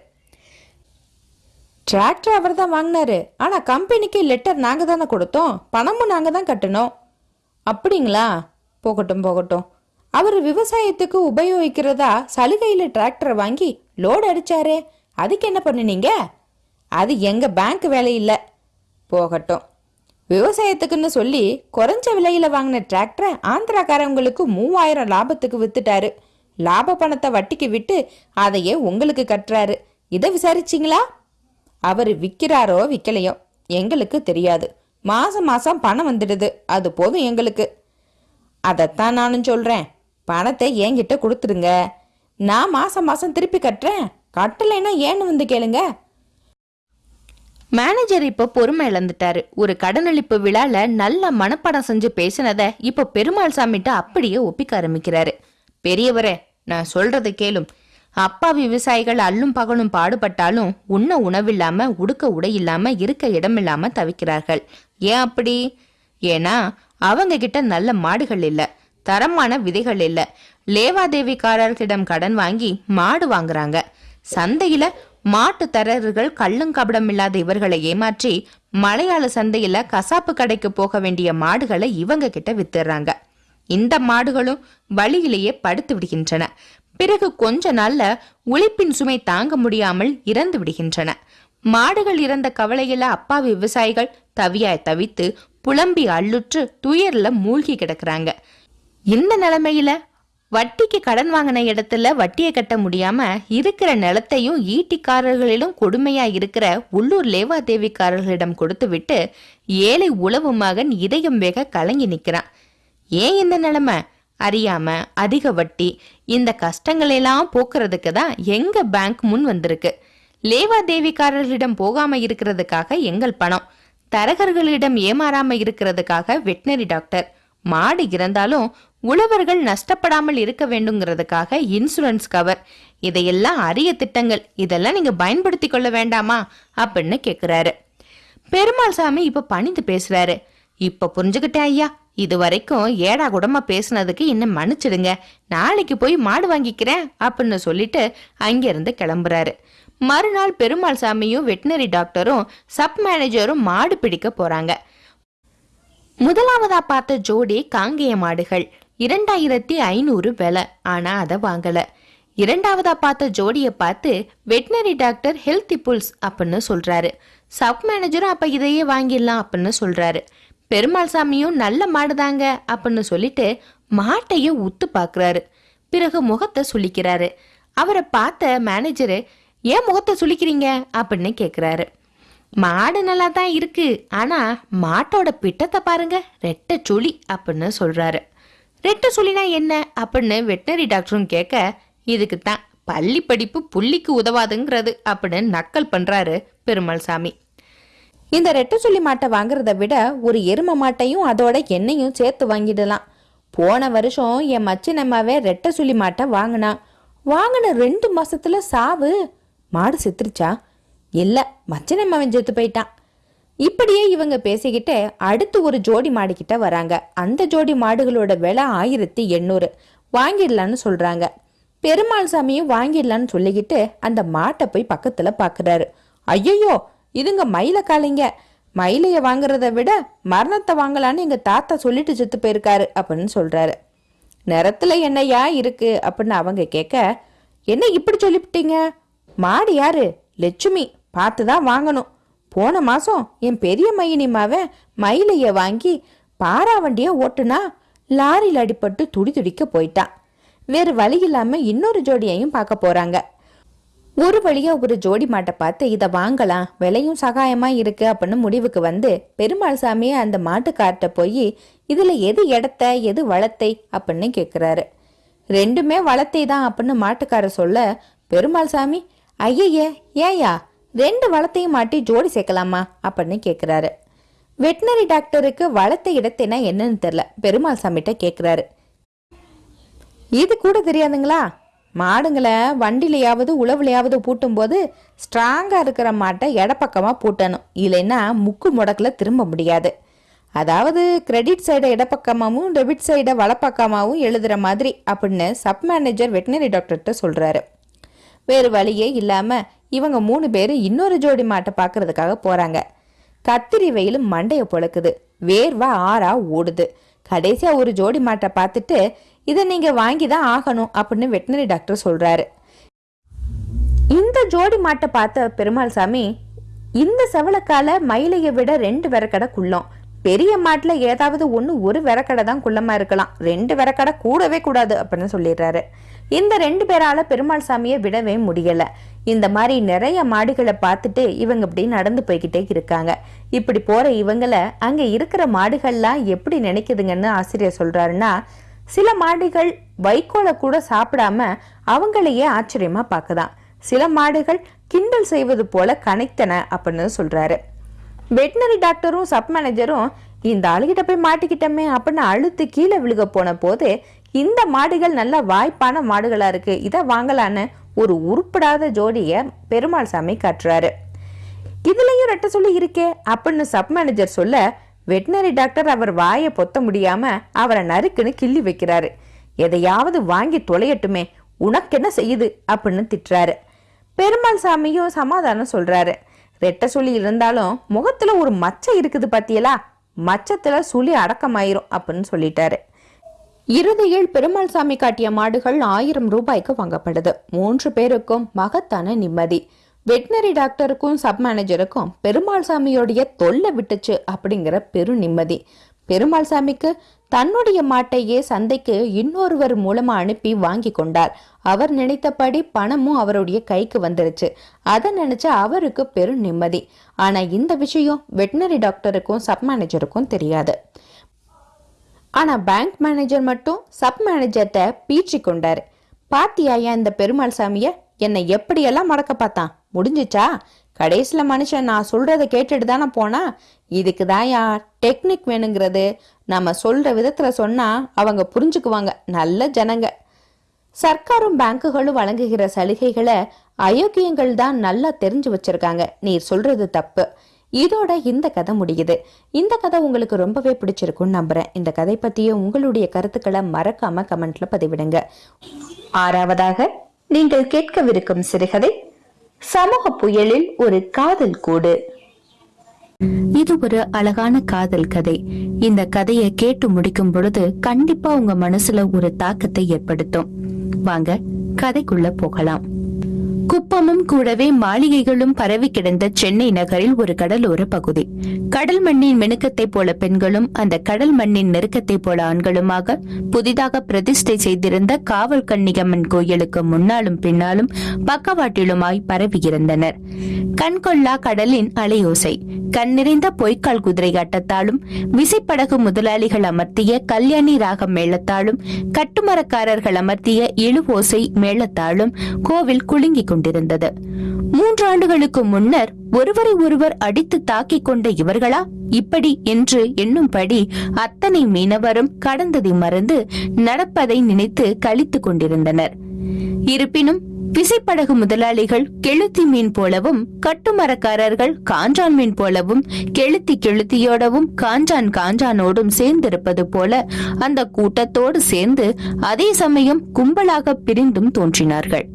டிராக்டர் அவர் தான் வாங்கினாரு ஆனால் கம்பெனிக்கு லெட்டர் நாங்கள் தானே கொடுத்தோம் பணமும் நாங்கள் தான் கட்டணும். அப்படிங்களா? போகட்டும் போகட்டும். அவர் விவசாயத்துக்கு உபயோகிக்கிறதா சலுகையில் டிராக்டரை வாங்கி லோடு அடிச்சாரே? அதுக்கு என்ன பண்ணுனீங்க? அது எங்கள் பேங்க் வேலை இல்லை. போகட்டும். விவசாயத்துக்குன்னு சொல்லி குறைஞ்ச விலையில் வாங்கின டிராக்டரை ஆந்திராக்காரவங்களுக்கு மூவாயிரம் லாபத்துக்கு வித்துட்டாரு. லாப பணத்தை வட்டிக்கு விட்டு அதையே உங்களுக்கு கட்டுறாரு. இதை விசாரிச்சிங்களா? அவர் விற்கிறாரோ விற்கலையோ எங்களுக்கு தெரியாது. மாசம் மாசம் பணம் வந்துடுது. அது போதும் எங்களுக்கு. அதைத்தான் நானும் சொல்கிறேன் பணத்தை என்கிட்ட கொடுத்துருங்க நான் மாதம் மாதம் திருப்பி கட்டுறேன். கட்டலைன்னா ஏன்னு வந்து கேளுங்க. மேனேஜர் இப்போ பொறுமை இழந்துட்டாரு. ஒரு கடனளிப்பு விழால நல்ல மனப்பாடம் செஞ்சு பேசினதை இப்போ பெருமாள் சாமிட்ட அப்படியே ஒப்பிக்க ஆரம்பிக்கிறாரு. பெரியவரே நான் சொல்றதை கேளும். அப்பா விவசாயிகள் அல்லும் பகலும் பாடுபட்டாலும் உண்ண உணவில்லாம உடுக்க உடை இல்லாம இருக்க இடமில்லாம தவிக்கிறார்கள். ஏன் அப்படி? ஏன்னா அவங்க கிட்ட நல்ல மாடுகள் இல்ல தரமான விதைகள் இல்ல. லேவாதேவிக்காரர்களிடம் கடன் வாங்கி மாடு வாங்குறாங்க. சந்தையில மாட்டு தரகர்கள் கள்ளும் கபடம் இல்லாத இவர்களை ஏமாற்றி மலையாள சந்தையில கசாப்பு கடைக்கு போக வேண்டிய மாடுகளை இவங்க கிட்ட வித்துறாங்க. இந்த மாடுகளும் வழியிலேயே படுத்து விடுகின்றன. பிறகு கொஞ்ச நாள்ல உழைப்பின் சுமை தாங்க முடியாமல் இறந்து விடுகின்றன. மாடுகள் இறந்த கவலையில அப்பாவி விவசாயிகள் தவியாய் தவித்து புலம்பி அள்ளுற்று துயர்ல மூழ்கி கிடக்குறாங்க. இந்த நிலைமையில வட்டிக்கு கடன் வாங்கின இடத்துல வட்டியை கட்ட முடியாம இருக்கிற நிலத்தையும் ஈட்டிக்காரர்களிலும் கொடுமையா இருக்கிற உள்ளூர் லேவாதேவிக்காரர்களிடம் கொடுத்து விட்டு ஏழை உளவு மகன் இதயம் வேக கலங்கி நிற்கிறான் ஏன் இந்த நிலைமை? அறியாம அதிக வட்டி இந்த கஷ்டங்களெல்லாம் போக்குறதுக்கு தான் எங்க பேங்க் முன் வந்திருக்கு. லேவாதேவிக்காரர்களிடம் போகாம இருக்கிறதுக்காக எங்கள் பணம். தரகர்களிடம் ஏமாறாம இருக்கிறதுக்காக வெட்டினரி டாக்டர். மாடு இறந்தாலும் உழவர்கள் நஷ்டப்படாமல் இருக்க வேண்டுங்கிறதுக்காக இன்சூரன்ஸ் கவர். இதையெல்லாம் அரிய திட்டங்கள். இதெல்லாம் நீங்க பயன்படுத்தி கொள்ள வேண்டாமா? அப்படின்னு கேக்குறாரு. பெருமாள் சாமி இப்ப பணிந்து பேசுறாரு. இப்ப புரிஞ்சுக்கிட்டேன் ஐயா. இது வரைக்கும் ஏடா குடமா பேசுனதுக்கு இன்னும் மன்னிச்சிடுங்க. நாளைக்கு போய் மாடு வாங்கிக்கிறேன் அப்படின்னு சொல்லிட்டு அங்கிருந்து கிளம்புறாரு. மறுநாள் பெருமாள் சாமியும் வெட்டினரி டாக்டரும் சப் மேனேஜரும் மாடு பிடிக்க போறாங்க. முதலாவதா பார்த்த ஜோடி காங்கேய மாடுகள். இரண்டாயிரத்தி ஐநூறு விலை ஆனா அதை வாங்கல. இரண்டாவதா பார்த்த ஜோடியை பார்த்து வெட்டினரி டாக்டர் ஹெல்த்தி புல்ஸ் அப்படின்னு சொல்றாரு. சப் மேனேஜரும் அப்ப இதையே வாங்கிடலாம் அப்படின்னு சொல்றாரு. பெருமாள் சாமியும் நல்ல மாடுதாங்க அப்படின்னு சொல்லிட்டு மாட்டையும் உத்து பாக்குறாரு. பிறகு முகத்தை சுளிக்கிறாரு. அவரை பார்த்த மேனேஜரு ஏன் முகத்தை சுளிக்கிறீங்க? அப்படின்னு கேட்குறாரு மாடு நல்லா தான் இருக்கு. ஆனா மாட்டோட பிட்டத்தை பாருங்க. ரெட்டை சுழி அப்படின்னு சொல்றாரு. ரெட்டை சுழினா என்ன? அப்படின்னு வெட்டினரி டாக்டரும் கேட்க இதுக்கு தான் பள்ளி படிப்பு புள்ளிக்கு உதவாதுங்கிறது அப்படின்னு நக்கல் பண்றாரு பெருமாள் சாமி இந்த ரெட்டை சொல்லி மாட்டை வாங்குறத விட ஒரு எரும மாட்டையும் அதோட எண்ணெயும் சேர்த்து வாங்கிடலாம். போன வருஷம் என் மச்சினம்மாவே ரெட்டை சுழி மாட்டை வாங்கினா. வாங்கின ரெண்டு மாசத்துல சாவு. மாடு செத்துருச்சா? இல்ல மச்சினம்மாவன் செத்து போயிட்டான். இப்படியே இவங்க பேசிக்கிட்டு அடுத்து ஒரு ஜோடி மாடுக்கிட்ட வராங்க. அந்த ஜோடி மாடுகளோட விலை ஆயிரத்தி எண்ணூறு. வாங்கிடலான்னு சொல்றாங்க. பெருமாள் சாமியும் வாங்கிடலான்னு சொல்லிக்கிட்டு அந்த மாட்டை போய் பக்கத்துல பாக்குறாரு. ஐயையோ இதுங்க மயில காலைங்க. மயிலைய வாங்குறத விட மரணத்தை வாங்கலான்னு எங்க தாத்தா சொல்லிட்டு செத்து போயிருக்காரு அப்படின்னு சொல்றாரு. நிறத்துல என்னையா இருக்கு அப்படின்னு அவங்க கேட்க என்ன இப்படி சொல்லிவிட்டீங்க? மாடு யாரு? லட்சுமி. பார்த்து தான் வாங்கணும். போன மாசம் என் பெரிய மையனிமாவ மயிலைய வாங்கி பாராவண்டிய ஓட்டுனா லாரியில் அடிபட்டு துடி துடிக்க போயிட்டான் வேறு வழி இல்லாம இன்னொரு ஜோடியையும் பார்க்க போறாங்க. ஒரு வழியா ஒரு ஜோடி மாட்டை பார்த்து இதை வாங்கலாம் விலையும் சகாயமா இருக்கு அப்படின்னு முடிவுக்கு வந்து பெருமாள் சாமியை அந்த மாட்டுக்கார்ட்ட போய் இதுல எது இடத்த எது வளத்தை அப்படின்னு கேட்குறாரு ரெண்டுமே வளத்தை தான் அப்படின்னு மாட்டுக்காரர் சொல்ல பெருமாள் சாமி ஐயையே ஏயா ரெண்டு வளத்தையும் மாட்டி ஜோடி சேர்க்கலாமா? அப்படின்னு கேட்குறாரு வெட்டினரி டாக்டருக்கு வளத்தை இடத்தைனா என்னன்னு தெரியல. பெருமாள் சாமிகிட்ட கேட்குறாரு இது கூட தெரியாதுங்களா? மாடுங்களை வண்டிலையாவது உழவுலையாவது பூட்டும்போது ஸ்ட்ராங்காக இருக்கிற மாட்டை இடப்பக்கமாக பூட்டணும். இல்லைன்னா முக்கு முடக்கில் திரும்ப முடியாது. அதாவது கிரெடிட் சைடை இடப்பக்கமாகவும் டெபிட் சைடை வலப்பக்கமாகவும் எழுதுகிற மாதிரி அப்படின்னு சப் மேனேஜர் வெட்டினரி டாக்டர்கிட்ட சொல்கிறாரு வேறு வழியே இல்லாமல் இவங்க மூணு பேர் இன்னொரு ஜோடி மாட்டை பார்க்கறதுக்காக போகிறாங்க கத்திரி வெயில் மண்டையை பொழக்குது. வேர்வா ஆறா ஓடுது. கடைசியாக ஒரு ஜோடி மாட்டை பார்த்துட்டு இதை நீங்கள் வாங்கி தான் ஆகணும் அப்படின்னு வெட்டினரி டாக்டர் சொல்கிறாரு இந்த ஜோடி மாட்டை பார்த்த பெருமாள் சாமி இந்த செவலக்கால மயிலையை விட ரெண்டு விறக்கடை குள்ளம். பெரிய மாட்டில் ஏதாவது ஒன்று ஒரு விறக்கடை தான் குள்ளமாக இருக்கலாம். ரெண்டு விறக்கடை கூடவே கூடாது அப்படின்னு சொல்லிடுறாரு. இந்த ரெண்டு பேரால பெருமாள் சாமியை விடவே முடியல. இந்த மாதிரி நிறைய மாடுகளை பார்த்துட்டு இவங்க இப்படி நடந்து போய்கிட்டே இருக்காங்க. இப்படி போற இவங்கள அங்க இருக்கிற மாடுகள்லாம் எப்படி நினைக்குதுங்கன்னு ஆசிரியர் சொல்றாருன்னா சில மாடுகள் வைக்கோலை கூட சாப்பிடாம அவங்களையே ஆச்சரியமா பார்க்குதாம் சில மாடுகள் கிண்டல் செய்வது போல கனைத்தன அப்படின்னு சொல்றாரு. வெட்டினரி டாக்டரும் சப் மேனேஜரும் இந்த ஆளுகிட்ட போய் மாட்டிக்கிட்டோமே அப்படின்னு அழுத்து கீழே விழுக போன போது இந்த மாடுகள் நல்ல வாய்ப்பான மாடுகளா இருக்கு. இதை வாங்கலான்னு ஒரு உருப்படாத ஜோடிய பெருமாள் சாமி காட்டுறாரு. இதுலயும் ரெட்ட சொல்லி இருக்கே அப்படின்னு சப் மேனேஜர் சொல்ல வெட்டினரி டாக்டர் அவர் வாயை பொத்த முடியாம அவரை நறுக்குன்னு கிள்ளி வைக்கிறாரு. எதையாவது வாங்கி தொலையட்டுமே உனக்கு என்ன செய்யுது? அப்படின்னு திட்டுறாரு. பெருமாள் சாமியும் சமாதானம் சொல்றாரு. ரெட்ட சுழி இருந்தாலும் முகத்துல ஒரு மச்சம் இருக்குது பாத்தியலா? மச்சத்துல சுழி அடக்கமாயிரும் அப்படின்னு சொல்லிட்டாரு. இறுதியில் பெருமாள் சாமி காட்டிய மாடுகள் ஆயிரம் ரூபாய்க்கு வாங்கப்படுது. மூன்று பேருக்கும் மகத்தான நிம்மதி. வெட்டினரி டாக்டருக்கும் சப் மேனேஜருக்கும் பெருமாள் சாமியோடைய தொல்லை விட்டுச்சு அப்படிங்கிற பெரு நிம்மதி. பெருமாள் சாமிக்கு தன்னுடைய மாட்டையே சந்தைக்கு இன்னொருவர் மூலமா அனுப்பி வாங்கி கொண்டார். அவர் நினைத்தபடி பணமும் அவருடைய கைக்கு வந்துருச்சு. அதை நினைச்ச அவருக்கு பெரும் நிம்மதி. ஆனா இந்த விஷயம் வெட்டினரி டாக்டருக்கும் சப் மேனேஜருக்கும் தெரியாது. ஆனால் பேங்க் மேனேஜர் மட்டும் சப் மேனேஜர்கிட்ட பீச்சி கொண்டாரு. பாத்தியாயா இந்த பெருமாள் சாமியை? என்னை எப்படியெல்லாம் மடக்க பார்த்தான்? முடிஞ்சிச்சா? கடைசியில் மனுஷன் நான் சொல்கிறத கேட்டுட்டு தானே போனா? இதுக்கு தான்யா டெக்னிக் வேணுங்கிறது. நம்ம சொல்கிற விதத்தில் சொன்னால் அவங்க புரிஞ்சுக்குவாங்க. நல்ல ஜனங்க. சர்க்காரும் பேங்குகளும் வழங்குகிற சலுகைகளை அயோக்கியங்கள் தான் நல்லா தெரிஞ்சு வச்சிருக்காங்க. நீர் சொல்றது தப்பு. இதோட இந்த கதை முடியுது. இந்த கதை உங்களுக்கு ரொம்பவே பிடிச்சிருக்கும்னு நம்புறேன். இந்த கதை பத்திய உங்களுடைய கருத்துக்களை மறக்காம கமெண்ட்ல பதிவிடுங்க. ஆறாவதாக நீங்கள் கேட்கவிருக்கும் சிறுகதை சமூக புயலில் ஒரு காதல் கூடு. இது ஒரு அழகான காதல் கதை. இந்த கதையை கேட்டு முடிக்கும் பொழுது கண்டிப்பா உங்க மனசுல ஒரு தாக்கத்தை ஏற்படுத்தும். வாங்க கதைக்குள்ள போகலாம். குப்பமும் கூடவே மாளிகைகளும் பரவி கிடந்த சென்னை நகரில் ஒரு கடலோர பகுதி. கடல் மண்ணின் மினுக்கத்தை போல பெண்களும் அந்த கடல் மண்ணின் நெருக்கத்தை போல ஆண்களுமாக புதிதாக பிரதிஷ்டை செய்திருந்த காவல் கன்னிகம்மன் கோயிலுக்கு முன்னாலும் பின்னாலும் பக்கவாட்டிலுமாய் பரவியிருந்தனர் கண்கொள்ளா கடலின் அலையோசை கண் நிறைந்த பொய்க்கால் குதிரை ஆட்டத்தாலும் விசைப்படகு முதலாளிகள் அமர்த்திய கல்யாணி ராகம் மேளத்தாலும் கட்டுமரக்காரர்கள் அமர்த்திய இழுவோசை மேளத்தாலும் கோவில் குலுங்கிக் கொண்டிருந்தது. மூன்று ஆண்டுகளுக்கு முன்னர் ஒருவரை ஒருவர் அடித்து தாக்கிக் கொண்ட இவர்களா? இப்படி என்று எண்ணும்படி அத்தனை மீனவரும் கடந்ததை மறந்து நடப்பதை நினைத்து கழித்துக் கொண்டிருந்தனர். இருப்பினும் விசைப்படகு முதலாளிகள் கெளுத்தி மீன் போலவும் கட்டுமரக்காரர்கள் காஞ்சான் மீன் போலவும் கெளுத்தி கெளுத்தியோடவும் காஞ்சான் காஞ்சானோடும் சேர்ந்திருப்பது போல அந்த கூட்டத்தோடு சேர்ந்து அதே சமயம் கும்பலாக பிரிந்தும் தோன்றினார்கள்.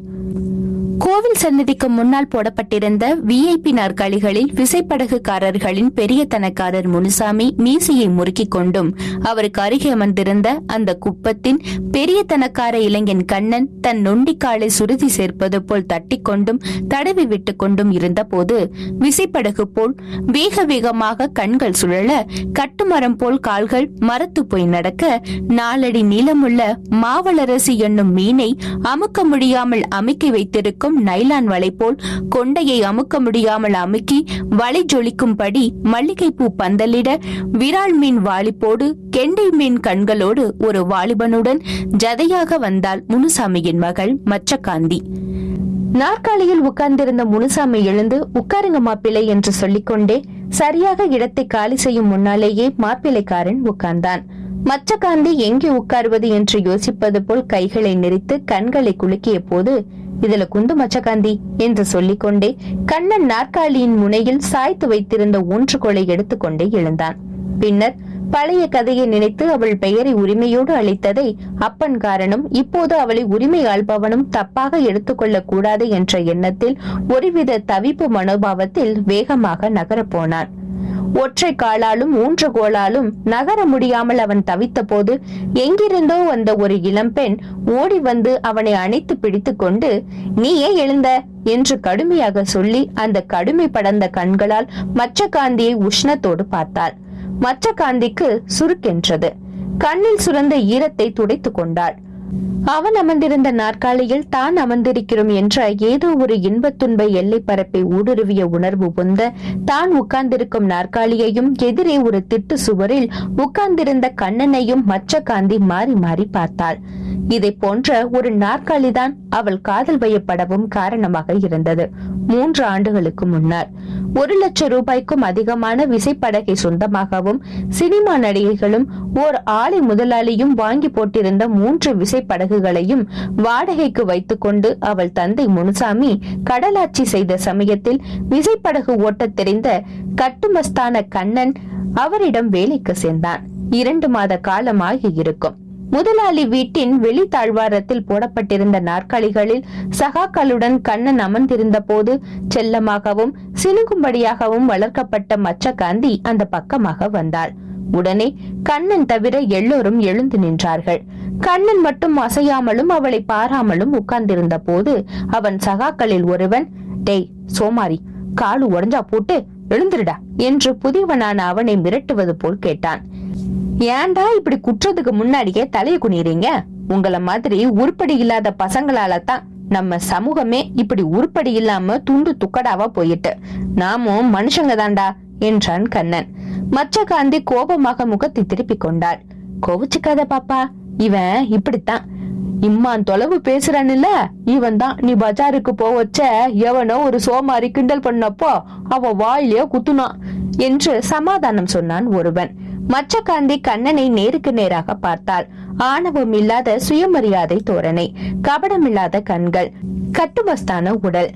கோவில் சன்னதிக்கு முன்னால் போடப்பட்டிருந்த விஐபி நாற்காலிகளில் விசைப்படகுக்காரர்களின் பெரிய தனக்காரர் முனுசாமி மீசையை முறுக்கிக் கொண்டும் அவருக்கு அருகே அமர்ந்திருந்த அந்த குப்பத்தின் பெரிய தனக்கார இளைஞன் கண்ணன் தன் நொண்டிக்காலை சுருதி சேர்ப்பது போல் தட்டிக்கொண்டும் தடவி விட்டுக் கொண்டும் இருந்தபோது விசைப்படகு போல் வேக வேகமாக கண்கள் சுழல கட்டுமரம் போல் கால்கள் மரத்து போய் நடக்க நாலடி நீளமுள்ள மாவளரசி என்னும் மீனை அமுக்க முடியாமல் அமுக்கி வைத்திருக்கும் நைலான் வலை போல் கொண்டையை அமுக்க முடியாமல் அமுக்கி வலை ஜொலிக்கும்படி மல்லிகைப்பூ பந்தலிட விரால் மீன் வாலிப்போடு கெண்டை மீன் கண்களோடு ஒரு வாலிபனுடன் ஜதையாக வந்தாள் முனுசாமியின் மகள் மச்சகாந்தி நாற்காலியில் உட்கார்ந்திருந்த முனுசாமி எழுந்து உட்காருங்க மாப்பிள்ளை என்று சொல்லிக்கொண்டே சரியாக இடத்தை காலி செய்யும் முன்னாலேயே மாப்பிள்ளைக்காரன் உட்கார்ந்தான். மச்சகாந்தி எங்கே உட்காருவது என்று யோசிப்பது போல் கைகளை நெறித்து கண்களை குலுக்கிய போது இதுல குந்து மச்சகாந்தி என்று சொல்லிக்கொண்டே கண்ணன் நாற்காலியின் முனையில் சாய்த்து வைத்திருந்த ஊன்றுகோலை எடுத்துக்கொண்டே எழுந்தான். பின்னர் பழைய கதையை நினைத்து அவள் பெயரை உரிமையோடு அளித்ததை அப்பன் காரணம் இப்போது அவளை உரிமை ஆள்பவனும் தப்பாக எடுத்துக்கொள்ளக் கூடாது என்ற எண்ணத்தில் ஒருவித தவிப்பு மனோபாவத்தில் வேகமாக நகரப் போனான். ஒற்றை காலாலும் ஊன்றுகோலாலும் நகர முடியாமல் அவன் தவித்த போது எங்கிருந்தோ வந்த ஒரு இளம்பெண் ஓடி வந்து அவனை அணைத்து பிடித்துக்கொண்டு கொண்டு எழுந்த என்று கடுமையாக சொல்லி அந்த கடுமை படர்ந்த கண்களால் மச்ச காந்தியை உஷ்ணத்தோடு பார்த்தாள். மச்சகாந்திக்கு சுருக்கென்றது கண்ணில் சுரந்த ஈரத்தை துடைத்துக் கொண்டாள். அவன் அமர்ந்திருந்த நாற்காலியில் தான் அமர்ந்திருக்கிறோம் என்ற ஏதோ ஒரு இன்பத் துன்ப எல்லை பரப்பை ஊடுருவிய உணர்வு பொந்த தான் உட்கார்ந்திருக்கும் நாற்காலியையும் எதிரே ஒரு திட்டு சுவரில் உட்கார்ந்திருந்த கண்ணனையும் மற்ற காந்தி மாறி மாறி பார்த்தாள். இதை போன்ற ஒரு நாற்காலிதான் அவள் காதல் வயப்படவும் காரணமாக இருந்தது. மூன்று ஆண்டுகளுக்கு முன்னர். ஒரு லட்சம் ரூபாய்க்கும் அதிகமான விசைப்படகை சொந்தமாகவும் சினிமா நடிகைகளும் ஓர் ஆலை முதலாளியும் வாங்கி போட்டிருந்த மூன்று விசை விசைப்படகுகளையும் வாடகைக்கு வைத்துக்கொண்டு அவள் தந்தை முனுசாமி கடலாட்சி செய்த சமயத்தில் விசைப்படகு ஓட்டத் தெரிந்த கட்டுமஸ்தான கண்ணன் அவரிடம் வேலைக்கு சேர்ந்தான். இரண்டு மாத காலமாகி இருக்கும். முதலாளி வீட்டின் வெளி தாழ்வாரத்தில் போடப்பட்டிருந்த நாற்காலிகளில் சகாக்களுடன் கண்ணன் அமர்ந்திருந்த போது செல்லமாகவும் சினுங்கும்படியாகவும் வளர்க்கப்பட்ட மச்சகாந்தி அந்த பக்கமாக வந்தாள். உடனே கண்ணன் தவிர எல்லோரும் எழுந்து நின்றார்கள். கண்ணன் மட்டும் அசையாமலும் அவளை பாராமலும் உட்கார்ந்திருந்த போது அவன் சகாக்களில் ஒருவன் டேய் சோமாரி காலு உடஞ்சா போட்டு எழுந்துருடா என்று புதியவனான அவனை மிரட்டுவது போல் கேட்டான். ஏன்டா இப்படி குற்றத்துக்கு முன்னாடியே தலைய குனிறீங்க உங்கள மாதிரி உருப்படி இல்லாத பசங்களால தான் நம்ம சமூகமே இப்படி உருப்படி இல்லாம துண்டு துக்கடாவா போயிட்டு. நாமும் மனுஷங்க தான்டா. என்றான் கண்ணன். மச்சகாந்தி கோபமாக முகத்தை திருப்பிக் கொண்டாள் கோவிச்சுக்காத பாப்பா இவன் இப்படித்தான். இம்மான் தொலைவு பேசுறான்ல இவன் தான் நீ பஜாருக்கு போவச்ச எவனோ ஒரு சோமாரி கிண்டல் பண்ணப்போ அவ வாயிலே குத்துனான் என்று சமாதானம் சொன்னான் ஒருவன். மச்சகாந்தி கண்ணனை நேருக்கு நேராக பார்த்தாள். ஆணவம் இல்லாத சுயமரியாதை தோரணை கபடமில்லாத கண்கள் கட்டுமஸ்தான உடல்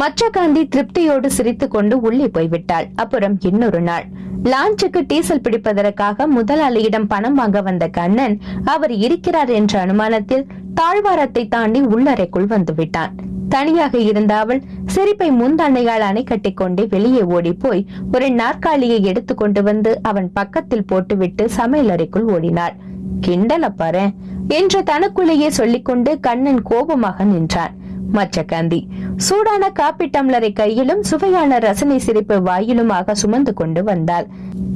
மச்சகாந்தி திருப்தியோடு சிரித்து கொண்டு உள்ளே போய்விட்டாள். அப்புறம் இன்னொரு நாள். லான்ச்சுக்கு டீசல் பிடிப்பதற்காக முதலாளியிடம் பணம் வாங்க வந்த கண்ணன் அவர் இருக்கிறார் என்ற அனுமானத்தில் தாழ்வாரத்தை தாண்டி உள்ளறைக்குள் வந்துவிட்டான். தனியாக இருந்த அவள் சிரிப்பை முந்தண்ணையால் அணை கட்டிக்கொண்டே வெளியே ஓடி போய் ஒரு நாற்காலியை எடுத்து கொண்டு வந்து அவன் பக்கத்தில் போட்டுவிட்டு சமையலறைக்குள் ஓடினாள். கிண்டல பாரு என்று தனக்குள்ளேயே சொல்லிக்கொண்டு கண்ணன் கோபமாக நின்றான். மச்சகாந்தி சூடான காப்பி டம்ளரை கையிலும் சுவையான ரசனை சிரிப்பு வாயிலுமாக சுமந்து கொண்டு வந்தாள்.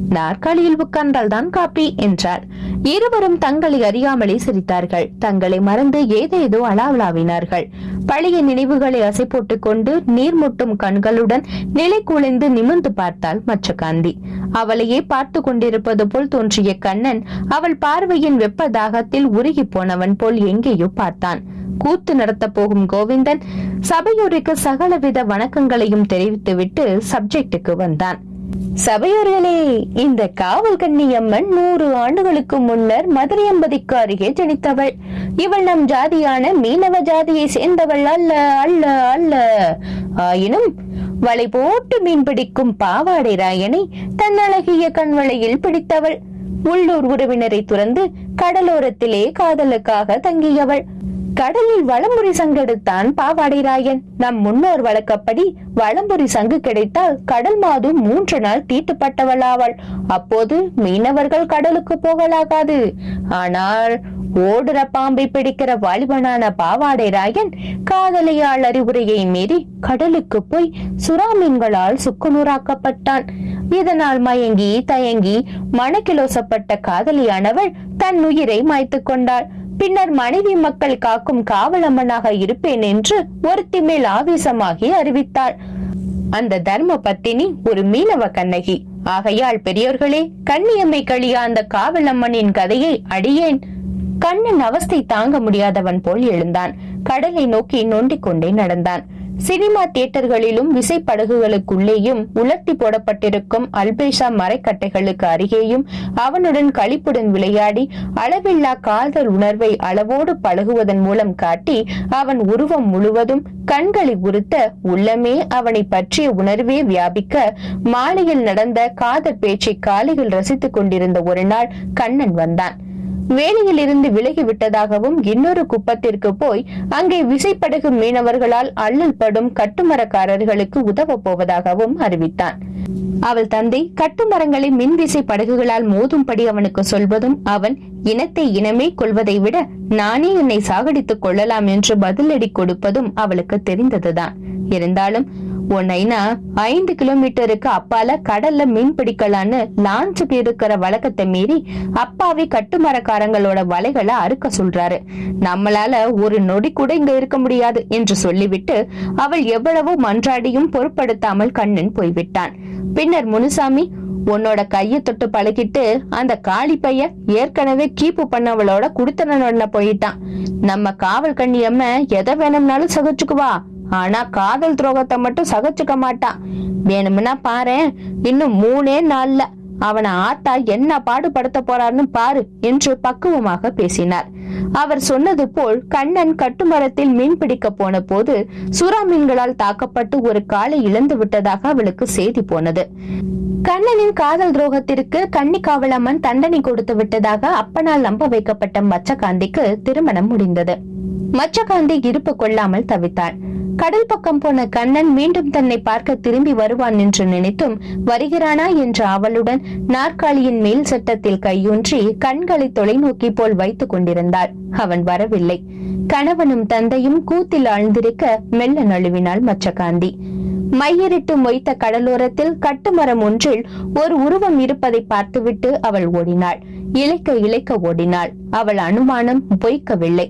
நாற்காலியில் உட்கார்ந்தால் தான் காப்பி என்றார் இருவரும் தங்களை அறியாமலே சிரித்தார்கள். தங்களை மறந்து ஏதேதோ அலாவலாவினார்கள். பழைய நினைவுகளை அசை போட்டுக் கொண்டு நீர்முட்டும் கண்களுடன் நிலை குலைந்து நிமிர்ந்து பார்த்தாள் மச்சகாந்தி அவளையே பார்த்து கொண்டிருப்பது போல் தோன்றிய கண்ணன் அவள் பார்வையின் வெப்ப தாகத்தில் உருகி போனவன் போல் எங்கேயோ பார்த்தான். கூத்து நடத்த போகும் கோவிந்தன் சபையோருக்கு சகலவித வணக்கங்களையும் தெரிவித்துவிட்டு சப்ஜெக்டுக்கு வந்தான். சபையோர்களே இந்த காவல் அம்மன் நூறு ஆண்டுகளுக்கு முன்னர் மதுரையம்பதிக்கு அருகே ஜனித்தவள். இவள் நம் ஜாதியான மீனவ ஜாதியை சேர்ந்தவள் அல்ல அல்ல அல்ல. ஆயினும் வலை போட்டு மீன் பிடிக்கும் பாவாடை ராயனை தன் அழகிய கண்வளையில் பிடித்தவள். உள்ளூர் உறவினரை துறந்து கடலோரத்திலே காதலுக்காக தங்கியவள். கடலில் வளம்புரி சங்கெடுத்தான் பாவாடை ராயன் நம் முன்னோர் வழக்கப்படி வளம்புரி சங்கு கிடைத்தால் கடல் மாது மூன்று நாள் தீட்டுப்பட்டவளாவாள். அப்போது மீனவர்கள் கடலுக்கு போகலாகாது. ஆனால் ஓடுற பாம்பை பிடிக்கிற வாலிபனான பாவாடை ராயன் காதலியால் அறிவுரையை மீறி கடலுக்கு போய் சுறாமீன்களால் சுக்குநூறாக்கப்பட்டான். இதனால் மயங்கி தயங்கி மனக்கிலோசப்பட்ட காதலியானவள் தன் உயிரை மாய்த்துக் கொண்டாள். பின்னர் மனைவி மக்கள் காக்கும் காவலம்மனாக இருப்பேன் என்று ஒருத்தி மேல் ஆவேசமாகி அறிவித்தாள். அந்த தர்ம பத்தினி ஒரு மீனவ கண்ணகி. ஆகையால் பெரியோர்களே கண்ணியம்மை கழியா அந்த காவலம்மனின் கதையை அடியேன். கண்ணன் அவஸ்தை தாங்க முடியாதவன் போல் எழுந்தான். கடலை நோக்கி நொண்டிக் கொண்டே நடந்தான். சினிமா தியேட்டர்களிலும் விசைப்படகுகளுக்குள்ளேயும் உலர்த்தி போடப்பட்டிருக்கும் அல்பேஷா மரக்கட்டைகளுக்கு அருகேயும் அவனுடன் களிப்புடன் விளையாடி அளவில்லா காதல் உணர்வை அளவோடு பழகுவதன் மூலம் காட்டி அவன் உருவம் முழுவதும் கண்களை உறுத்த உள்ளமே அவனை பற்றிய உணர்வே வியாபிக்க மாலையில் நடந்த காதல் பேச்சை காலையில் ரசித்துக் கொண்டிருந்த ஒரு நாள் கண்ணன் வந்தான். வேலையில் இருந்து விலகி இன்னொரு குப்பத்திற்கு போய் அங்கே விசைப்படகு மீனவர்களால் அள்ளல் படும் கட்டுமரக்காரர்களுக்கு உதவ போவதாகவும் அறிவித்தான். அவள் தந்தை கட்டுமரங்களை மின்விசை படகுகளால் மோதும்படி அவனுக்கு சொல்வதும் அவன் இனத்தை இனமே கொள்வதை விட நானே என்னை சாகடித்துக் கொள்ளலாம் என்று பதிலடி கொடுப்பதும் அவளுக்கு தெரிந்ததுதான். இருந்தாலும் உன் ஐந்து கிலோமீட்டருக்கு அப்பால கடல்ல மீன் பிடிக்கலான்னு லான்ச்சுக்கு இருக்கிற வழக்கத்தை மீறி அப்பாவி கட்டுமரக்காரங்களோட வலைகளை அறுக்க சொல்றாரு. நம்மளால ஒரு நொடி கூட இங்க இருக்க முடியாது என்று சொல்லிவிட்டு அவள் எவ்வளவோ மன்றாடியும் பொருட்படுத்தாமல் கண்ணன் போய்விட்டான். பின்னர் முனுசாமி உன்னோட கைய தொட்டு பழகிட்டு அந்த காளி பைய ஏற்கனவே கீப்பு பண்ணவளோட குடுத்தனோட போயிட்டான். நம்ம காவல் கண்ணியம்ம எதை வேணும்னாலும் சகிச்சுக்குவா. ஆனா காதல் துரோகத்தை மட்டும் சகிச்சுக்க மாட்டான். வேணும்னா பாரு இன்னும் மூணே நாள்ல அவனை ஆத்தா என்ன பாடுபடுத்த போறான்னு பாரு என்று பக்குவமாக பேசினார். அவர் சொன்னது போல் கண்ணன் கட்டுமரத்தில் மீன் பிடிக்க போன போது சுறா மீன்களால் தாக்கப்பட்டு ஒரு காலை இழந்து விட்டதாக அவளுக்கு செய்தி போனது. கண்ணனின் காதல் துரோகத்திற்கு கன்னி காவலம்மன் தண்டனை கொடுத்து விட்டதாக அப்பனால் நம்ப வைக்கப்பட்ட மச்சகாந்திக்கு திருமணம் முடிந்தது. மச்சகாந்தி இருப்பு கொள்ளாமல் தவித்தாள். கடல் பக்கம் போன கண்ணன் மீண்டும் தன்னை பார்க்க திரும்பி வருவான் என்று நினைத்தும் வருகிறானா? என்ற அவளுடன் நாற்காலியின் மேல் சட்டத்தில் கையூன்றி கண்களை தொலைநோக்கி போல் வைத்துக் கொண்டிருந்தாள் அவன் வரவில்லை. கணவனும் தந்தையும் கூத்தில் ஆழ்ந்திருக்க மெல்ல நழுவினாள் மச்சகாந்தி மையரிட்டு மொய்த்த கடலோரத்தில் கட்டுமரம் ஒன்றில் ஒரு உருவம் இருப்பதை பார்த்துவிட்டு அவள் ஓடினாள். இழைக்க இழைக்க ஓடினாள். அவள் அனுமானம் பொய்க்கவில்லை.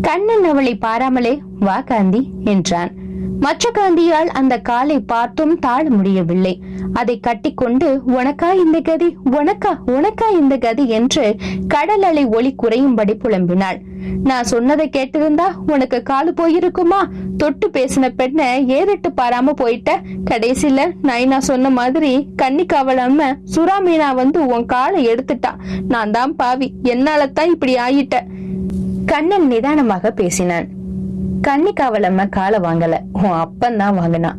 கண்ணன் அவளை பாராமலே வா காந்தி என்றான். மற்ற காந்தியால் அந்த காலை பார்த்தும் தாழ முடியவில்லை. அதை கட்டிக்கொண்டு உனக்கா இந்த கதி? உனக்கா? உனக்கா இந்த கதி? என்று கடல் அலை ஒளி குறையும்படி புலம்பினாள். நான் சொன்னதை கேட்டிருந்தா உனக்கு காலு போயிருக்குமா? தொட்டு பேசின பெண்ண ஏறிட்டு பாராம போயிட்ட? கடைசியில நைனா சொன்ன மாதிரி கண்ணி காவலாம சுறா மீனா வந்து உன் காலை எடுத்துட்டா. நான் தான் பாவி. என்னால தான் இப்படி ஆயிட்ட. கண்ணன் நிதானமாக பேசினான். கன்னிக்காவலம்ம காலை வாங்கல. உன் அப்பன் தான் வாங்கினான்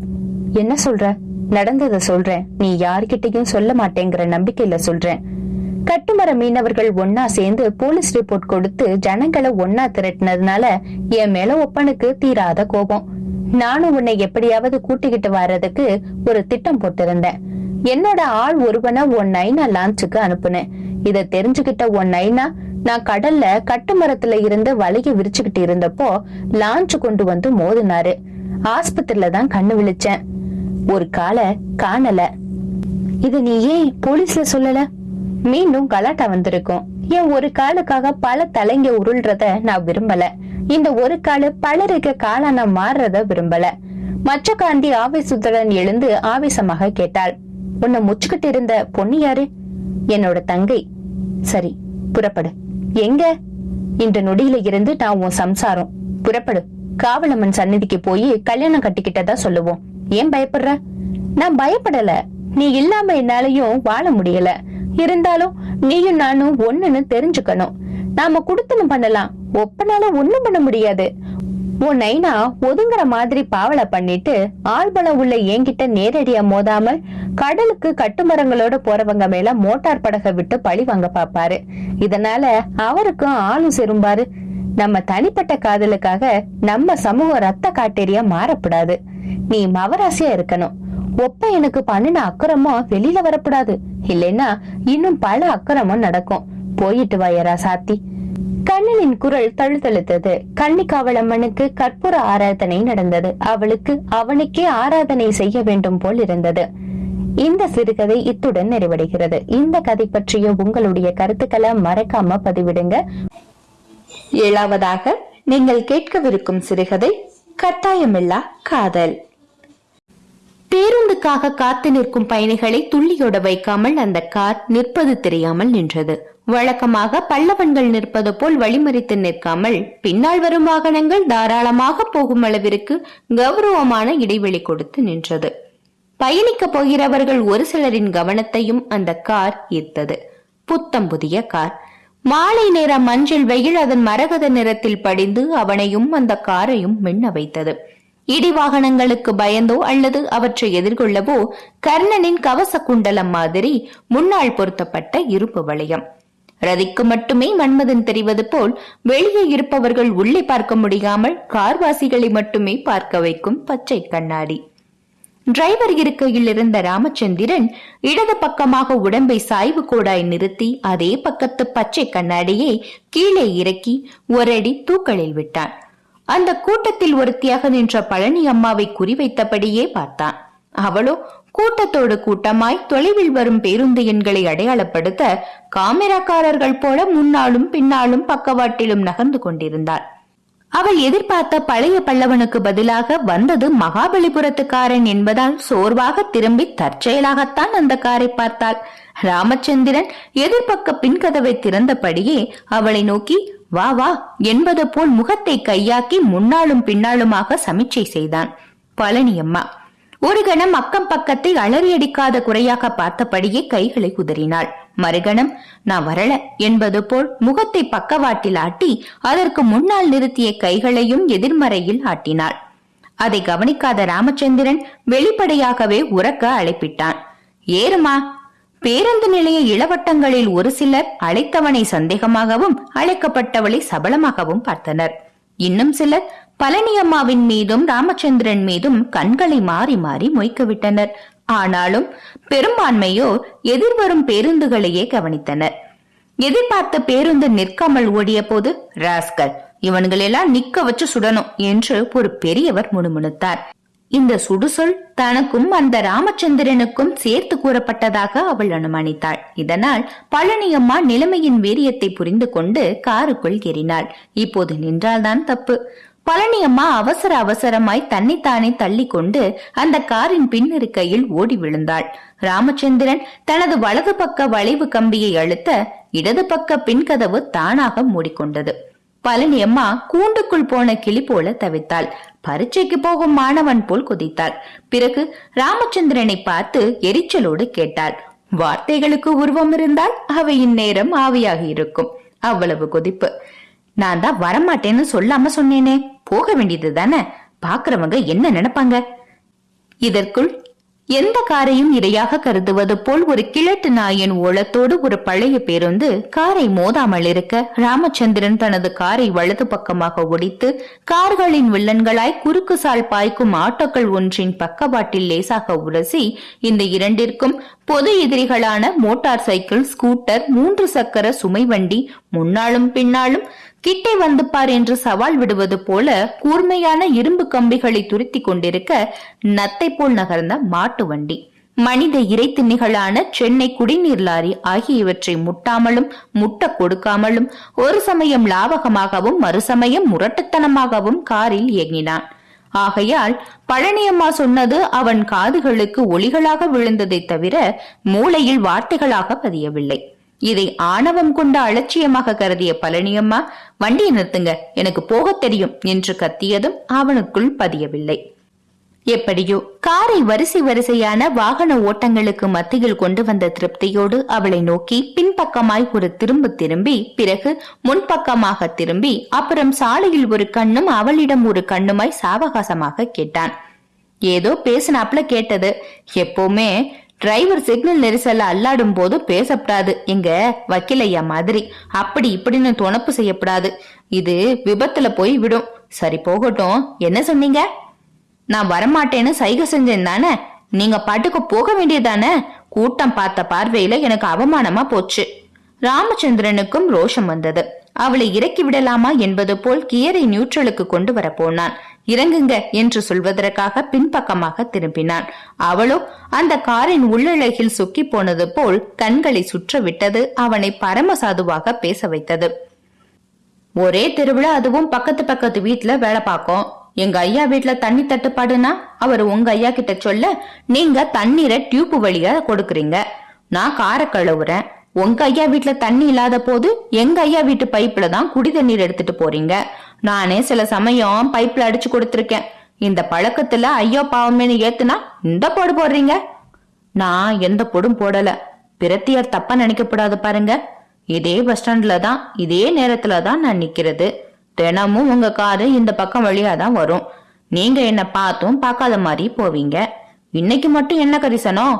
என்ன சொல்ற? நடந்தத சொல்றேன். நீ யார்கிட்டயும் சொல்ல மாட்டேங்கிற நம்பிக்கையில சொல்றேன். கட்டுமர மீனவர்கள் ஒன்னா சேர்ந்து போலீஸ் ரிப்போர்ட் கொடுத்து ஜனங்களை ஒன்னா திரட்டினதுனால என் மேல ஒப்பனுக்கு தீராத கோபம். நானும் உன்னை எப்படியாவது கூட்டிக்கிட்டு வர்றதுக்கு ஒரு திட்டம் போட்டிருந்தேன். என்னோட ஆள் ஒருவனை உன் நைனா லான்ச்சுக்கு அனுப்புனேன். இத தெரிஞ்சுக்கிட்ட உன் நைனா நான் கடல்ல கட்டுமரத்துல இருந்து வலைய விரிச்சுக்கிட்டு இருந்தப்போ லான்ச் கொண்டு வந்து மோதினாரு. ஆஸ்பத்திரியில தான் கண்ணு விழிச்சேன். ஒரு காலை காணல. இது நீ ஏன் போலீஸ்ல சொல்லல? மீண்டும் கலாட்டா வந்திருக்கும். என் ஒரு காலுக்காக பல தலைங்க உருள்றத நான் விரும்பல. இந்த ஒரு காலு பலருக்கு காலான மாறுறத விரும்பல. மச்ச காந்தி ஆவேசத்துடன் எழுந்து ஆவேசமாக கேட்டாள். உன்னை முச்சுக்கிட்டு இருந்த பொண்ணு யாரு? என்னோட தங்கை. சரி புறப்படு. எங்க? இந்த நொடியில இருந்து நான் உன் சம்சாரம். புறப்படு. காவலம்மன் சந்நிதிக்கு போய் கல்யாணம் கட்டிக்கிட்டதா சொல்லுவோம். ஏன் பயப்படுற? நான் பயப்படல. நீ இல்லாம என்னாலயும் வாழ முடியல. இருந்தாலும் நீயும் நானும் ஒண்ணுன்னு தெரிஞ்சுக்கணும். நாம குடுத்தனம் பண்ணலாம். ஒப்பனால ஒண்ணும் பண்ண முடியாது. உன் நைனா ஒதுங்குற மாதிரி பாவலை பண்ணிட்டு ஆள்பலம் உள்ள என்கிட்ட நேரடியா மோதாமல் கடலுக்கு கட்டுமரங்களோட போறவங்க மேல மோட்டார் படகை விட்டு பழி வாங்க பாப்பாரு. இதனால அவருக்கும் ஆளும் செரும்பாரு நம்ம தனிப்பட்ட காதலுக்காக நம்ம சமூக ரத்த காட்டேரியா மாறப்படாது. நீ மவராசியா இருக்கணும். ஒப்ப எனக்கு பண்ணின அக்கறமும் வெளியில வரக்கூடாது இல்லைன்னா இன்னும் பல அக்கறமும் நடக்கும். போயிட்டு வாயரா சாத்தி. கண்ணனின் குரல் தழுதழுத்தது. கன்னிக்காவளம்மனுக்கு கற்பூர ஆராதனை நடந்தது. அவளுக்கு அவனுக்கே ஆராதனை செய்ய வேண்டும் போல் இருந்தது. இந்த சிறுகதை இத்துடன் நிறைவடைகிறது. இந்த கதை பற்றிய உங்களுடைய கருத்துக்களை மறக்காம பதிவிடுங்க. ஏழாவதாக நீங்கள் கேட்கவிருக்கும் சிறுகதை கட்டாயமில்லா காதல். பேருந்துக்காக காத்து நிற்கும் பயணிகளை துள்ளியோட வைக்காமல் அந்த கார் நிற்பது தெரியாமல் நின்றது. வழக்கமாக பல்லவன்கள் நிற்பது போல் வழிமறித்து நிற்காமல் பின்னால் வரும் வாகனங்கள் தாராளமாக போகும் அளவிற்கு கௌரவமான இடைவெளி கொடுத்து நின்றது. பயணிக்க போகிறவர்கள் ஒரு சிலரின் கவனத்தையும் அந்த கார் ஈர்த்தது. புத்தம் புதிய கார். மாலை நேர மஞ்சள் வெயில் அதன் மரகத நிறத்தில் படிந்து அவனையும் அந்த காரையும் மின்ன வைத்தது. இடி வாகனங்களுக்கு பயந்தோ அல்லது அவற்றை எதிர்கொள்ளவோ கர்ணனின் கவச குண்டலம் மாதிரி முன்னால் பொருத்தப்பட்ட இருப்பு வளையம். ரதிக்கு மட்டுமே மன்மதன் தெரிவது போல் வெளியே இருப்பவர்கள் உள்ளே பார்க்க முடியாமல் கார்வாசிகளை மட்டுமே பார்க்க வைக்கும் பச்சை கண்ணாடி. டிரைவர் இருக்கையில் இருந்த ராமச்சந்திரன் இடது பக்கமாக உடம்பை சாய்வு கோடாய் நிறுத்தி அதே பக்கத்து பச்சை கண்ணாடியை கீழே இறக்கி ஒரடி அடி தூக்கலில் விட்டான். அந்த கூட்டத்தில் ஒருத்தியாக நின்ற பழனி அம்மாவை குறிவைத்தபடியே பார்த்தான். அவளோ கூட்டத்தோடு கூட்டமாய் தொலைவில் வரும் பேருந்து எண்களை அடையாளப்படுத்த காமிராக்காரர்கள் போல முன்னாலும் பின்னாலும் பக்கவாட்டிலும் நகர்ந்து கொண்டிருந்தாள். அவள் எதிர்பார்த்த பழைய பல்லவனுக்கு பதிலாக வந்தது மகாபலிபுரத்துக்காரன் என்பதால் சோர்வாக திரும்பி தற்செயலாகத்தான் அந்த காரை பார்த்தாள். ராமச்சந்திரன் எதிர்பக்க பின்கதவை திறந்தபடியே அவளை நோக்கி வா வா என்பது போல் முகத்தை கையாக்கி முன்னாலும் பின்னாலுமாக சமிச்சை செய்தான். பழனியம்மா ஒரு கணம் அக்கம் பக்கத்தை அலறியடிக்காத குறையாக பார்த்தபடியே கைகளை குதறினாள். மறுகணம் நான் வரல என்பது போல் முகத்தை பக்கவாட்டில் ஆட்டி அதற்கு முன்னால் நிறுத்திய கைகளையும் எதிர்மறையில் ஆட்டினாள். அதை கவனிக்காத ராமச்சந்திரன் வெளிப்படையாகவே உறக்க அழைப்பிட்டான். ஏறுமா. பேருந்து நிலைய இளவட்டங்களில் ஒரு சிலர் அழைத்தவனை சந்தேகமாகவும் அழைக்கப்பட்டவளை சபலமாகவும் பார்த்தனர். இன்னும் சிலர் பழனியம்மாவின் மீதும் ராமச்சந்திரன் மீதும் கண்களை மாறி மாறி மொய்க்க விட்டனர் ஆனாலும் பெரும்பான்மையோர் எதிர்வரும் பேருந்துகளையே கவனித்தனர். எதிர்பார்த்த பேருந்து நிற்காமல் ஓடிய போது ராஸ்கல் இவன்களெல்லாம் நிக்க வச்சு சுடணும் என்று ஒரு பெரியவர் முணுமுணுத்தார். இந்த சுடுசொல் தனக்கும் அந்த ராமச்சந்திரனுக்கும் சேர்த்து கூறப்பட்டதாக அவள் அனுமானித்தாள். இதனால் பழனியம்மா நிலைமையின் வீரியத்தை புரிந்து கொண்டு காருக்குள் ஏறினாள். இப்போது நின்றால்தான் தப்பு. பழனியம்மா அவசர அவசரமாய் தன்னைத்தானே தள்ளி கொண்டு அந்த காரின் பின்னிருக்கையில் ஓடி விழுந்தாள். ராமச்சந்திரன் தனது வலது பக்க வளைவு கம்பியை அழுத்த இடது பக்க பின்கதவு தானாக மூடிக்கொண்டது. பழனியம்மா கூண்டுக்குள் போன கிளி போல தவித்தாள். பரீட்சைக்கு போகும் மாணவன் போல் குதித்தாள். பிறகு ராமச்சந்திரனை பார்த்து எரிச்சலோடு கேட்டாள். வார்த்தைகளுக்கு உருவம் இருந்தால் அவை இந்நேரம் ஆவியாகி இருக்கும். அவ்வளவு கொதிப்பு. நான் தான் வரமாட்டேன்னு சொல்லாம சொன்னேனே. போக வேண்டியது தானே? பாக்குறவங்க என்ன நினைப்பாங்க? இதற்குள் எந்த காரையும் இரையாக கருதுவது போல் ஒரு கிழட்டு நாயின் ஓலத்தோடு ஒரு பழைய பேருந்து காரை மோதாமல் இருக்க ராமச்சந்திரன் தனது காரை வலது பக்கமாக ஒடித்து கார்களின் வில்லன்களாய் குறுக்கு சால் பாய்க்கும் ஆட்டோக்கள் ஒன்றின் பக்கவாட்டில் லேசாக உரசி இந்த இரண்டிற்கும் பொது எதிரிகளான மோட்டார் சைக்கிள் ஸ்கூட்டர் மூன்று சக்கர சுமை வண்டி முன்னாலும் பின்னாலும் கிட்டே வந்து பார் என்று சவால் விடுவது போல கூர்மையான இரும்பு கம்பிகளை துருத்தி கொண்டிருக்க நத்தை போல் நகர்ந்த மாட்டு வண்டி. மனித இறைத்திண்ணிகளான சென்னை குடிநீர் லாரி ஆகியவற்றை முட்டாமலும் முட்ட கொடுக்காமலும் ஒரு சமயம் லாவகமாகவும் மறுசமயம் முரட்டுத்தனமாகவும் காரில் இயங்கினான். ஆகையால் பழனியம்மா சொன்னது அவன் காதுகளுக்கு ஒளிகளாக விழுந்ததை தவிர மூளையில் வார்த்தைகளாக பதியவில்லை. இதை ஆணவம் கொண்ட அலட்சியமாக கருதிய பழனியம்மா வண்டியை நிறுத்துங்க எனக்கு போக தெரியும் என்று கத்தியதும் அவனுக்குள் பதியவில்லை. எப்படியோ காரை வரிசை வரிசையான வாகன ஓட்டங்களுக்கு மத்தியில் கொண்டு வந்த திருப்தியோடு அவளை நோக்கி பின்பக்கமாய் ஒரு திரும்ப திரும்பி பிறகு முன்பக்கமாக திரும்பி அப்புறம் சாலையில் ஒரு கண்ணும் அவளிடம் ஒரு கண்ணுமாய் சாவகாசமாக கேட்டான். ஏதோ பேசினாப்ல கேட்டது. எப்பவுமே டிரைவர் சிக்னல் நெரிசல்ல அல்லாடும் போது பேசப்படாது. எங்க? வக்கீலையா மாதிரி. அப்படி இப்படின்னு துணப்பு செய்யப்படாது. இது விபத்துல போய் விடும். சரி போகட்டும். என்ன சொன்னீங்க? நான் வரமாட்டேன்னு சைகை செஞ்சேன் தானே? நீங்க பாட்டுக்கு போக வேண்டியதானே? கூட்டம் பார்த்த பார்வையில எனக்கு அவமானமா போச்சு. ராமச்சந்திரனுக்கும் ரோஷம் வந்தது. அவளை இறக்கி விடலாமா என்பது போல் கியரை நியூட்ரலுக்கு கொண்டு வர போனான். இறங்குங்க என்று சொல்வதற்காக பின்பக்கமாக திரும்பினான். அவளோ அந்த காரின் உள்ளழகில் சுக்கி போனது போல் கண்களை சுற்றவிட்டது. அவனை பரமசாதுவாக பேச வைத்தது. ஒரே திருவிழா அதுவும் பக்கத்து பக்கத்து வீட்டுல வேலை பார்க்கும் எங்க ஐயா வீட்டுல தண்ணி தட்டுப்பாடுனா அவர் உங்க ஐயா கிட்ட சொல்ல நீங்க தண்ணீரை டியூப் வழியா கொடுக்கறீங்க. நான் காரை கழுவுறேன். உங்க ஐயா வீட்டுல தண்ணி இல்லாத போது எங்க ஐயா வீட்டு பைப்ல தான் குடி தண்ணீர் எடுத்துட்டு போறீங்க. நானே சில சமயம் பைப்ல அடிச்சு கொடுத்திருக்கேன். இந்த பழக்கத்துல ஐயோ பாவமேனு ஏத்துனா இந்த போடு போடுறீங்க. நான் எந்த பொடும் போடல. பிரத்தியார் தப்பா நினைக்கப்படாது பாருங்க. இதே பஸ் ஸ்டாண்ட்ல தான் இதே நேரத்துல தான் நான் நிக்கிறது. தினமும் உங்க காரு இந்த பக்கம் வழியா தான் வரும். நீங்க என்ன பார்த்தும் பார்க்காத மாதிரி போவீங்க. இன்னைக்கு மட்டும் என்ன கரிசனம்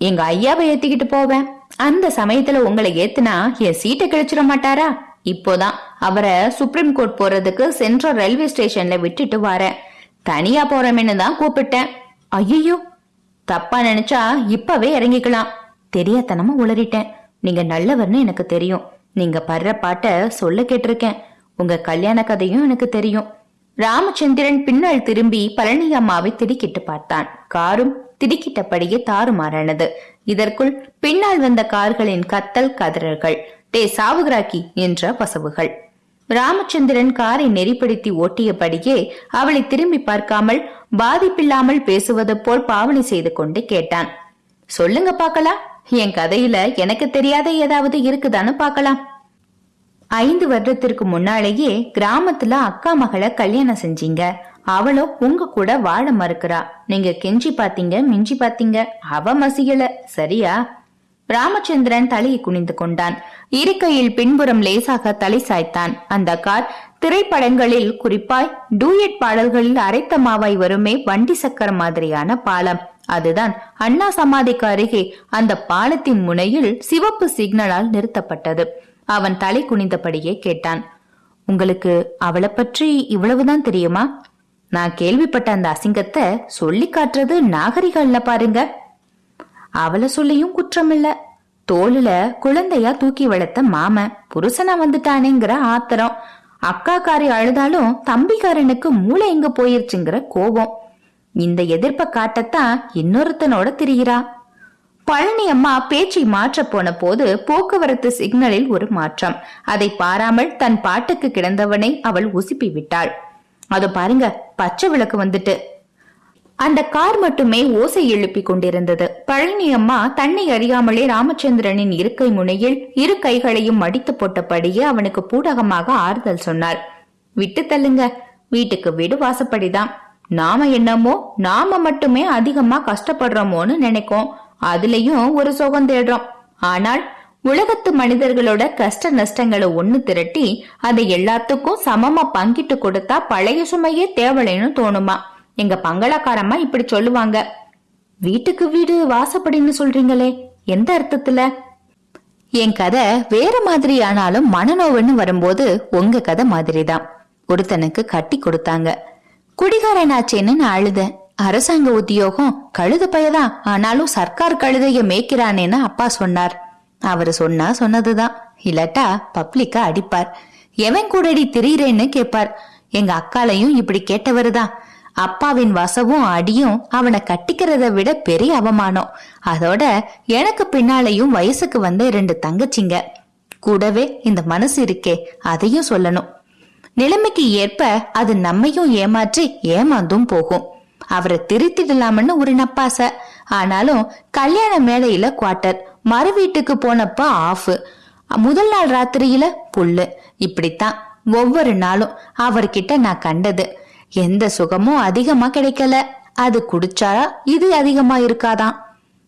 எங்க ஐயாவை ஏத்திக்கிட்டு போவேன். அந்த சமயத்துல உங்களை ஏத்துனா என் சீட்டை கிழிச்சிட மாட்டாரா? இப்போதான் அவரை சுப்ரீம் கோர்ட் போறதுக்கு சென்ட்ரல் ரயில்வே ஸ்டேஷன்ல விட்டுட்டு வரேன். தனியா போறமேன்னு தான் கூப்பிட்டேன். ஐயோ தப்பா நினைச்சா இப்பவே இறங்கிக்கலாம். தெரியாதனமா உளறிட்டேன். நீங்க நல்லவர்னு எனக்கு தெரியும். நீங்க படுற பாட்ட சொல்ல கேட்டிருக்கேன். உங்க கல்யாண கதையும் எனக்கு தெரியும். ராமச்சந்திரன் பின்னால் திரும்பி பழனி அம்மாவை திடுக்கிட்டு பார்த்தான். காரும் திடுக்கிட்டபடியே தாறுமாறானது. இதற்குள் பின்னால் வந்த கார்களின் கத்தல் கதறல்கள். டே சாவுகிராக்கி என்ற பசவுகள். ராமச்சந்திரன் காரை நெறிப்படுத்தி ஓட்டியபடியே அவளை திரும்பி பார்க்காமல் பாதிப்பில்லாமல் பேசுவது போல் பாவனை செய்து கொண்டு கேட்டான். சொல்லுங்க பாக்கலாம். என் கதையில எனக்கு தெரியாத ஏதாவது இருக்குதான்னு பார்க்கலாம் ஐந்து வருடத்திற்கு முன்னாலேயே கிராமத்துல அக்கா மகளை கல்யாணம் செஞ்சீங்க. அவளும் உங்க கூட வாழ மறுக்கிறா. நீங்க கெஞ்சி பாத்தீங்க மிஞ்சி பாத்தீங்க. அவ மசியல. சரியா? ராமச்சந்திரன் தலையை குனிந்து கொண்டான். இருக்கையில் பின்புறம் லேசாக தலை சாய்த்தான். அந்த கார் திரைப்படங்களில் குறிப்பாய் டூயட் பாடல்களில் அரைத்த மாவாய் வருமே வண்டி சக்கரம் மாதிரியான பாலம். அதுதான் அண்ணா சமாதிக்கு அருகே அந்த பாலத்தின் முனையில் சிவப்பு சிக்னலால் நிறுத்தப்பட்டது. அவன் தலை குனிந்தபடியே கேட்டான். உங்களுக்கு அவளை பற்றி இவ்வளவுதான் தெரியுமா? நான் கேள்விப்பட்ட அந்த அசிங்கத்தை சொல்லி காட்டுறது நாகரிகம்ல பாருங்க. அவளை சொல்லியும் குற்றமில்ல. தோளுல குழந்தையா தூக்கி வளர்த்த மாமன் புருஷனா வந்துட்டானேங்கிற ஆத்திரம். அக்காக்காரி அழுதாலும் தம்பிக்காரனுக்கு மூளை எங்க போயிருச்சுங்கிற கோபம். இந்த எதிர்ப்ப காட்டத்தான் இன்னொருத்தனோட திரியிறா பழனி அம்மா பேச்சை மாற்ற போன போது போக்குவரத்து சிக்னலில் ஒரு மாற்றம். அதை பாராமல் தன் பாட்டுக்கு கிடந்தவனை அவள் உசுப்பி விட்டாள். அது பாருங்க பச்சை விளக்கு வந்துட்டு. அந்த கார் மட்டுமே ஓசை எழுப்பி கொண்டிருந்தது. பழனி அம்மா தன்னை அறியாமலே ராமச்சந்திரனின் இருக்கை முனையில் இரு கைகளையும் மடித்து போட்டபடியே அவனுக்கு பூடகமாக ஆறுதல் சொன்னார். விட்டு தள்ளுங்க. வீட்டுக்கு வீடு வாசப்படிதான். நாம என்னமோ நாம மட்டுமே அதிகமா கஷ்டப்படுறோமோன்னு நினைக்கோம். அதுலயும் ஒரு சுகம் தேடுறோம். ஆனால் உலகத்து மனிதர்களோட கஷ்ட நஷ்டங்களை ஒண்ணு திரட்டி அதை எல்லாத்துக்கும் சமமா பங்கிட்டு கொடுத்தா பழைய சுமையே தேவலைன்னு தோணுமா? எங்க பங்களாக்காரம்மா இப்படி சொல்லுவாங்க. வீட்டுக்கு வீடு வாசப்படின்னு சொல்றீங்களே எந்த அர்த்தத்துல? என் கதை வேற மாதிரி ஆனாலும் மனநோவுன்னு வரும்போது உங்க கதை மாதிரிதான். ஒருத்தனுக்கு கட்டி கொடுத்தாங்க. குடிகாரனாச்சேன்னு நான் அழுதேன். அரசாங்க உத்தியோகம் கழுத பயதான் ஆனாலும் சர்க்கார் கழுதைய மேய்க்கிறானேன்னு அப்பா சொன்னார். அவரு சொன்னா சொன்னதுதான். இல்லாட்டா பப்ளிக்கா அடிப்பார். எவன் கூடடி திரியிறேன்னு கேட்பார் எங்க அக்காலையும் இப்படி கேட்டவருதான். அப்பாவின் வசவும் அடியும் அவனை கட்டிக்கிறத விட பெரிய அவமானம். அதோட எனக்கு பின்னாலையும் வயசுக்கு வந்த இரண்டு தங்கச்சிங்க. கூடவே இந்த மனசு இருக்கே அதையும் சொல்லணும். நிலைமைக்கு ஏற்ப அது நம்மையும் ஏமாற்றி ஏமாந்தும் போகும். அவரை திருத்திடலாம்னு ஒரு நப்பாசை ஆனாலும் கல்யாண மேடையில குவார்ட்டர் மறு வீட்டுக்கு போனப்ப ஆஃப். முதல் நாள் ராத்திரியில புல்லு. இப்படித்தான் ஒவ்வொரு நாளும் அவர்கிட்ட நான் கண்டது. எந்த சுகமும் அதிகமா கிடைக்கல. அது குடிச்சா இது அதிகமா இருக்காதான்.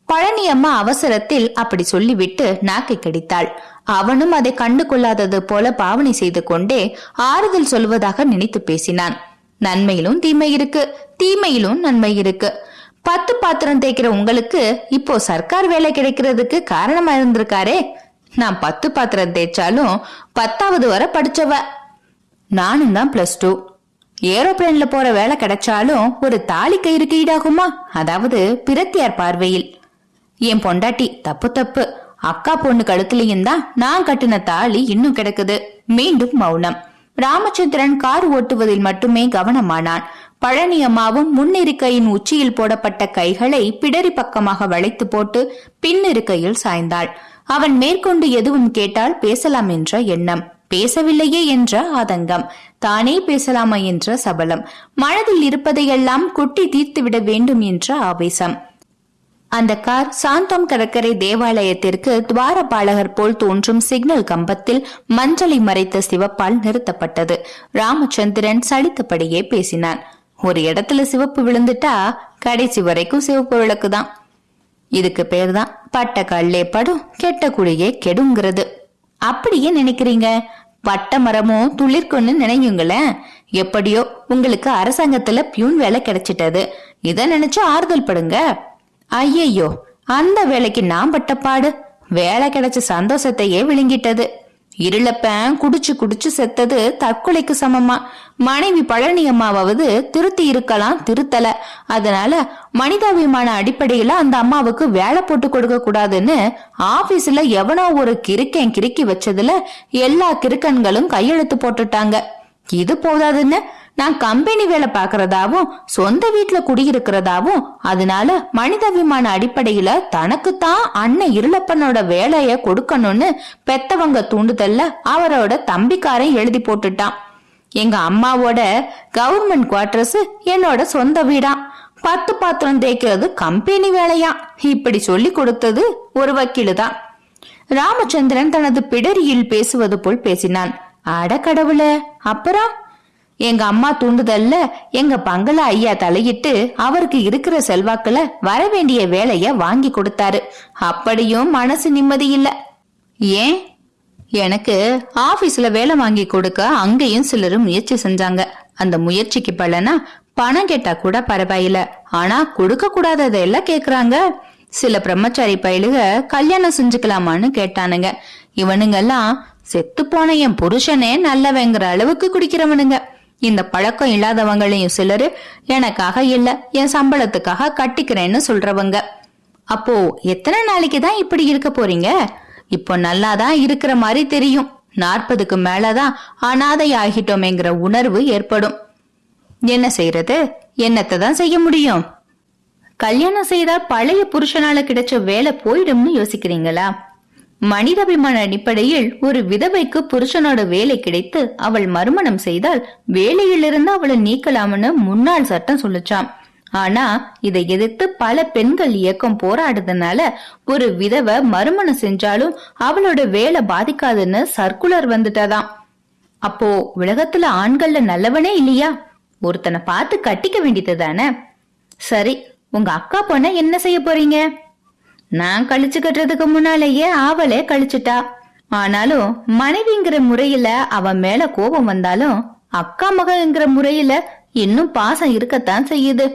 பழனி அம்மா அவசரத்தில் அப்படி சொல்லிவிட்டு நாக்கை கடித்தாள். அவனும் அதை கண்டு கொள்ளாதது போல பாவனை செய்து கொண்டே ஆறுதல் சொல்வதாக நினைத்து பேசினான். நன்மையிலும் தீமை இருக்கு. தீமையிலும் நன்மை இருக்கு. பத்து பாத்திரம் தேய்க்கிற உங்களுக்கு இப்போ சர்க்கார் வேலை கிடைக்கிறதுக்கு காரணமா இருந்திருக்காரே. நான் பத்து பாத்திரம் தேய்ச்சாலும் பத்தாவது வரை படிச்சவ. நானும் தான் பிளஸ் டூ ஏரோப்ளேன்ல போற வேலை கிடைச்சாலும் ஒரு தாலி கயிறுக்கு ஈடாகுமா? அதாவது பிரத்தியார் பார்வையில். என் பொண்டாட்டி தப்பு தப்பு. அக்கா பொண்ணு கழுத்துலயும் தான் நான் கட்டின தாலி இன்னும் கிடக்குது. மீண்டும் மௌனம். ராமச்சந்திரன் கார் ஓட்டுவதில் மட்டுமே கவனமானான். பழனி அம்மாவும் முன்னிருக்கையின் உச்சியில் போடப்பட்ட கைகளை பிடரி பக்கமாக வளைத்து போட்டு பின்னிருக்கையில் சாய்ந்தாள். அவன் மேற்கொண்டு எதுவும் கேட்டால் பேசலாம் என்ற எண்ணம். பேசவில்லையே என்ற ஆதங்கம். தானே பேசலாமா என்ற சபலம். மனதில் இருப்பதையெல்லாம் கொட்டி தீர்த்துவிட வேண்டும் என்ற ஆவேசம். அந்த கார் சாந்தம் கடற்கரை தேவாலயத்திற்கு துவாரபாலகர் போல் தோன்றும் சிக்னல் கம்பத்தில் மஞ்சளை மறைத்த சிவப்பால் நிறுத்தப்பட்டது. ராமச்சந்திரன் சலித்தபடியே பேசினான். ஒரு இடத்துல சிவப்பு விழுந்துட்டா கடைசி வரைக்கும் சிவப்பு விளக்குதான். இதுக்கு பேர் தான் பட்ட கல்லே படும் கெட்ட குழியே கெடுங்கிறது. அப்படியே நினைக்கிறீங்க? பட்ட மரமும் துளிர்க்குன்னு நினையுங்களேன். எப்படியோ உங்களுக்கு அரசாங்கத்துல பியூன் வேலை கிடைச்சிட்டது. இத நினைச்சு ஆறுதல் படுங்க. ஐயையோ அந்த வேலைக்கு நான் பட்ட பாடு. வேலை கிடைச்ச சந்தோஷத்தையே விழுங்கிட்டது. இருளப்பன் குடிச்சு குடிச்சு செத்தது தற்கொலைக்கு சமமா. மனைவி பழனி அம்மாவாவது திருத்தி இருக்கலாம் திருத்தல. அதனால மனிதாபிமான அடிப்படையில அந்த அம்மாவுக்கு வேலை போட்டு கொடுக்க கூடாதுன்னு ஆபீஸ்ல எவனோ ஒரு கிறுக்கன் கிறுக்கி வச்சதுல எல்லா கிறுக்கன்களும் கையெழுத்து போட்டுட்டாங்க. இது போதாதுன்னு நான் கம்பெனி வேலை பாக்குறதாவும் சொந்த வீட்டுல குடியிருக்கிறதாவும் அதனால மனிதாபிமான அடிப்படையில தனக்குத்தான் அண்ணன் இருளப்பனோட வேலைய கொடுக்கணும்னு பெத்தவங்க தூண்டுதல்ல அவரோட தம்பிக்காரன் எழுதி போட்டுட்டான். எங்க அம்மாவோட கவர்மெண்ட் குவார்டர்ஸ் என்னோட சொந்த வீடா. பத்து பாத்திரம் தேய்க்கிறது கம்பெனி வேலையா? இப்படி சொல்லி கொடுத்தது ஒரு வக்கீலு தான் ராமச்சந்திரன் தனது பிடரியில் பேசுவது போல் பேசினான். அட கடவுள அப்புறம்? எங்க அம்மா தூண்டுதல்ல எங்க பங்களா ஐயா தலையிட்டு அவருக்கு இருக்கிற செல்வாக்குல வர வேண்டிய வேலைய வாங்கி கொடுத்தாரு. அப்படியும் மனசு நிம்மதி இல்ல. ஏன்? எனக்கு ஆபீஸ்ல வேலை வாங்கி கொடுக்க அங்கேயும் சிலரும் முயற்சி செஞ்சாங்க. அந்த முயற்சிக்கு பலனா பணம் கேட்டா கூட பரவாயில்ல. ஆனா கொடுக்க கூடாததெல்லாம் கேக்குறாங்க. சில பிரம்மச்சாரி பயலுக கல்யாணம் செஞ்சுக்கலாமான்னு கேட்டானுங்க. இவனுங்கெல்லாம் செத்து போன என் புருஷனே நல்லவங்கிற அளவுக்கு குடிக்கிறவனுங்க. இந்த பழக்கம் இல்லாதவங்களையும் சிலரு எனக்காக இல்ல என் சம்பளத்துக்காக கட்டிக்கிறேன்னு சொல்றவங்க. அப்போ எத்தனை நாளைக்கு தான் இப்படி இருக்க போறீங்க? இப்போ நல்லாதான் இருக்கிற மாதிரி தெரியும். நாற்பதுக்கு மேலதான் அனாதை ஆகிட்டோமேங்கிற உணர்வு ஏற்படும். என்ன செய்யறது என்னத்தை தான் செய்ய முடியும்? கல்யாணம் செய்தா பழைய புருஷனால கிடைச்ச வேலை போயிடும்னு யோசிக்கிறீங்களா? மனிதாபிமான அடிப்படையில் ஒரு விதவைக்கு புருஷனோட வேலை கிடைத்து அவள் மறுமணம் செய்தால் வேலையிலிருந்து அவளை நீக்கலாம்னு முன்னாள் சட்டம் சொல்லுச்சாம். ஆனா இதை எதிர்த்து பல பெண்கள் இயக்கம் போராடுறதுனால ஒரு விதவை மறுமணம் செஞ்சாலும் அவளோட வேலை பாதிக்காதுன்னு சர்க்குலர் வந்துட்டாதான் அப்போ உலகத்துல ஆண்கள்ல நல்லவனே இல்லையா? ஒருத்தனை பார்த்து கட்டிக்க வேண்டியது தானே சரி உங்க அக்கா பொண்ண என்ன செய்ய போறீங்க? நான் கழிச்சு கட்டுறதுக்கு முன்னாலேயே அவளே கழிச்சுட்டா. ஆனாலும் மனைவிங்கிற முறையில அவன் மேல கோபம் வந்தாலும் அக்கா மகங்கிற முறையில இன்னும் பாசம் இருக்கத்தான் செய்யுது.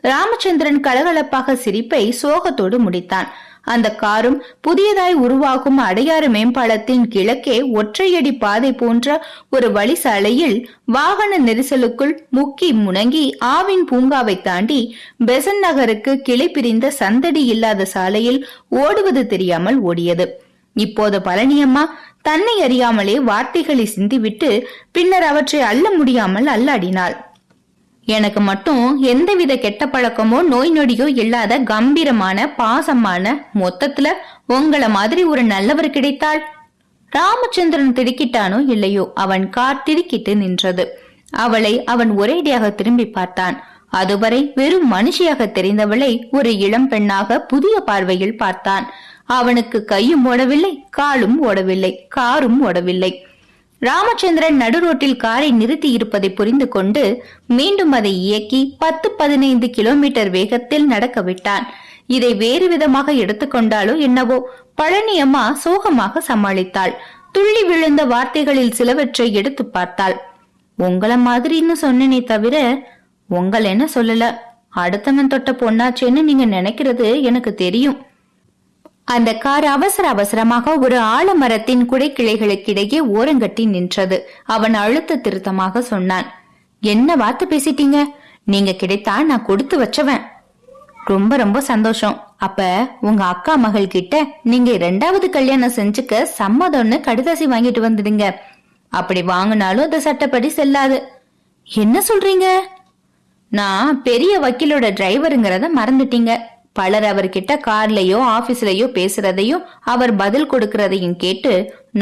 ராமச்சந்திரன் கலகலப்பாக சிரிப்பை சோகத்தோடு முடித்தான். அந்த காரும் புதியதாய் உருவாகும் அடையாறு மேம்பாலத்தின் கிழக்கே ஒற்றையடி பாதை போன்ற ஒரு வழி சாலையில் வாகன நெரிசலுக்குள் முக்கி முணங்கி ஆவின் பூங்காவை தாண்டி பெசன் நகருக்கு கிளை பிரிந்த சந்தடி இல்லாத சாலையில் ஓடுவது தெரியாமல் ஓடியது. இப்போது பழனியம்மா தன்னை அறியாமலே வார்த்தைகளை சிந்திவிட்டு பின்னர் அவற்றை அள்ள முடியாமல் அல்லாடினாள். எனக்கு மட்டும் எந்தவித கெட்ட பழக்கமோ நோய் நொடியோ இல்லாத கம்பீரமான பாசமான மொத்தத்துல உங்கள மாதிரி ஒரு நல்லவர் கிடைத்தாள். ராமச்சந்திரன் திடுக்கிட்டானோ இல்லையோ அவன் கார் திடுக்கிட்டு நின்றது. அவளை அவன் ஒரேடியாக திரும்பி பார்த்தான். அதுவரை வெறும் மனுஷியாக தெரிந்தவளை ஒரு இளம் பெண்ணாக புதிய பார்வையில் பார்த்தான். அவனுக்கு கையும் ஓடவில்லை காலும் ஓடவில்லை காரும் ஓடவில்லை. ராமச்சந்திரன் நடுரோட்டில் காரை நிறுத்தி இருப்பதை புரிந்து கொண்டு மீண்டும் அதை இயக்கி பத்து பதினைந்து கிலோமீட்டர் வேகத்தில் நடக்க விட்டான். இதை வேறு விதமாக எடுத்துக்கொண்டாலோ என்னவோ பழனி அம்மா சோகமாக சமாளித்தாள். துள்ளி விழுந்த வார்த்தைகளில் சிலவற்றை எடுத்து பார்த்தாள். உங்கள மாதிரின்னு சொன்னனே தவிர உங்கள் என்ன சொல்லல? அடுத்தவன் தொட்ட பொண்ணாச்சேன்னு நீங்க நினைக்கிறது எனக்கு தெரியும். அந்த கார் அவசர அவசரமாக ஒரு ஆலமரத்தின் குடைக்கிளைகளுக்கிடையே ஓரங்கட்டி நின்றது. அவன் அழுத்த திருத்தமாக சொன்னான் என்ன வார்த்தை பேசிட்டீங்க? நீங்க கிடைத்தா நான் கொடுத்து வச்சவன். ரொம்ப ரொம்ப சந்தோஷம். அப்ப உங்க அக்கா மகள் கிட்ட நீங்க ரெண்டாவது கல்யாணம் செஞ்சுக்க சம்மதம்னு கடிதாசி வாங்கிட்டு வந்துடுங்க அப்படி வாங்கினாலும் அது சட்டப்படி செல்லாது. என்ன சொல்றீங்க? நான் பெரிய வக்கீலோட டிரைவருங்கிறத மறந்துட்டீங்க. பலர் அவர்கிட்ட கார்லயோ ஆபீஸ்லயோ பேசுறதையும் அவர் பதில் கொடுக்கறதையும் கேட்டு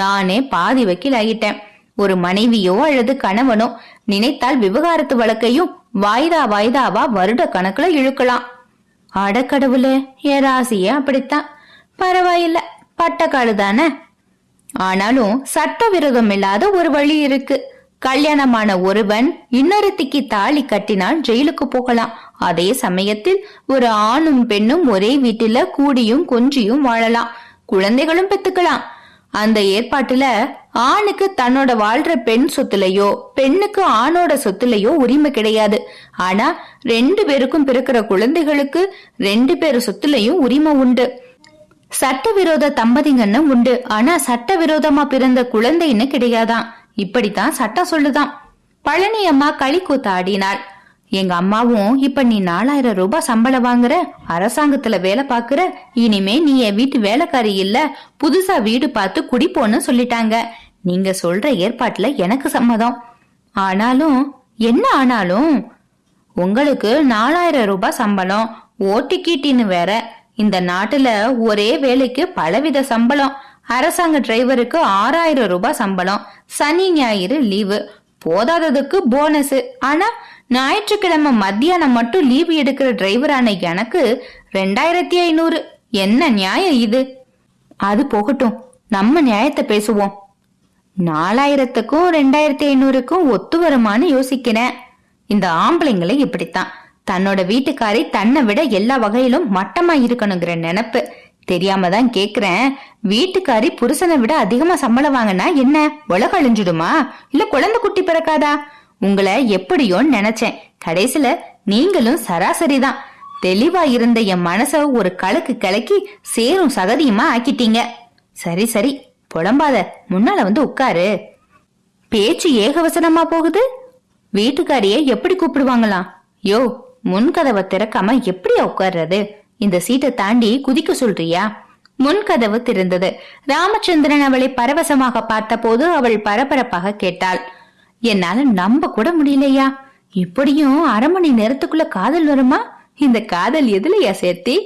நானே பாதி வக்கீல் ஆகிட்டேன் ஒரு மனைவியோ அல்லது கணவனோ நினைத்தால் விவகாரத்து வழக்கையும் வாய்தா வாய்தாவா வருட கணக்குல இழுக்கலாம். அடக்கடவுளே என் ராசியே அப்படித்தான். பரவாயில்ல பட்டக்காடு தானே ஆனாலும் சட்டவிரோதம் இல்லாத ஒரு வழி இருக்கு. கல்யாணமான ஒருவன் இன்னொருத்திக்கு தாலி கட்டினால் ஜெயிலுக்கு போகலாம். அதே சமயத்தில் ஒரு ஆணும் பெண்ணும் ஒரே வீட்டில கூடியும் கொஞ்சியும் வாழலாம். குழந்தைகளும் பெத்துக்கலாம். அந்த ஏற்பாட்டுல ஆணுக்கு தன்னோட வாழ்ற பெண் சொத்துலயோ பெண்ணுக்கு ஆணோட சொத்துலயோ உரிமை கிடையாது. ஆனா ரெண்டு பேருக்கும் பிறக்கிற குழந்தைகளுக்கு ரெண்டு பேர் சொத்துலயும் உரிமை உண்டு. சட்டவிரோத தம்பதிங்கன்னு உண்டு. ஆனா சட்டவிரோதமா பிறந்த குழந்தைன்னு கிடையாதான். இப்படித்தான் சட்டம் சொல்லுதான். பழனி அம்மா களி கூத்த ஆடினாள். எங்க அம்மாவும் இப்ப நீ நாலாயிரம் ரூபாய் சம்பளம் வாங்குற அரசாங்கத்துல வேலை பாக்குற இனிமே நீ என் வீட்டு வேலைக்காரி இல்ல புதுசா வீடு பார்த்து குடிப்போன்னு சொல்லிட்டாங்க. நீங்க சொல்ற ஏற்பாட்டுல எனக்கு சம்மதம். ஆனாலும் என்ன ஆனாலும் உங்களுக்கு நாலாயிரம் ரூபாய் சம்பளம் ஓட்டிக்கீட்டின்னு வேற. இந்த நாட்டுல ஒரே வேலைக்கு பலவித சம்பளம். அரசாங்க டிரைவருக்கு ஆறாயிரம் ரூபாய் சம்பளம். சனி ஞாயிறு லீவு. போதாததுக்கு போனஸ் ஆனா ஞாயிற்றுக்கிழமை மத்தியானம் மட்டும் லீவு எடுக்கிற டிரைவரான எனக்கு ரெண்டாயிரத்தி ஐநூறு. என்ன நியாயம் இது? அது போகட்டும். நம்ம நியாயத்தை பேசுவோம். நாலாயிரத்துக்கும் ரெண்டாயிரத்தி ஐநூறுக்கும் ஒத்து வருமான்னு யோசிக்கிறேன். இந்த ஆம்பளைங்களை இப்படித்தான். தன்னோட வீட்டுக்காரி தன்னை விட எல்லா வகையிலும் மட்டமா இருக்கணுங்கிற நினைப்பு. தெரியாம தான் கேக்குறேன். வீட்டுக்காரி புருஷனை விட அதிகமா சம்பளம் வாங்கினா என்ன? உலக அழிஞ்சிடுமா? இல்ல குழந்தை குட்டி பிறக்காதா? உங்களை எப்படியோ நினைச்சேன். கடைசில நீங்களும் சராசரிதான். தெளிவா இருந்த என் மனச ஒரு கலக்கு கலக்கி சேரும் சகதியுமா ஆக்கிட்டீங்க. சரி சரி புலம்பாத. முன்னால வந்து உட்காரு. பேச்சு ஏகவசனமா போகுது. வீட்டுக்காரிய எப்படி கூப்பிடுவாங்களாம்? யோ முன்கதவை திறக்காம எப்படியா உட்கார்றது? இந்த சீட்டை தாண்டி குதிக்க சொல்றியா? முன்கதவு திறந்தது. ராமச்சந்திரன் அவளை பரவசமாக பார்த்தபோது அவள் பரபரப்பாக கேட்டாள். என்னால நம்ப கூட முடியலையா? இப்படியும் அரை மணி நேரத்துக்குள்ள காதல் வருமா? இந்த காதல் எதுலயா சேர்த்தி?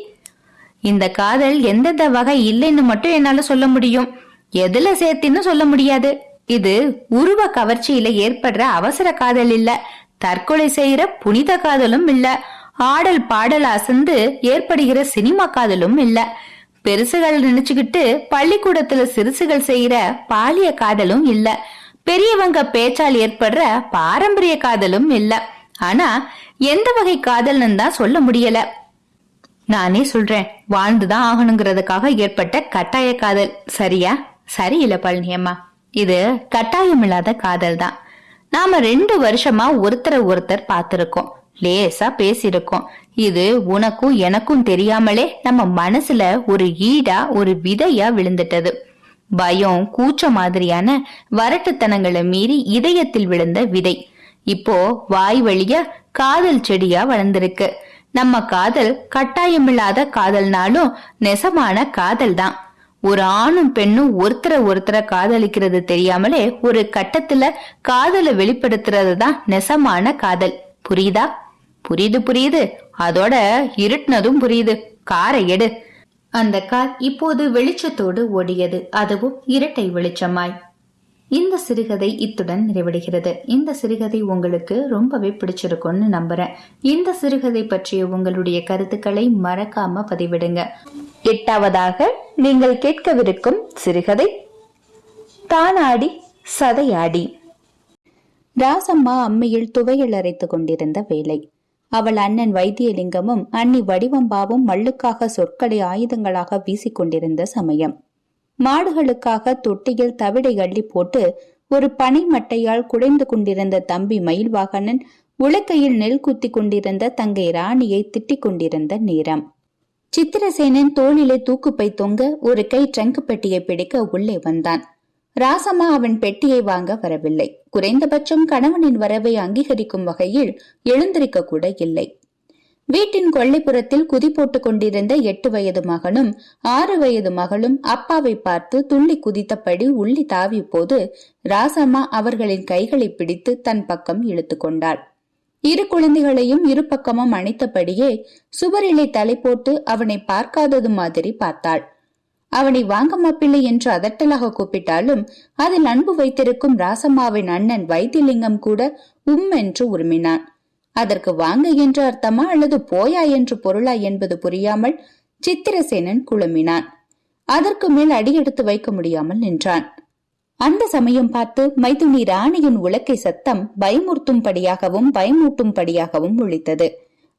இந்த காதல் எந்தெந்த வகை இல்லைன்னு மட்டும் என்னால சொல்ல முடியும். எதுல சேர்த்தின்னு சொல்ல முடியாது. இது உருவ கவர்ச்சியில ஏற்படுற அவசர காதல் இல்ல. தற்கொலை செய்யற புனித காதலும் இல்ல. ஆடல் பாடல் அசந்து ஏற்படுகிற சினிமா காதலும் இல்ல. பெருசுகள் நினைச்சுக்கிட்டு பள்ளிக்கூடத்துல சிறுசுகள் செய்யற பாலிய காதலும் இல்ல. பெரியவங்க பேச்சால் ஏற்படுற பாரம்பரிய காதலும் இல்ல. ஆனா எந்த வகை காதல்னு தான் சொல்ல முடியல. நானே சொல்றேன் வாழ்ந்துதான் ஆகணுங்கிறதுக்காக ஏற்பட்ட கட்டாய காதல். சரியா? சரியில்ல பழனியம்மா. இது கட்டாயமில்லாத காதல் தான். நாம ரெண்டு வருஷமா ஒருத்தரை ஒருத்தர் பார்த்திருக்கோம். லேசா பேசியிருக்கோம். இது உனக்கும் எனக்கும் தெரியாமலே நம்ம மனசுல ஒரு ஈடா ஒரு விதையா விழுந்துட்டது. பயம் கூச்ச மாதிரியான வரட்டுத்தனங்களை மீறி இதயத்தில் விழுந்த விதை. இப்போ வாய் வழியா காதல் செடியா வளர்ந்திருக்கு. நம்ம காதல் கட்டாயமில்லாத காதல்னாலும் நெசமான காதல் தான். ஒரு ஆணும் பெண்ணும் ஒருத்தரை ஒருத்தரை காதலிக்கிறது தெரியாமலே ஒரு கட்டத்துல காதலை வெளிப்படுத்துறது தான் நெசமான காதல். புரியுதா? புரியுது புரியுது. அதோட இருட்டுனதும் புரியுது. காரை எடு. அந்த கார் இப்போது வெளிச்சத்தோடு ஓடியது. அதுவும் இரட்டை வெளிச்சமாய். இந்த சிறுகதை இத்துடன் நிறைவடைகிறது. இந்த சிறுகதை உங்களுக்கு ரொம்பவே பிடிச்சிருக்கும்னு நம்புறேன். இந்த சிறுகதை பற்றிய உங்களுடைய கருத்துக்களை மறக்காம பதிவிடுங்க. எட்டாவதாக நீங்கள் கேட்கவிருக்கும் சிறுகதை தானாடி சதையாடி. ராசம்மா அம்மியில் துவையல் அரைத்துக் கொண்டிருந்த வேலை. அவள் அண்ணன் வைத்தியலிங்கமும் அண்ணி வடிவம்பாவும் மல்லுக்காக சொற்களை ஆயுதங்களாக வீசிக்கொண்டிருந்த சமயம். மாடுகளுக்காக தொட்டியில் தவிடை அள்ளி போட்டு ஒரு பனை மட்டையால் குடைந்து கொண்டிருந்த தம்பி மயில்வாகனன் உலக்கையில் நெல் குத்தி கொண்டிருந்த தங்கை ராணியை திட்டிக் கொண்டிருந்த நேரம். சித்திரசேனன் தோளிலே தூக்குப்பை தொங்க ஒரு கை ட்ரங்க் பெட்டியை பிடிக்க உள்ளே வந்தான். ராசம்மா அவன் பெட்டியை வாங்க வரவில்லை. குறைந்தபட்சம் கணவனின் வரவை அங்கீகரிக்கும் வகையில் எழுந்திருக்க கூட இல்லை. வீட்டின் கொல்லைப்புறத்தில் குதி போட்டுக் கொண்டிருந்த எட்டு வயது மகனும் ஆறு வயது மகளும் அப்பாவை பார்த்து துள்ளி குதித்தபடி உள்ளி தாவிய போது ராசம்மா அவர்களின் கைகளை பிடித்து தன் பக்கம் இழுத்து கொண்டாள். இரு குழந்தைகளையும் இரு பக்கமும் அணைத்தபடியே சுவரிலை தலை போட்டு அவனை பார்க்காதது மாதிரி பார்த்தாள். அவனை வாங்க மாப்பிள்ளை என்று அதட்டலாக கூப்பிட்டாலும் அதில் அன்பு வைத்திருக்கும் ராசம்மாவின் அண்ணன் வைத்திலிங்கம் கூட உம் என்று உருமினான். அதற்கு வாங்க என்று அர்த்தமா அல்லது போயா என்று பொருளா என்பது புரியாமல் சித்திரசேனன் குழுமினான். அதற்கு மேல் அடியெடுத்து வைக்க முடியாமல் நின்றான். அந்த சமயம் பார்த்து மைதுனி ராணியின் உலக்கை சத்தம் பயமுறுத்தும்படியாகவும் பயமூட்டும்படியாகவும் ஒழித்தது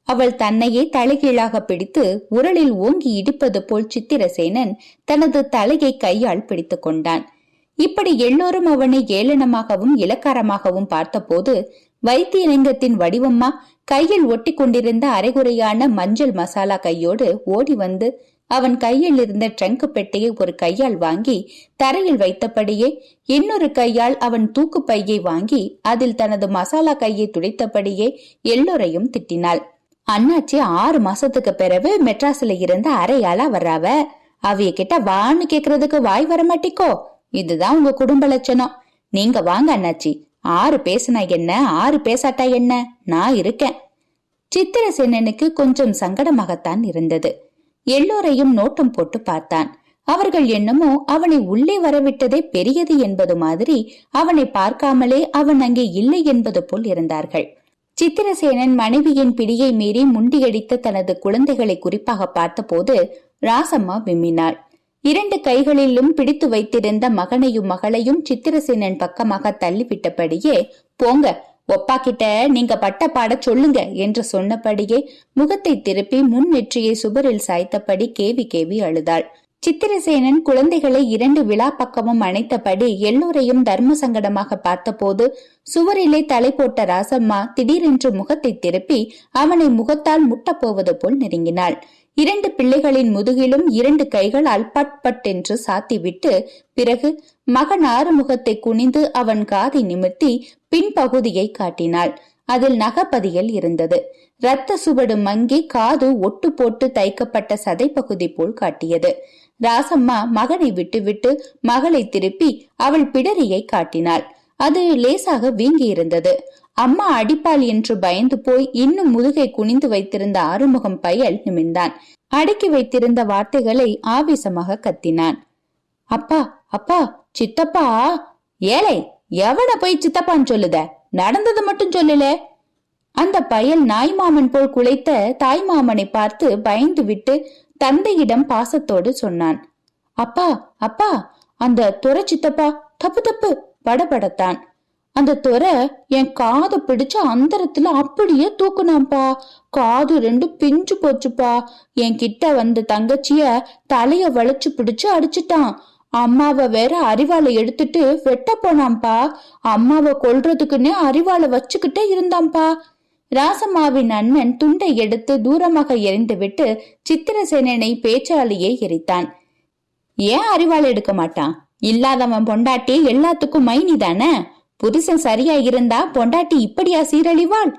அவள் தன்னையே தலைகீழாக பிடித்து உரலில் ஓங்கி இடிப்பது போல் சித்திரசேனன் தனது தலையை கையால் பிடித்துக் கொண்டான். இப்படி எல்லோரும் அவனை ஏளனமாகவும் இலக்காரமாகவும் பார்த்தபோது வைத்தியலிங்கத்தின் வடிவம்மா கையில் ஒட்டி கொண்டிருந்த அரைகுறையான மஞ்சள் மசாலா கையோடு ஓடி வந்து அவன் கையில் இருந்த ட்ரங்க் பெட்டியை ஒரு கையால் வாங்கி தரையில் வைத்தபடியே இன்னொரு கையால் அவன் தூக்கு பையை வாங்கி அதில் தனது மசாலா கையை துடைத்தபடியே எல்லோரையும் திட்டினாள். அண்ணாச்சி ஆறு மாசத்துக்கு பிறகு மெட்ராஸ்ல இருந்து அரையாளா வர்றாவ. அவிய கிட்ட வான்னு கேக்குறதுக்கு வாய் வர மாட்டிக்கோ. இதுதான் உங்க குடும்ப லட்சணம். நீங்க வாங்க அண்ணாச்சி. ஆறு பேசுனா என்ன? ஆறு பேசாட்டா என்ன? நான் இருக்கேன். சித்திரசேனனுக்கு கொஞ்சம் சங்கடமாகத்தான் இருந்தது. எல்லோரையும் நோட்டம் போட்டு பார்த்தான். அவர்கள் என்னமோ அவனை உள்ளே வரவிட்டதே பெரியது என்பது மாதிரி அவனை பார்க்காமலே அவன் அங்கே இல்லை என்பது போல் இருந்தார்கள். சித்திரசேனன் மனைவியின் பிடியை மீறி முண்டியடித்த தனது குழந்தைகளை குறிப்பாக பார்த்தபோது ராசம்மா விம்மினாள். இரண்டு கைகளிலும் பிடித்து வைத்திருந்த மகனையும் மகளையும் சித்திரசேனன் பக்கமாக தள்ளிவிட்டபடியே போங்க ஒப்பா கிட்ட நீங்க பட்ட பாட சொல்லுங்க என்று சொன்னபடியே முகத்தை திருப்பி முன் நெற்றியை சுவரில் சாய்த்தபடி கேவி கேவி அழுதாள். சித்திரசேனன் குழந்தைகளை இரண்டு விழா பக்கமும் அணைத்தபடி எல்லோரையும் தர்ம சங்கடமாக பார்த்தபோது சுவரிலே தலை போட்ட ராசம்மா திடீரென்று முகத்தை திருப்பி அவனை முகத்தால் முட்டப்போவது போல் நெருங்கினாள். இரண்டு பிள்ளைகளின் முதுகிலும் இரண்டு கைகளால் பட் பட் என்று சாத்திவிட்டு பிறகு மகன் ஆறுமுகத்தை குனிந்து அவன் காதை நிமிர்த்தி பின்பகுதியை காட்டினாள். அதில் நகப்பதியல் இருந்தது. இரத்த சுவடு மங்கி காது ஒட்டு போட்டு தைக்கப்பட்ட சதைப்பகுதி போல் காட்டியது. ராசம்மா மகனை விட்டுவிட்டு மகளை திருப்பி அவள் பிடரியை காட்டினாள். அது லேசாக வீங்கியிருந்தது. அம்மா அடிப்பாள் என்று பயந்து போய் இன்னும் முதுகை குனிந்து வைத்திருந்த ஆறுமுகம் பயல் நிமிர்ந்தான். அடக்கி வைத்திருந்த வார்த்தைகளை ஆவேசமாக கத்தினான். அப்பா அப்பா சித்தப்பா! ஏழை எவன போய் சித்தப்பான்னு சொல்லுத? நடந்தது மட்டும் சொல்லல. அந்த பயல் நாய்மாமன் போல் குலைத்த தாய்மாமனை பார்த்து பயந்து விட்டு தந்தையிடம் பாசத்தோடு சொன்னான். அப்பா அப்பா அந்த துறை சித்தப்பா தப்பு தப்பு படபடத்தான். அந்த துறை என் காதை பிடிச்சு அந்தரத்துல அப்படியே தூக்குனாம்பா காது ரெண்டு பிஞ்சு போச்சுப்பா. என் கிட்ட வந்த தங்கச்சிய தலைய வளைச்சு பிடிச்சு அடிச்சிட்டான். அம்மாவை வேற அரிவாளை எடுத்துட்டு வெட்ட போனாம்பா அம்மாவை கொல்றதுக்குன்னே அறிவாளை வச்சுக்கிட்டே இருந்தாம்பா ராசம்மாவின் அண்ணன் துண்டை எடுத்து தூரமாக எரிந்துவிட்டு சித்திரசேனனை பேச்சாலேயே எரித்தான். ஏன் அறிவாள் எடுக்க மாட்டான்? இல்லாதவன் பொண்டாட்டி எல்லாத்துக்கும் மைனி தானே? புருஷன் சரியா இருந்தா பொண்டாட்டி இப்படியா சீரழிவாள்?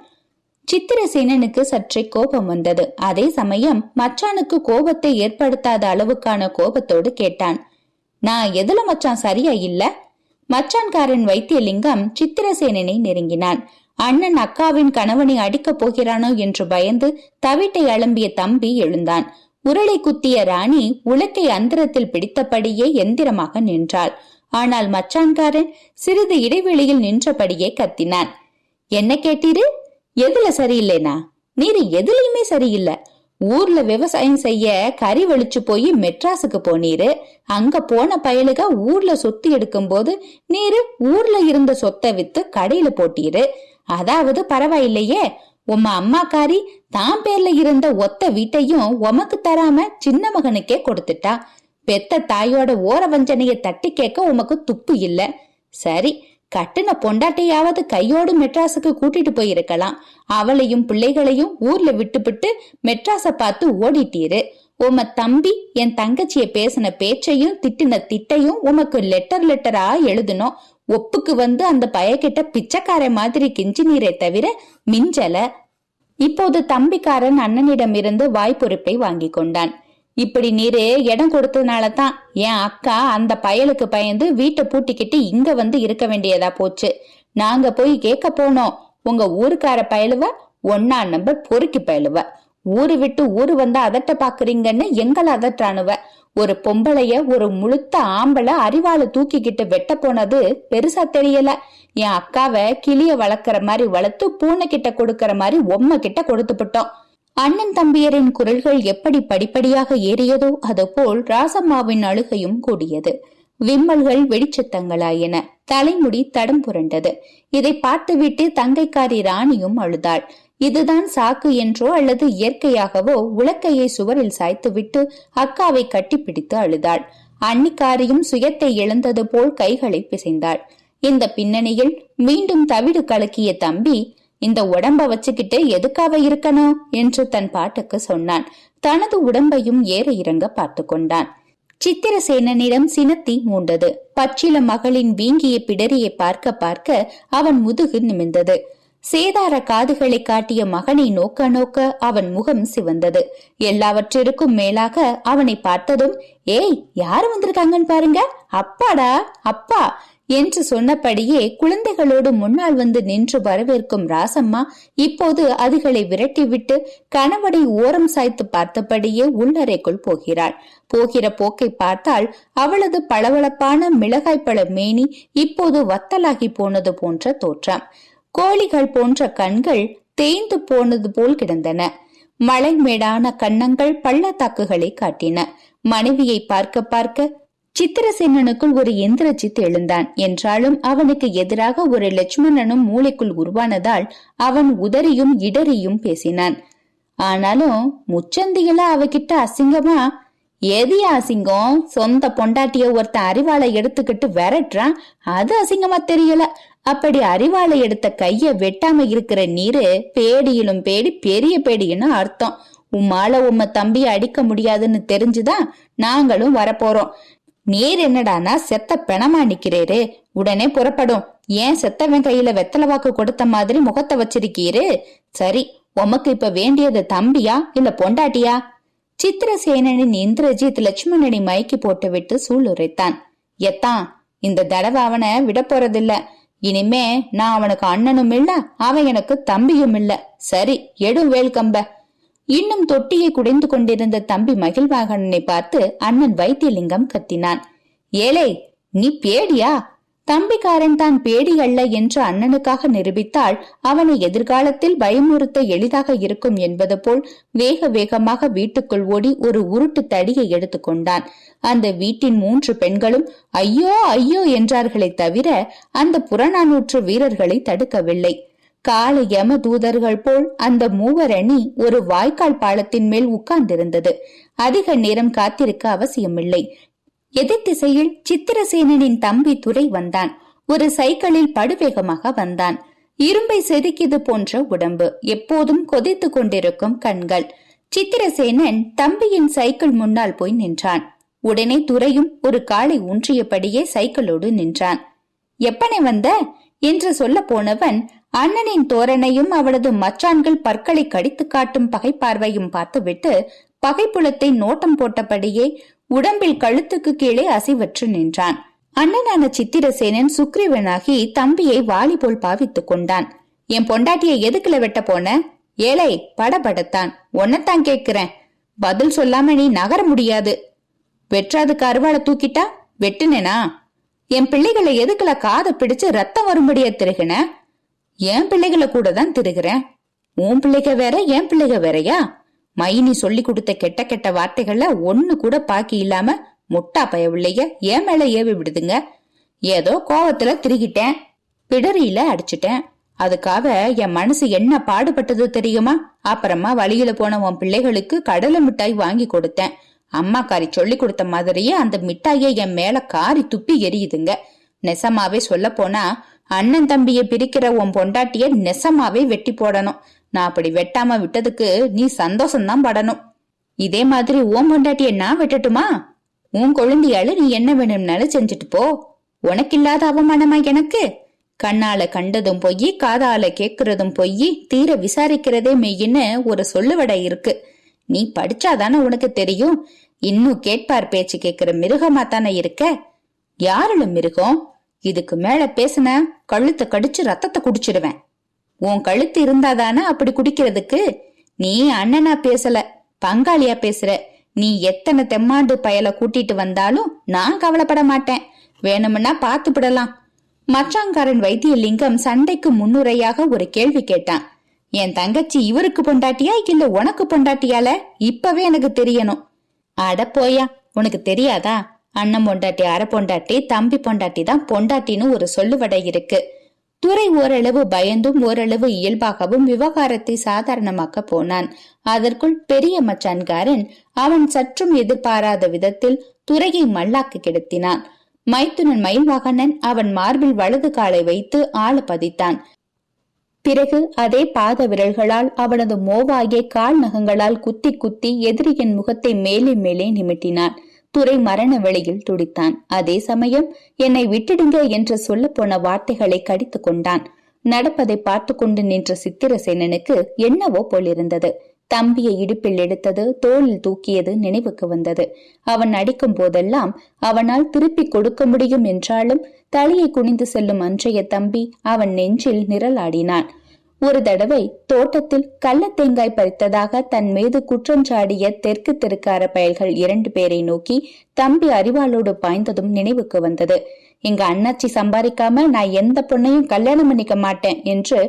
சித்திரசேனனுக்கு சற்றே கோபம் வந்தது. அதே சமயம் மச்சானுக்கு கோபத்தை ஏற்படுத்தாத அளவுக்கான கோபத்தோடு கேட்டான். நான் எதுல மச்சான் சரியா இல்ல? மச்சான்காரன் வைத்தியலிங்கம் சித்திரசேனனை நெருங்கினான். அண்ணன் அக்காவின் கணவனை அடிக்கப் போகிறானோ என்று பயந்து தவிட்டை அலம்பிய தம்பி எழுந்தான். உருளை குத்திய ராணி உலக்கை அந்தரத்தில் பிடித்தபடியே எந்திரமாக நின்றாள். ஆனால் மச்சான்காரன் சிறிது இடைவெளியில் நின்றபடியே கத்தினான். என்ன கேட்டீரு? எதுல சரியில்லைனா? நீரு எதுலயுமே சரியில்லை. ஊர்ல விவசாயம் செய்ய கறி வலிச்சு போய் மெட்ராஸுக்கு போனீரு. அங்க போன பயலுக ஊர்ல சொத்து எடுக்கும் போது நீரு ஊர்ல இருந்த சொத்தை வித்து கடையில போட்டீரு. அதாவது பரவாயில்லையே உம்ம அம்மாக்காரி தான் பேர்ல இருந்த ஒத்த வீட்டையும் உமக்கு தராம சின்ன மகனுக்கே கொடுத்துட்டா. பெத்த தாயோட ஓர வஞ்சனைய தட்டி கேட்க உமக்கு துப்பு இல்ல. சரி கட்டுன பொண்டாட்டையாவது கையோடு மெட்ராஸுக்கு கூட்டிட்டு போயிருக்கலாம். அவளையும் பிள்ளைகளையும் ஊர்ல விட்டுபிட்டு மெட்ராஸ பார்த்து ஓடிட்டீரு. உம தம்பி என் தங்கச்சிய பேசின பேச்சையும் திட்டின திட்டையும் உமக்கு லெட்டர் லெட்டரா எழுதணும் ஒப்புக்கு வந்து அந்த பயக்கிட்ட பிச்சைக்கார மாதிரி கிஞ்சி நீரை தவிர மிஞ்சல. இப்போது தம்பிக்காரன் அண்ணனிடம் இருந்து வாய்ப்பொறுப்பை வாங்கி கொண்டான். இப்படி நீரு இடம் கொடுத்ததுனால தான் என் அக்கா அந்த பயலுக்கு பயந்து வீட்டை பூட்டிக்கிட்டு இங்க வந்து இருக்க வேண்டியதா போச்சு. நாங்க போய் கேட்க போனோம். உங்க ஊருக்கார பயலுவ ஒன்னா நம்பர் பொறுக்கி பயலுவ. ஊரு விட்டு ஊரு வந்து அதட்ட பாக்குறீங்கன்னு எங்களை அதட்டானுவ ஒரு பொம்பளைய ஒரு முழுத்த ஆம்பளை அறிவாளை தூக்கிக்கிட்டு வெட்ட போனது பெருசா தெரியல. என் அக்காவை கிளிய வளர்க்கற மாதிரி வளர்த்து பூனை கிட்ட கொடுக்கற மாதிரி உம்மை கிட்ட கொடுத்துப்பட்டோம் அண்ணன் தம்பியரின் குரல்கள் எப்படி படிப்படியாக ஏறியதோ அதுபோல் ராசம்மாவின் அழுகையும் கூடியது. விம்மல்கள் வெடிச்சத்தங்களாயின தலைமுடி தடம் புரண்டது. இதை பார்த்துவிட்டு தங்கைக்காரி ராணியும் அழுதாள். இதுதான் சாக்கு என்றோ அல்லது இயற்கையாகவோ உலக்கையை சுவரில் சாய்த்துவிட்டு அக்காவை கட்டிப்பிடித்து அழுதாள். அன்னிக்காரியும் சுயத்தை இழந்தது போல் கைகளை பிசைந்தாள். இந்த பின்னணியில் மீண்டும் தவிடு கலக்கிய தம்பி இந்த உடம்ப வச்சுக்கிட்டு எதுக்காக இருக்கணும்? என்று தன் பாட்டுக்கு சொன்னான். தனது உடம்பையும் ஏற இறங்க பார்த்து கொண்டான். சித்திரசேனனிடம் சினத்தி மூண்டது. பச்சில மகளின் வீங்கிய பிடரியை பார்க்க பார்க்க அவன் முதுகு நிமிந்தது சேதார காதுகளை காட்டிய மகனை நோக்க நோக்க அவன் முகம் சிவந்தது. எல்லாவற்றிற்கும் மேலாக அவனை பார்த்ததும் ஏய் யாரு வந்திருக்காங்கன்னு பாருங்க. அப்பாடா அப்பா. என்று சொன்னபடியே குழந்தைகளோடு முன்னால் வந்து நின்று வரவேற்கும் ராசம்மா இப்போது அதுகளை விரட்டிவிட்டு கணவனை ஓரம் சாய்த்து பார்த்தபடியே உள்ளறைக்குள் போகிறாள். போகிற போக்கை பார்த்தால் அவளது பளபளப்பான மிளகாய்ப்பழ மேனி இப்போது வத்தலாகி போனது போன்ற தோற்றம். கோழிகள் போன்ற கண்கள் தேய்ந்து போனது போல் கிடந்தன. மலைமேடான கன்னங்கள் பள்ளத்தாக்குகளை காட்டின. மனைவியை பார்க்க பார்க்க சித்திரசேனனுக்குள் ஒரு எந்திரஜித் எழுந்தான். என்றாலும் அவனுக்கு எதிராக ஒரு லட்சுமணனும் மூளைக்குள் உருவானதால் அவன் உதறியும் இடறியும் பேசினான். ஆனாலும் முச்சந்திகள அவகிட்ட அசிங்கமா? எது அசிங்கம்? சொந்த பொண்டாட்டிய ஒருத்த அறிவாளை எடுத்துக்கிட்டு விரட்டுறான் அது அசிங்கமா தெரியல. அப்படி அறிவாளை எடுத்த கைய வெட்டாம இருக்கிற நீரு பேடியிலும் பேடி பெரிய பேடின்னு அர்த்தம். உம்மால உம்ம தம்பிய அடிக்க முடியாதுன்னு தெரிஞ்சுதான் நாங்களும் வரப்போறோம். நீர் என்னடானா செத்த பிணமா நிக்கிறேரு. உடனே புறப்படும். ஏன் செத்தவன் கையில வெத்தலை வாக்கு கொடுத்த மாதிரி முகத்தை வச்சிருக்கீரு? சரி உமக்கு இப்ப வேண்டியது தம்பியா? இல்ல பொண்டாட்டியா? சித்திரசேனனின் இந்திரஜித் லட்சுமணனை மயக்கி போட்டுவிட்டு சூளுரைத்தான். எத்தான் இந்த தடவை அவனை விட போறதில்ல. இனிமே நான் அவனுக்கு அண்ணனும் இல்ல அவன் எனக்கு தம்பியும் இல்ல. சரி எடும் வேல்கம்ப இன்னும் தொட்டியை குடைந்து கொண்டிருந்த தம்பி மகிழ்வாகனனை பார்த்து அண்ணன் வைத்தியலிங்கம் கத்தினான். ஏலே நீ பேடியா? தம்பிக்காரன் தான் பேடி அல்ல என்று அண்ணனுக்காக நிரூபித்தால் அவனை எதிர்காலத்தில் பயமுறுத்த எளிதாக இருக்கும் என்பது போல் வேக வேகமாக வீட்டுக்குள் ஓடி ஒரு உருட்டு தடியை எடுத்துக்கொண்டான் அந்த வீட்டின் மூன்று பெண்களும் ஐயோ ஐயோ என்றார்களே தவிர அந்த புறநானூற்று வீரர்களை தடுக்கவில்லை. கால யம தூதர்கள் போல் அந்த மூவர் அணி ஒரு வாய்க்கால் பாலத்தின் மேல் உட்கார்ந்திருந்தது. அதிக நேரம் காத்திருக்க அவசியமில்லை. எதிர் திசையில் சித்திரசேனனின் தம்பி துரை வந்தான். ஒரு சைக்கிளில் படுவேகமாக வந்தான். இரும்பை செதுக்கியது போன்ற உடம்பு எப்போதும் கொதித்து கொண்டிருக்கும் கண்கள். சித்திரசேனன் தம்பியின் சைக்கிள் முன்னால் போய் நின்றான். உடனே துரையும் ஒரு காலை ஊன்றியபடியே சைக்கிளோடு நின்றான். எப்பனை வந்த? என்று சொல்ல போனவன் அண்ணனின் தோரணையும் அவளது மச்சான்கள் பற்களை கடித்து காட்டும் பகை பார்வையும் பார்த்துவிட்டு பகைப்புலத்தை நோட்டம் போட்டபடியே உடம்பில் கழுத்துக்கு கீழே அசைவற்று நின்றான். அண்ணனான சித்திரசேனன் சுக்ரீவனாகி தம்பியை வாலி போல் பாவித்துக் கொண்டான். என் பொண்டாட்டியை எதுக்குல வெட்ட போன? ஏழை படபடத்தான். ஒன்னத்தான் கேக்குறேன் பதில் சொல்லாம நீ நகர முடியாது. வெற்றாதுக்கு அருவாளை தூக்கிட்டா? வெட்டுனேனா? என் பிள்ளைகளை எதுக்குல காதை பிடிச்சு ரத்தம் வரும்படியா திருகின? என் பிள்ளைகளை கூட தான் திருகிறேன் உன் பிள்ளைக வேற என் பிள்ளைக வேறயா? மைனி சொல்லி கொடுத்த கெட்ட கெட்ட வார்த்தைகள்ல ஒன்னு கூட பாக்கி இல்லாம முட்டா பயவில்லைய ஏன் மேல ஏவி விடுதுங்க. ஏதோ கோவத்துல திருகிட்டேன். பிடரியில அடிச்சிட்டேன். அதுக்காக என் மனசு என்ன பாடுபட்டது தெரியுமா? அப்புறமா வழியில போன உன் பிள்ளைகளுக்கு கடலை மிட்டாய் வாங்கி கொடுத்தேன். அம்மாக்காரி சொல்லி கொடுத்த மாதிரியே அந்த மிட்டாயை என் மேல காரி துப்பி எரியுதுங்க. நெசமாவே சொல்ல போனா அண்ணன் தம்பியை பிரிக்கிற உன் பொண்டாட்டிய நெசமாவே வெட்டி போடணும். நான் அப்படி வெட்டாம விட்டதுக்கு நீ சந்தோஷம்தான் படணும். இதே மாதிரி ஓம் பொண்டாட்டிய நான் வெட்டட்டுமா? உன் குழந்தையால நீ என்ன வேணும்னாலும் செஞ்சுட்டு போ. உனக்கு இல்லாத அவமானமா எனக்கு? கண்ணால கண்டதும் பொய் காதால கேக்குறதும் பொய் தீர விசாரிக்கிறதே மெய்யின்னு ஒரு சொல்லுவடை இருக்கு. நீ படிச்சாதானே உனக்கு தெரியும். இன்னும் கேட்பார் பேச்சு கேக்குற மிருகமா தானே இருக்க? யாருல மிருகம்? இதுக்கு மேல பேசுன கழுத்தை கடிச்சு ரத்தத்தை குடிச்சிடுவேன் உன் கழுத்து இருந்தாதானே அப்படி குடிக்கிறதுக்கு? நீ அண்ணனா பேசல பங்காளியா பேசுற. நீ எத்தனை தெம்மாண்டு பயல கூட்டிட்டு வந்தாலும் நான் கவலைப்பட மாட்டேன். வேணும்னா பார்த்துப்படலாம். மச்சாங்காரன் வைத்தியலிங்கம் சண்டைக்கு முன்னுரையாக ஒரு கேள்வி கேட்டான். என் தங்கச்சி இவருக்கு பொண்டாட்டியா இல்ல உனக்கு பொண்டாட்டியால? இப்பவே எனக்கு தெரியணும். அட போயா உனக்கு தெரியாதா? அண்ணன் பொண்டாட்டி அரை பொண்டாட்டி தம்பி பொண்டாட்டி தான் பொண்டாட்டின்னு ஒரு சொல்லுவடை இருக்கு. துரை ஓரளவு பயந்தும் ஓரளவு இயல்பாகவும் விவகாரத்தை சாதாரணமாக்க போனான். அதற்குள் பெரிய மச்சான்காரன் அவன் சற்றும் எதிர்பாராத விதத்தில் துறையை மல்லாக்கு கிடத்தினான். மைத்துனன் மயில்வாகனன் அவன் மார்பில் வலது காலை வைத்து ஆள பதித்தான். பிறகு அதே பாத விரல்களால் அவனது மோவாயை கால் நகங்களால் குத்தி குத்தி எதிரியின் முகத்தை மேலே மேலே நிமிட்டினான். துரை மரண வேளையில் துடித்தான். அதே சமயம் என்னை விட்டுடுங்க என்று சொல்ல போன வார்த்தைகளை கடித்து கொண்டான். நடப்பதை பார்த்து கொண்டு நின்ற சித்திரசேனனுக்கு என்னவோ போலிருந்தது. தம்பியை இடுப்பில் எடுத்தது தோளில் தூக்கியது நினைவுக்கு வந்தது. அவன் அடிக்கும் போதெல்லாம் அவனால் திருப்பி கொடுக்க முடியும் என்றாலும் தலையை குனிந்து செல்லும் அன்றைய தம்பி அவன் நெஞ்சில் நிரலாடினான். ஒரு தடவை தோட்டத்தில் கள்ள தேங்காய் பறித்ததாக தன் மீது குற்றம் சாடிய தெற்கு தெருக்கார பயல்கள் இரண்டு பேரை நோக்கி தம்பி அறிவாளோடு பாய்ந்ததும் நினைவுக்கு வந்தது. எங்க அண்ணாச்சி சம்பாதிக்காம நான் எந்த பொண்ணையும் கல்யாணம் பண்ணிக்க மாட்டேன் என்று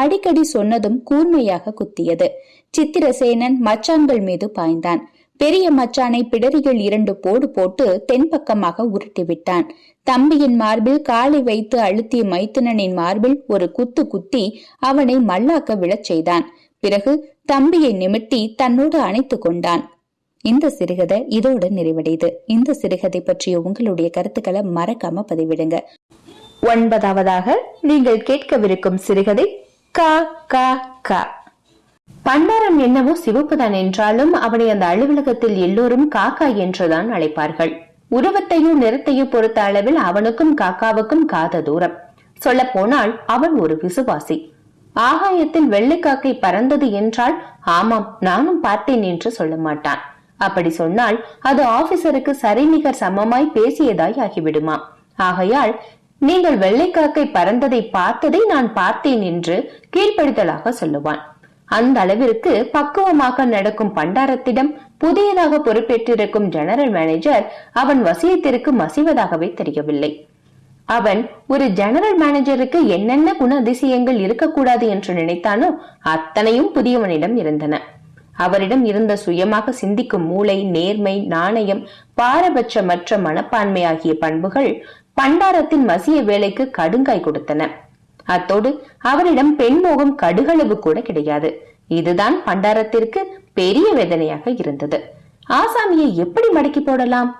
அடிக்கடி சொன்னதும் கூர்மையாக குத்தியது. சித்திரசேனன் மச்சான்கள் மீது பாய்ந்தான். பெரிய மச்சானை பிடரிகள் இரண்டு போடு போட்டு தென்பக்கமாக உருட்டி விட்டான் தம்பியின் மார்பில் காலை வைத்து அழுத்திய மைத்துனனின் மார்பில் ஒரு குத்து குத்தி அவனை மல்லாக்க விழச் செய்தான். பிறகு தம்பியை நிமிட்டி தன்னோடு அணைத்து கொண்டான். இந்த சிறுகதை இதோடு நிறைவடையுது. இந்த சிறுகதை பற்றிய உங்களுடைய கருத்துக்களை மறக்காம பதிவிடுங்க. ஒன்பதாவதாக நீங்கள் கேட்கவிருக்கும் சிறுகதை கா கா கா. பண்டாரம் என்னவோ சிவப்புதான் என்றாலும் அவனை அந்த அலுவலகத்தில் எல்லோரும் காக்கா என்றுதான் அழைப்பார்கள். உருவத்தையும் நிறத்தையும் பொறுத்த அளவில் அவனுக்கும் காக்காவுக்கும் காத தூரம். சொல்ல போனால் அவன் ஒரு விசுவாசி. ஆகாயத்தில் வெள்ளைக்காக்கை பறந்தது என்றால் ஆமாம் நானும் பார்த்தேன் என்று சொல்ல மாட்டான். அப்படி சொன்னால் அது ஆபீசருக்கு சரிநிகர் சமமாய் பேசியதாய் ஆகிவிடுமா? ஆகையால் நீங்கள் வெள்ளைக்காக்கை பறந்ததை பார்த்ததை நான் பார்த்தேன் என்று கீழ்ப்படுத்தலாக சொல்லுவான். அந்த அளவிற்கு பக்குவமாக நடக்கும் பண்டாரத்திடம் புதியதாக பொறுப்பேற்றிருக்கும் ஜெனரல் மேனேஜர் அவன் வசியத்திற்கு மசிவதாகவே தெரியவில்லை. அவன் ஒரு ஜெனரல் மேனேஜருக்கு என்னென்ன குண அதிசயங்கள் இருக்கக்கூடாது என்று நினைத்தானோ அத்தனையும் புதியவனிடம் இருந்தன. அவரிடம் இருந்த சுயமாக சிந்திக்கும் மூளை நேர்மை நாணயம் பாரபட்சமற்ற மனப்பான்மை ஆகிய பண்புகள் பண்டாரத்தின் மசிய வேலைக்கு கடுங்காய் கொடுத்தன. அத்தோடு அவரிடம் பெண்மோகம் கடுகளவு கூட கிடையாது. இதுதான் பண்டாரத்திற்கு பெரிய வேதனையாக இருந்தது. ஆசாமியை எப்படி மடக்கி போடலாம்?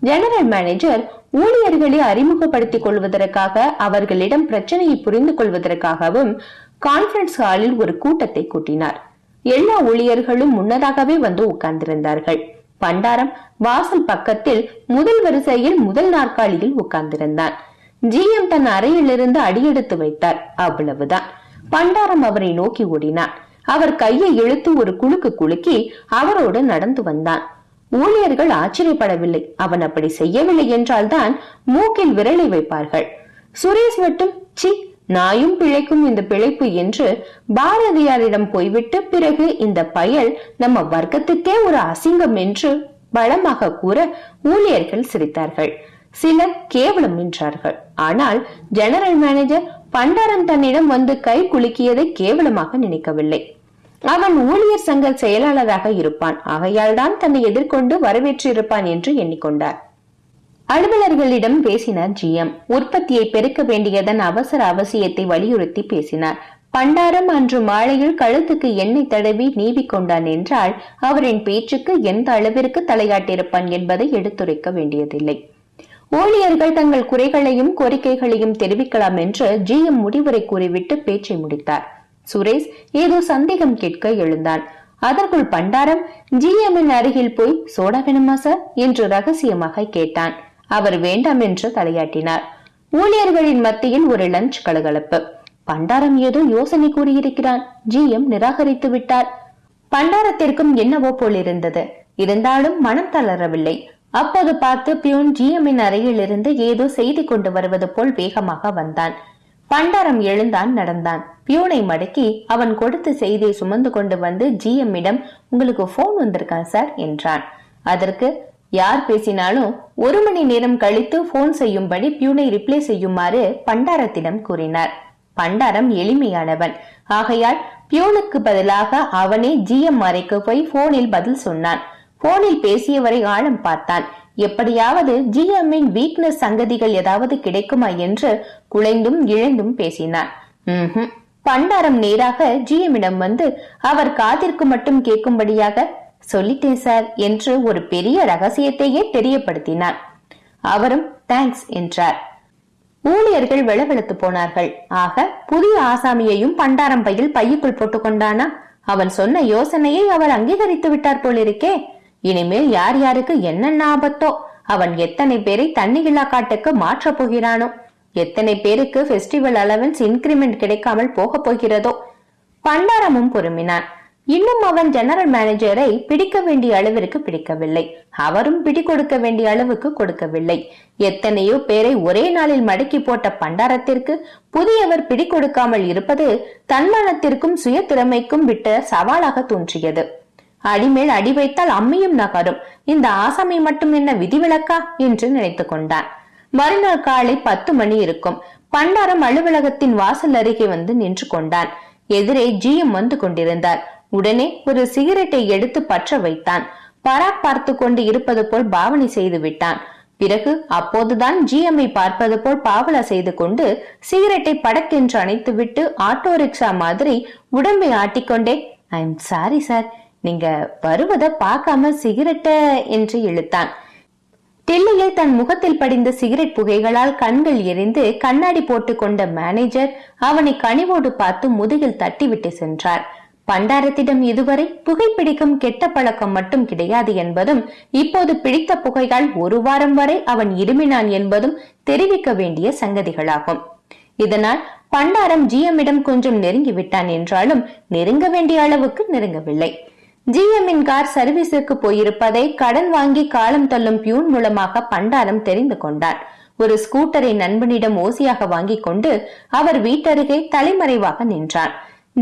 ஜெனரல் மேனேஜர் ஊழியர்களை அறிமுகப்படுத்திக் கொள்வதற்காக அவர்களிடம் பிரச்சனையை புரிந்து கொள்வதற்காகவும் கான்பரன்ஸ் ஹாலில் ஒரு கூட்டத்தை கூட்டினார். எல்லா ஊழியர்களும் முன்னதாகவே வந்து உட்கார்ந்திருந்தார்கள். பண்டாரம் வாசல் பக்கத்தில் முதல் வரிசையில் முதல் நாற்காலியில் உட்கார்ந்திருந்தான். ஜிஎம் தன் அறையிலிருந்து அடியெடுத்து வைத்தார். அவ்வளவுதான். பண்டாரம் அவரை நோக்கி ஓடினான். அவர் கையை இழுத்து ஒரு குலுக்கு குலுக்கி அவரோடு நடந்து வந்தான். ஊழியர்கள் ஆச்சரியப்படவில்லை. அவன் அப்படி செய்யவில்லை என்றால்தான் மூக்கில் விரலை வைப்பார்கள். சுரேஷ் மட்டும் சி நாயும் பிழைக்கும் இந்த பிழைப்பு என்று பாரதியாரிடம் போய்விட்டு பிறகு இந்த பயல் நம்ம வர்க்கத்துக்கே ஒரு அசிங்கம் என்று பலமாக கூற ஊழியர்கள் சிரித்தார்கள். சிலர் கேவலம் என்றார்கள் ஆனால் ஜெனரல் மேனேஜர் பண்டாரம் தன்னிடம் வந்து கை குலுக்கியதை கேவலமாக நினைக்கவில்லை. அவன் ஊழியர் சங்க செயலாளராக இருப்பான். ஆகையால் தான் தன்னை எதிர்கொண்டு வரவேற்றிருப்பான் என்று எண்ணிக்கொண்டார். அலுவலர்களிடம் பேசினார் ஜிஎம் உற்பத்தியை பெருக்க வேண்டியதன் அவசர அவசியத்தை வலியுறுத்தி பேசினார். பண்டாரம் அன்று மாலையில் கழுத்துக்கு எண்ணெய் தடவி நீவிக் கொண்டான் என்றால் அவரின் பேச்சுக்கு எந்த அளவிற்கு தலையாட்டிருப்பான் என்பதை எடுத்துரைக்க வேண்டியதில்லை. ஊழியர்கள் தங்கள் குறைகளையும் கோரிக்கைகளையும் தெரிவிக்கலாம் என்று ஜிஎம் முடிவுரை கூறிவிட்டு பேச்சை முடித்தார். சுரேஷ் ஏதோ சந்தேகம் கேட்க எழுந்தான். அதற்குள் பண்டாரம் ஜிஎம்மின் அருகில் போய் சோடா வேணுமா சார்? என்று ரகசியமாக கேட்டான். அவர் வேண்டாம் என்று தலையாட்டினார். ஊழியர்களின் மத்தியில் ஒரு லஞ்ச் கலகலப்பு. பண்டாரம் ஏதோ யோசனை கூறியிருக்கிறான். ஜி எம் நிராகரித்து விட்டார் பண்டாரத்திற்கும் என்னவோ போல் இருந்தது இருந்தாலும் மனம் தளரவில்லை. அப்போது பார்த்து பியூன் ஜிஎம்மின் அறையில் இருந்து ஏதோ செய்தி கொண்டு வருவது போல் வேகமாக வந்தான். பண்டாரம் எழுந்தான் நடந்தான். பியூனை மடக்கி அவன் கொடுத்த செய்தியை சுமந்து கொண்டு வந்து ஜிஎம்மிடம் உங்களுக்கு போன் வந்திருக்கான் சார் என்றான். அதற்கு யார் பேசினாலும் ஒரு மணி நேரம் கழித்து போன் செய்யும்படி பியூனை ரிப்ளை செய்யுமாறு பண்டாரத்திடம் கூறினார். பண்டாரம் எளிமையானவன். ஆகையால் பியூனுக்கு பதிலாக அவனே ஜிஎம் அறைக்கு போய் போனில் பதில் சொன்னான். போனில் பேசியவரை ஆழம் பார்த்தான். எப்படியாவது ஜிஎம்மின் வீக்னஸ் சங்கதிகள் ஏதாவது கிடைக்குமா என்று குலைந்தும் இழந்தும் பேசினான் ம் பண்டாரம் நேராக ஜிஎம்மிடம் வந்து அவர் காதிற்கு மட்டும் கேட்கும்படியாக சொல்லிட்டேன் சார் என்று ஒரு பெரிய ரகசியத்தையே தெரியப்படுத்தினான் அவரும் தேங்க்ஸ் என்றார். ஊழியர்கள் வெளவெளுத்து போனார்கள். ஆக புதிய ஆசாமியையும் பண்டாரம் பையில் பையுக்குள் போட்டுக்கொண்டானா அவன் சொன்ன யோசனையை அவர் அங்கீகரித்து விட்டார் போலிருக்கே. இனிமேல் யார் யாருக்கு என்னென்ன ஆபத்தோ அவன் எத்தனை பேரை தண்ணிகில்லா காட்டுக்கு மாற்றப் போகிறானோ எத்தனை பேருக்கு ஃபெஸ்டிவல் அலவன்ஸ் இன்கிரிமெண்ட் கிடைக்காமல் போகப் போகிறதோ. பண்டாரமும் பொறுமினான். இன்னும் அவன் ஜெனரல் மேனேஜரை பிடிக்க வேண்டிய அளவிற்கு பிடிக்கவில்லை. அவரும் பிடி கொடுக்க வேண்டிய அளவுக்கு கொடுக்கவில்லை. எத்தனையோ பேரை ஒரே நாளில் மடக்கி போட்ட பண்டாரத்திற்கு புதியவர் பிடி கொடுக்காமல் இருப்பது தன்மானத்திற்கும் சுய திறமைக்கும் விட்ட சவாலாக தோன்றியது. அடிமேல் அடி வைத்தால் அம்மியும் நகரும். இந்த ஆசாமி மட்டும் என்ன விதிவிலக்கா? என்று நினைத்துக் கொண்டான். மறுநாள் காலை பத்து மணி இருக்கும். பண்டாரம் அலுவலகத்தின் வாசல் அருகே வந்து நின்று கொண்டான். எதிரே ஜிஎம் வந்து கொண்டிருந்தார். உடனே ஒரு சிகரெட்டை எடுத்து பற்ற வைத்தான். பராக் பார்த்து கொண்டு இருப்பது போல் பாவனை செய்து விட்டான். பிறகு அப்போதுதான் ஜிஎம்ஐ பார்ப்பது போல் பாவலா செய்து கொண்டு சிகரெட்டை படக்கென்று அணைத்துவிட்டு ஆட்டோ ரிக்ஷா மாதிரி உடம்பை ஆட்டிக்கொண்டே ஐ எம் சாரி சார் நீங்க வருவத பார்க்காம சிகரெட்ட என்று இழுத்தான். டெல்லியில் தன் முகத்தில் படிந்த சிகரெட் புகைகளால் கண்கள் எரிந்து கண்ணாடி போட்டு கொண்ட மேனேஜர் அவனை கனிவோடு பார்த்து முதுகில் தட்டிவிட்டு சென்றார். பண்டாரத்திடம் இதுவரை புகைப்பிடிக்கும் கெட்ட பழக்கம் மட்டும் கிடையாது என்பதும் இப்போது பிடித்த புகைகள் ஒரு வாரம் வரை அவன் இருமினான் என்பதும் தெரிவிக்க வேண்டிய சங்கதிகளாகும். இதனால் பண்டாரம் ஜிஎம்மிடம் கொஞ்சம் நெருங்கி விட்டான் என்றாலும் நெருங்க வேண்டிய அளவுக்கு நெருங்கவில்லை. ஜிஎம்மின் கார் சர்வீஸுக்கு போயிருப்பதை கடன் வாங்கி காலம் தள்ளும் பியூன் மூலமாக பண்டாரம் தெரிந்து கொண்டார். ஒரு ஸ்கூட்டரை நண்பனிடம் ஓசியாக வாங்கிக் கொண்டு அவர் வீட்டருகே தலைமறைவாக நின்றார்.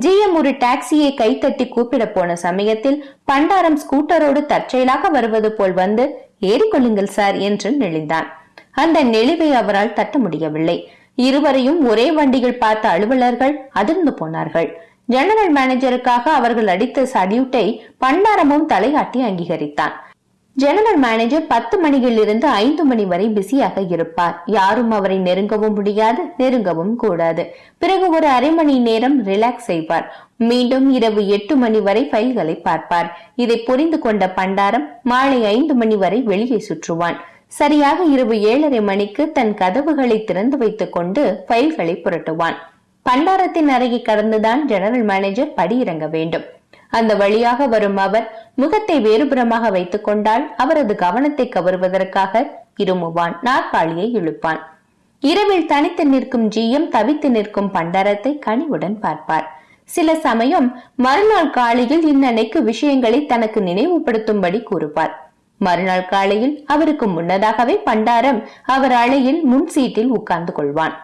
ஜிஎம் ஒரு டாக்ஸியை கைத்தட்டி கூப்பிட போன சமயத்தில் பண்டாரம் ஸ்கூட்டரோடு தற்செயலாக வருவது போல் வந்து ஏறிக்கொள்ளுங்கள் சார் என்று நெளிந்தான். அந்த நெளிவை அவரால் தட்ட முடியவில்லை. இருவரையும் ஒரே வண்டியில் பார்த்த அலுவலர்கள் அதிர்ந்து போனார்கள். ஜெனரல் மேனேஜருக்காக அவர்கள் அடித்த சல்யூட்டை பண்டாரமும் தலையாட்டி அங்கீகரித்தான். ஜெனரல் மேனேஜர் பத்து மணியிலிருந்து ஐந்து மணி வரை பிஸியாக இருப்பார். யாரும் அவரை நெருங்கவும் முடியாது நெருங்கவும் கூடாது. பிறகு ஒரு அரை மணி நேரம் ரிலாக்ஸ் செய்வார். மீண்டும் இரவு எட்டு மணி வரை ஃபைல்களை பார்ப்பார். இதை புரிந்து கொண்ட பண்டாரம் மாலை ஐந்து மணி வரை வெளியே சுற்றுவான். சரியாக இரவு ஏழரை மணிக்கு தன் கதவுகளை திறந்து வைத்துக் கொண்டு ஃபைல்களை புரட்டுவான். பண்டாரத்தின் அறையை கடந்துதான் ஜெனரல் மேனேஜர் படியிறங்க வேண்டும். அந்த வழியாக வரும் அவர் முகத்தை வேறுபுறமாக வைத்துக் கொண்டால் அவரது கவனத்தை கவருவதற்காக இருமுவான் நாற்காலியை இழுப்பான். இரவில் தனித்து நிற்கும் ஜிஎம் தவித்து நிற்கும் பண்டாரத்தை கனிவுடன் பார்ப்பார். சில சமயம் மறுநாள் காலையில் இன்னன்னைக்கு விஷயங்களை தனக்கு நினைவுபடுத்தும்படி கூறுவார். மறுநாள் காலையில் அவருக்கு முன்னதாகவே பண்டாரம் அவர் அழையில் முன் சீட்டில் உட்கார்ந்து கொள்வான்.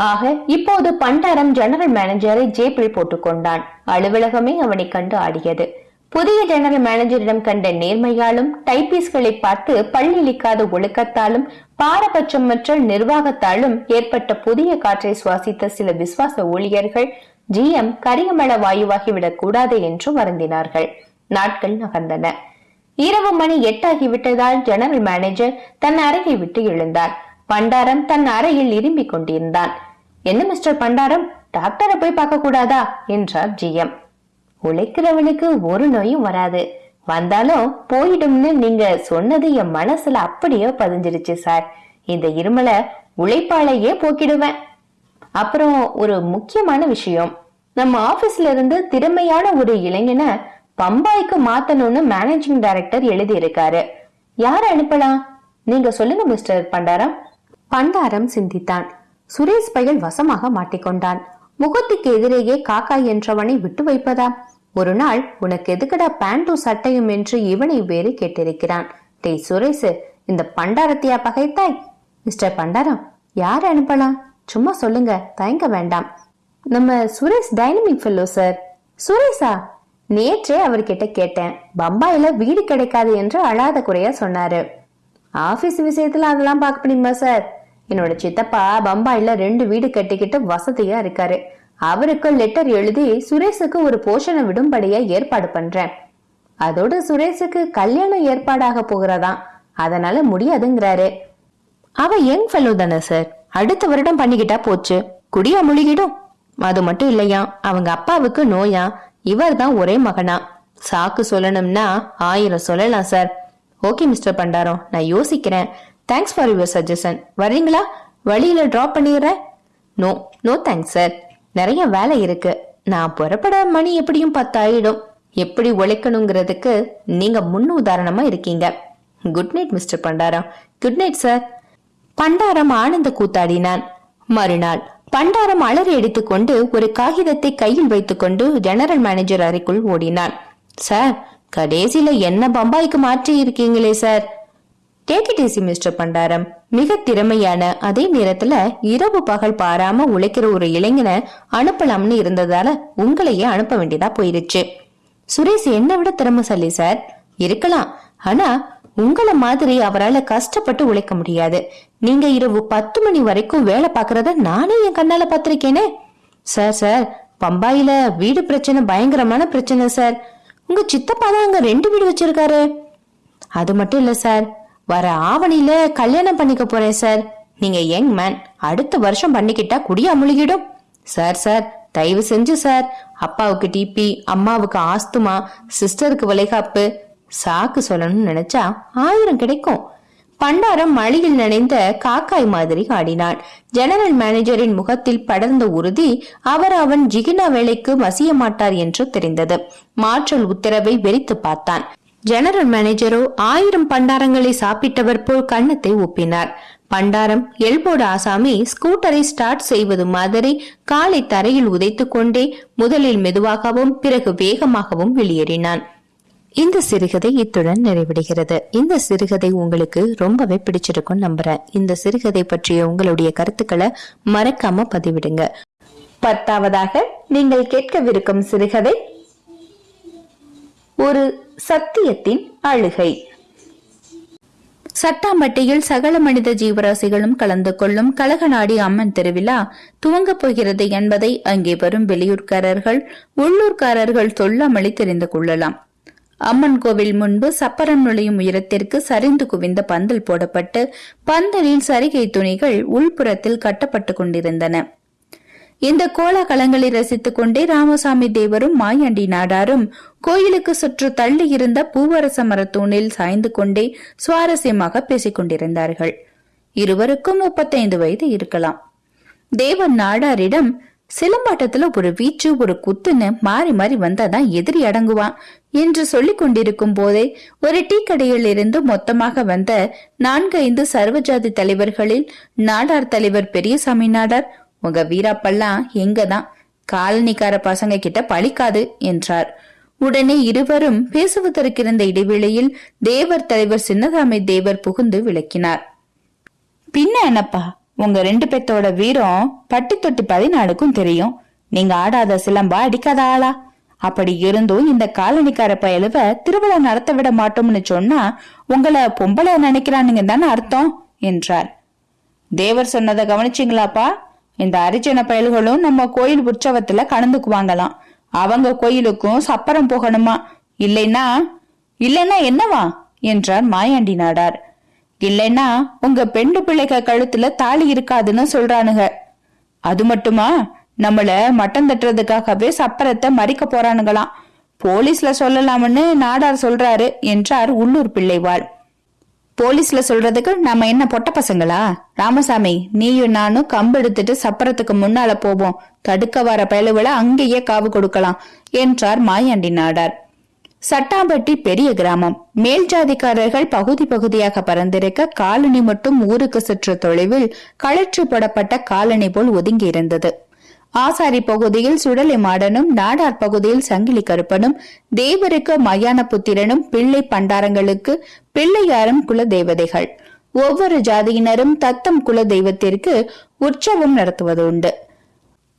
ஆக இப்போது பண்டாரம் ஜெனரல் மேனேஜரை ஜேபில் போட்டுக்கொண்டான். அலுவலகமே அவனை கண்டு ஆடியது. புதிய ஜெனரல் மேனேஜரிடம் கண்ட நேர்மையாலும் டைபிஸ்களை பார்த்து பல்லிழிக்காத ஒழுக்கத்தாலும் பாரபட்சமற்ற நிர்வாகத்தாலும் ஏற்பட்ட புதிய காற்றை சுவாசித்த சில விசுவாச ஊழியர்கள் ஜிஎம் கரியமள வாயுவாகிவிடக் கூடாது என்று வருந்தினார்கள். நாட்கள் நகர்ந்தன. இரவு மணி எட்டாகிவிட்டதால் ஜெனரல் மேனேஜர் தன் அறையை விட்டு எழுந்தார் பண்டாரம் தன் அறையில் இரும்பிக் கொண்டிருந்தான். என்ன மிஸ்டர் பண்டாரம்? டாக்டரை போய் பார்க்க கூடாதா? என்றார் ஜிஎம் உழைக்கிறவனுக்கு ஒரு நோயும் வராது. வந்தாலும் போயிடும்னு நீங்க சொன்னது என் மனசுல அப்படியே பதிஞ்சிருச்சு சார். இந்த இருமலை உழைப்பாலேயே போக்கிடுவேன். அப்புறம் ஒரு முக்கியமான விஷயம். நம்ம ஆபீஸ்ல இருந்து திறமையான ஒரு இளைஞனை பம்பாய்க்கு மாத்தணும்னு மேனேஜிங் டைரக்டர் எழுதி இருக்காரு யார அனுப்பலாம்? நீங்க சொல்லுங்க மிஸ்டர் பண்டாரம். பண்டாரம் சிந்தித்தான். சுரேஷ் பயல் வசமாக மாட்டிக்கொண்டான். முகத்துக்கு எதிரேயே காக்கா என்றவனை விட்டு வைப்பதா ஒரு நாள் உனக்கு எதுக்கடா பேண்டும் சட்டையும்? என்று இவனை வேறு கேட்டிருக்கிறான். டேய் சுரேஷ் இந்த பண்டாரத்தையா பகைத்தாய்? மிஸ்டர் பண்டாரம் யார் அனுப்பலாம்? சும்மா சொல்லுங்க தயங்க வேண்டாம். நம்ம சுரேஷ் டைனமிக் ஃபெல்லோ சார். சுரேஷா? நேற்றே அவர்கிட்ட கேட்டேன். பம்பாயில வீடு கிடைக்காது என்று அழாத குறையா சொன்னாரு. ஆபீஸ் விஷயத்துல அதெல்லாம் பார்க்க முடியுமா சார்? என்னோட சித்தப்பா பம்பாயில ரெண்டு வீடு கட்டிக்கிட்டு வசதியா இருக்காரு. அவருக்கு லெட்டர் எழுதி சுரேஷுக்கு ஒரு போஷனை விடும்படியா ஏற்பாடு பண்றேன். அதோட சுரேஷுக்கு கல்யாணம் ஏற்பாடாக போகிறதாம் அதனால முடியாதுங்கிறாரு. அவ யங் ஃபெல்லோ தானே சார் அடுத்த வருடம் பண்ணிக்கிட்டா போச்சு. குடியா முழுகிடும். அது மட்டும் இல்லையா? அவங்க அப்பாவுக்கு நோயா? இவர் தான் ஒரே மகனா? சாக்கு சொல்லணும்னா ஆயிரம் சொல்லலாம் சார் ஓகே மிஸ்டர் பண்டாரம். நான் யோசிக்கிறேன். தேங்க்ஸ் ஃபார் யுவர் சஜஷன் வரீங்களா? வழியில ட்ராப் பண்ணிடுறேன். நோ நோ தேங்க்ஸ் சார் நிறைய வேலை இருக்கு. நான் புறப்பட மணி எப்படியும் பத்தாயிடும். எப்படி உழைக்கணுங்கிறதுக்கு நீங்க முன் உதாரணமா இருக்கீங்க. Good night mister Pandaram. Good night sir Pandaram ஆனந்த கூத்தாடினான். மறுநாள் பண்டாரம் அலறி அடித்துக்கொண்டு ஒரு காகிதத்தை கையில் வைத்துக்கொண்டு ஜெனரல் மேனேஜர் அறைக்குள் ஓடினான். சார் கடைசியில என்ன பம்பாய்க்கு மாற்றி இருக்கீங்களே சார் கேடிடிசி மிஸ்டர் பண்டாரம் மிக திறமையான அதே நேரத்துல இரவு பகல் பாராம உழைக்கிற ஒரு இளைஞனை அனுப்பலாம்னு இருந்ததால உங்களையே அனுப்ப வேண்டியதா போயிருச்சு. சுரேஷ் என்னை விட திறமைசாலி சார். இருக்கலாம். ஆனா உங்கள மாதிரி அவரால கஷ்டப்பட்டு உழைக்க முடியாது. நீங்க இரவு பத்து மணி வரைக்கும் வேலை பாக்குறத நானே என் கண்ணால பாத்திருக்கேனே சார் சார் பம்பாயில வீடு பிரச்சனை பயங்கரமான பிரச்சனை சார். உங்க சித்தப்பா தான் அங்க ரெண்டு வீடு வச்சிருக்காரு. அது மட்டும் இல்ல சார். வர ஆவணியில கல்யாணம் பண்ணிக்க போறேன் சார் நீங்க யங் மேன் அடுத்த வருஷம் பண்ணிக்கிட்டா குடியா முழுகிடும். சார் சார் தயவு செஞ்சு சார் அப்பாவுக்கு டிபி அம்மாவுக்கு ஆஸ்துமா சிஸ்டருக்கு வளைகாப்பு. சாக்கு சொல்லணும்னு நினைச்சா ஆயிரம் கிடைக்கும். பண்டாரம் மழையில் நனைந்த காக்காய் மாதிரி ஆடினான் ஜெனரல் மேனேஜரின் முகத்தில் படர்ந்த உறுதி அவர் அவன் ஜிகினா வேலைக்கு மசிய மாட்டார் என்று தெரிந்தது. மாற்றல் உத்தரவை வெறித்து பார்த்தான். ஜெனரல் மேனேஜரோ ஆயிரம் பண்டாரங்களை சாப்பிட்டவர் போல் கன்னத்தை ஒப்பினார். பண்டாரம் எல்போட ஆசாமி ஸ்கூட்டரை ஸ்டார்ட் செய்வது மாதிரி காலை தரையில் உதைத்துக் கொண்டே முதலில் மெதுவாகவும் பிறகு வேகமாகவும் வெளியேறினான். இந்த சிறுகதை இத்துடன் நிறைவடைகிறது. இந்த சிறுகதை உங்களுக்கு ரொம்பவே பிடிச்சிருக்கும் நம்புறேன். இந்த சிறுகதை பற்றிய உங்களுடைய கருத்துக்களை மறக்காம பதிவிடுங்க. பத்தாவதாக நீங்கள் கேட்கவிருக்கும் சிறுகதை ஒரு சத்தியத்தின் அழுகை. சட்டாம்பட்டியில் சகல மனித ஜீவராசிகளும் கலந்து கொள்ளும் கழகநாடி அம்மன் திருவிழா துவங்கப் போகிறது என்பதை அங்கே வரும் வெளியூர்காரர்கள் உள்ளூர்காரர்கள் சொல்லாமலே தெரிந்து கொள்ளலாம். அம்மன் கோவில் முன்பு சப்பரம் நுழையும் உயரத்திற்கு சரிந்து குவிந்த பந்தல் போடப்பட்டு பந்தலில் சரிகை துணிகள் உள்புறத்தில் கட்டப்பட்டு கொண்டிருந்தன. இந்த கோலாகலங்களை ரசித்துக் கொண்டே ராமசாமி தேவரும் மாயாண்டி நாடாரும் கோயிலுக்கு சுற்று தள்ளி இருந்த பூவரச மரத்தூணில் சாய்ந்து கொண்டே சுவாரஸ்யமாக பேசிக் கொண்டிருந்தார்கள். இருவருக்கும் முப்பத்தைந்து வயது இருக்கலாம். தேவன் நாடாரிடம் சிலம்பாட்டத்துல ஒரு வீச்சு ஒரு குத்துன்னு மாறி மாறி வந்தாதான் எதிரி அடங்குவான் என்று சொல்லிக் கொண்டிருக்கும் போதே ஒரு டீ கடையில் இருந்து மொத்தமாக வந்த நான்கைந்து சர்வஜாதி தலைவர்களில் நாடார் தலைவர் பெரியசாமி நாடார் உங்க வீராப்பெல்லாம் எங்கதான்? காலனிக்கார பசங்க கிட்ட பழிக்காது என்றார். உடனே இருவரும் பேசுவதற்கிருந்த இடைவேளையில் தேவர் தலைவர் சின்னதாமை தேவர் புகுந்து விளக்கினார். பின்ன என்னப்பா? உங்க ரெண்டு பேத்தோட வீரம் பட்டி தொட்டி பதினாலுக்கும் தெரியும். நீங்க ஆடாத சிலம்பா அடிக்காத ஆளா? அப்படி இருந்தும் இந்த காலனிக்கார பயலுவ திருவிழா நடத்த விட மாட்டோம்னு சொன்னா உங்களை பொம்பளை நினைக்கிறானுங்க தானே அர்த்தம்? என்றார். தேவர் சொன்னதை கவனிச்சிங்களாப்பா? இந்த அரிஜன பயல்களும் நம்ம கோயில் உற்சவத்துல கலந்துக்குவாங்களாம். அவங்க கோயிலுக்கும் சப்பரம் போகணுமா? இல்லைன்னா இல்லைன்னா என்னவா? என்றார் மாயாண்டி நாடார். இல்லைன்னா உங்க பெண்டு பிள்ளைக கழுத்துல தாலி இருக்காதுன்னு சொல்றானுங்க. அது மட்டுமா? நம்மள மட்டம் தட்டுறதுக்காகவே சப்பரத்தை மறிக்க போறானுங்களாம். போலீஸ்ல சொல்லலாம்னு நாடார் சொல்றாரு என்றார் உள்ளூர் பிள்ளைவாள். போலீஸ்ல சொல்றதுக்கு நாம என்ன பொட்ட பசங்களா? ராமசாமி நீயும் நானும் கம்பு எடுத்துட்டு சப்பரத்துக்கு முன்னால போவோம். தடுக்க வர பயலுவில அங்கேயே காவு கொடுக்கலாம் என்றார் மாயாண்டி நாடார். சட்டாம்பட்டி பெரிய கிராமம். மேல் ஜாதிக்காரர்கள் பகுதி பகுதியாக பறந்திருக்க காலனி மட்டும் ஊருக்கு சற்று தொலைவில் களற்று போடப்பட்ட காலனி போல் ஒதுங்கி இருந்தது ஆசாரி பகுதியில் சுடலை மாடனும் நாடார் பகுதியில் சங்கிலி கருப்பனும் தேவருக்கு மயான புத்திரனும் பிள்ளை பண்டாரங்களுக்கு பிள்ளையாரும் குல தேவதைகள். ஒவ்வொரு ஜாதியினரும் தத்தம் குல தெய்வத்திற்கு உற்சவம் நடத்துவது உண்டு.